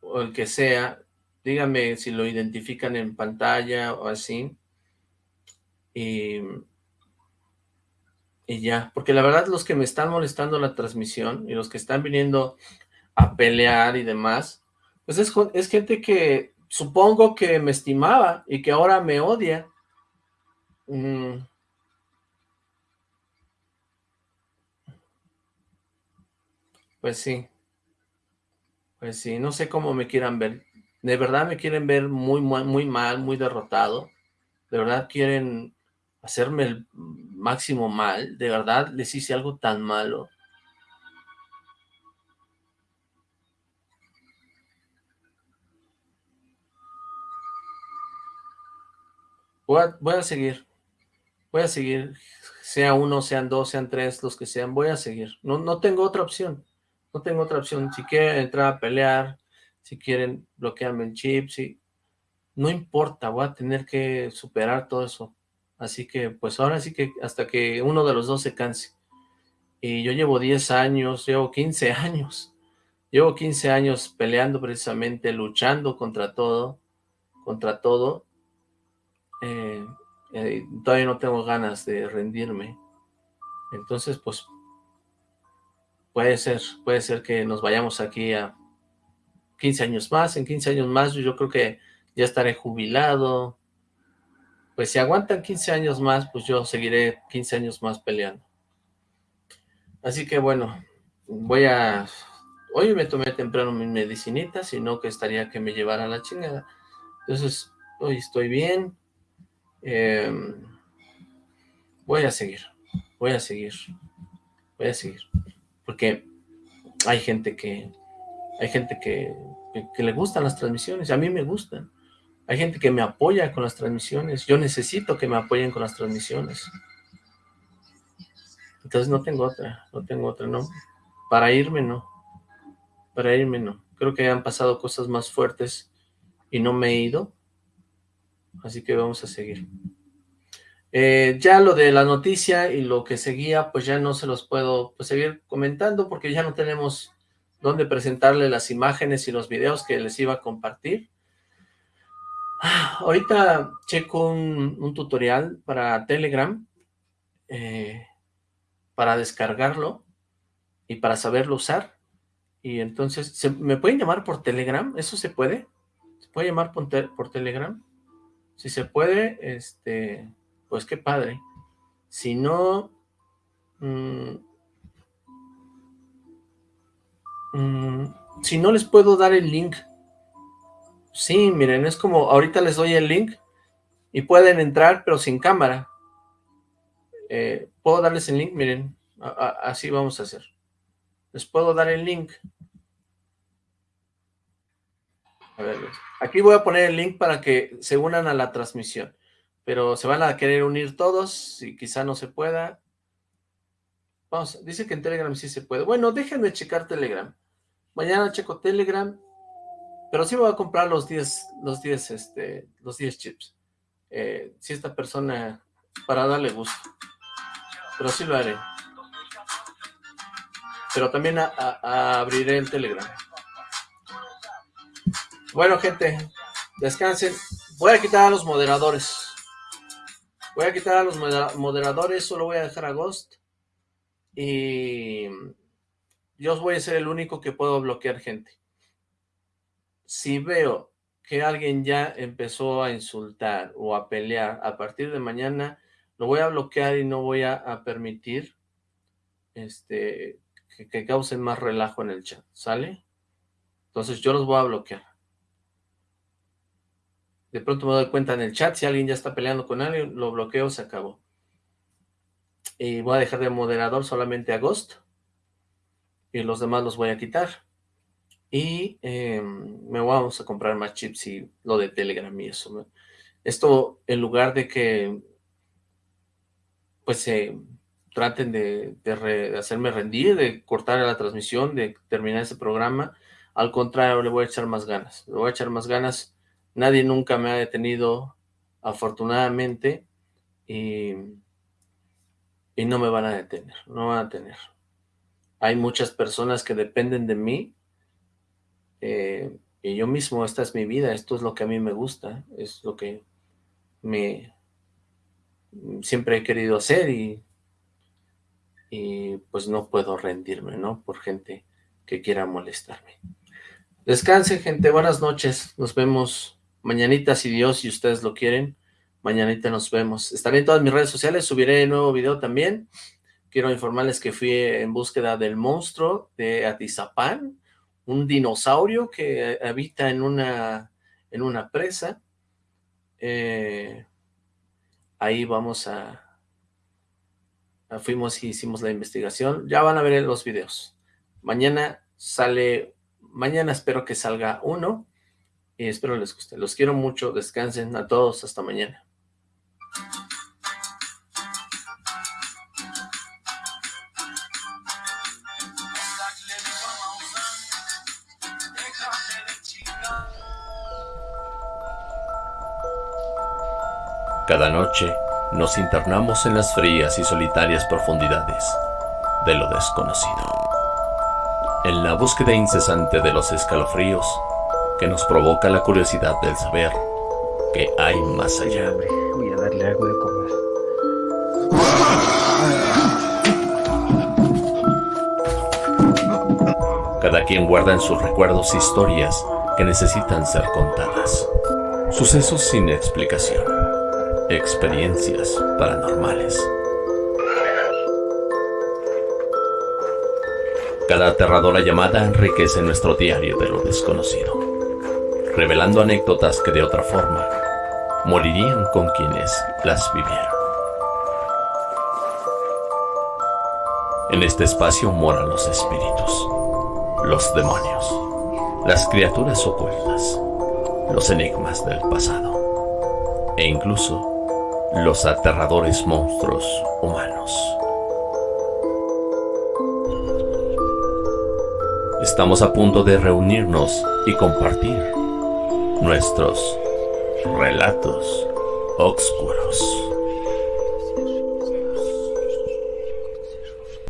o el que sea, dígame si lo identifican en pantalla o así. Y, ya, porque la verdad los que me están molestando la transmisión y los que están viniendo a pelear y demás, pues es, es gente que supongo que me estimaba y que ahora me odia. Mm. Pues sí. Pues sí, no sé cómo me quieran ver. De verdad me quieren ver muy, muy, muy mal, muy derrotado. De verdad quieren hacerme el máximo mal. De verdad les hice algo tan malo. Voy a, seguir. Voy a seguir. Sea uno, sean dos, sean tres, los que sean. Voy a seguir. No, no tengo otra opción. No tengo otra opción. Si quieren entrar a pelear, si quieren bloquearme el chip, si... No importa, voy a tener que superar todo eso. Así que, pues ahora sí que hasta que uno de los dos se canse. Y yo llevo 10 años, llevo 15 (laughs) años. Llevo 15 años peleando precisamente, luchando contra todo, contra todo, eh, eh, todavía no tengo ganas de rendirme. Entonces, pues, puede ser, puede ser que nos vayamos aquí a 15 años más. En 15 años más yo creo que ya estaré jubilado. Pues si aguantan 15 años más, pues yo seguiré 15 años más peleando. Así que bueno, voy a... Hoy me tomé temprano mi medicinita, sino que estaría que me llevara la chingada. Entonces, hoy estoy bien, Em, voy a seguir, voy a seguir, voy a seguir, porque hay gente que, hay gente que, que, le gustan las transmisiones, a mí me gustan, hay gente que me apoya con las transmisiones, yo necesito que me apoyen con las transmisiones, entonces no tengo otra, no tengo otra, no, para irme no, para irme no, creo que han pasado cosas más fuertes y no me he ido, Así que vamos a seguir. Eh, ya lo de la noticia y lo que seguía, pues ya no se los puedo pues, seguir comentando porque ya no tenemos dónde presentarle las imágenes y los videos que les iba a compartir. Ah, ahorita checo un, tutorial para Telegram, eh, para descargarlo y para saberlo usar. Y entonces, ¿me pueden llamar por Telegram? ¿Eso se puede? ¿Se puede llamar por, por Telegram? Si se puede, este, pues qué padre. Si no, mm, mm, si no les puedo dar el link. Sí, miren, es como, ahorita les doy el link y pueden entrar, pero sin cámara. Eh, puedo darles el link, miren, así vamos a hacer. Les puedo dar el link. A ver, aquí voy a poner el link para que se unan a la transmisión, pero se van a querer unir todos y quizá no se pueda. Vamos, dice que en Telegram sí se puede. Bueno, déjenme checar Telegram. Mañana checo Telegram, pero sí voy a comprar los 10, los 10, este, los 10 chips. Eh, si esta persona, para darle gusto. Pero sí lo haré. Pero también abriré el Telegram. Bueno, gente, descansen. Voy a quitar a los moderadores. Voy a quitar a los moderadores, solo voy a dejar a Ghost. Y yo voy a ser el único que puedo bloquear gente. Si veo que alguien ya empezó a insultar o a pelear a partir de mañana, lo voy a bloquear y no voy a, permitir este, que, que, causen más relajo en el chat, ¿sale? Entonces yo los voy a bloquear. De pronto me doy cuenta en el chat, si alguien ya está peleando con alguien, lo bloqueo, se acabó. Y voy a dejar de moderador solamente a Ghost. Y los demás los voy a quitar. Y em, me vamos a comprar más chips y lo de Telegram y eso. Esto, en lugar de que pues se traten de, hacerme rendir, de cortar la transmisión, de terminar ese programa, al contrario, le voy a echar más ganas. Le voy a echar más ganas. Nadie nunca me ha detenido, afortunadamente, y, y no me van a detener, no van a tener. Hay muchas personas que dependen de mí eh, y yo mismo, esta es mi vida, esto es lo que a mí me gusta, es lo que me siempre he querido hacer y, y pues no puedo rendirme, ¿no? Por gente que quiera molestarme. Descansen, gente, buenas noches, nos vemos mañanita si Dios y ustedes lo quieren, mañanita nos vemos. Estaré en todas mis redes sociales, subiré nuevo video también, quiero informarles que fui en búsqueda del monstruo de Atizapán, un dinosaurio que habita en una, en una presa. Eh, ahí vamos a, Fuimos y hicimos la investigación. Ya van a ver los videos. Mañana sale... Mañana espero que salga uno. Y espero les guste. Los quiero mucho. Descansen a todos. Hasta mañana. Cada noche nos internamos en las frías y solitarias profundidades de lo desconocido. En la búsqueda incesante de los escalofríos que nos provoca la curiosidad del saber que hay más allá. Voy a darle algo de comer. Cada quien guarda en sus recuerdos historias que necesitan ser contadas. Sucesos sin explicación experiencias paranormales. Cada aterradora llamada enriquece nuestro diario de lo desconocido, revelando anécdotas que de otra forma morirían con quienes las vivieron. En este espacio moran los espíritus, los demonios, las criaturas ocultas, los enigmas del pasado e incluso los aterradores monstruos humanos. Estamos a punto de reunirnos y compartir nuestros relatos oscuros.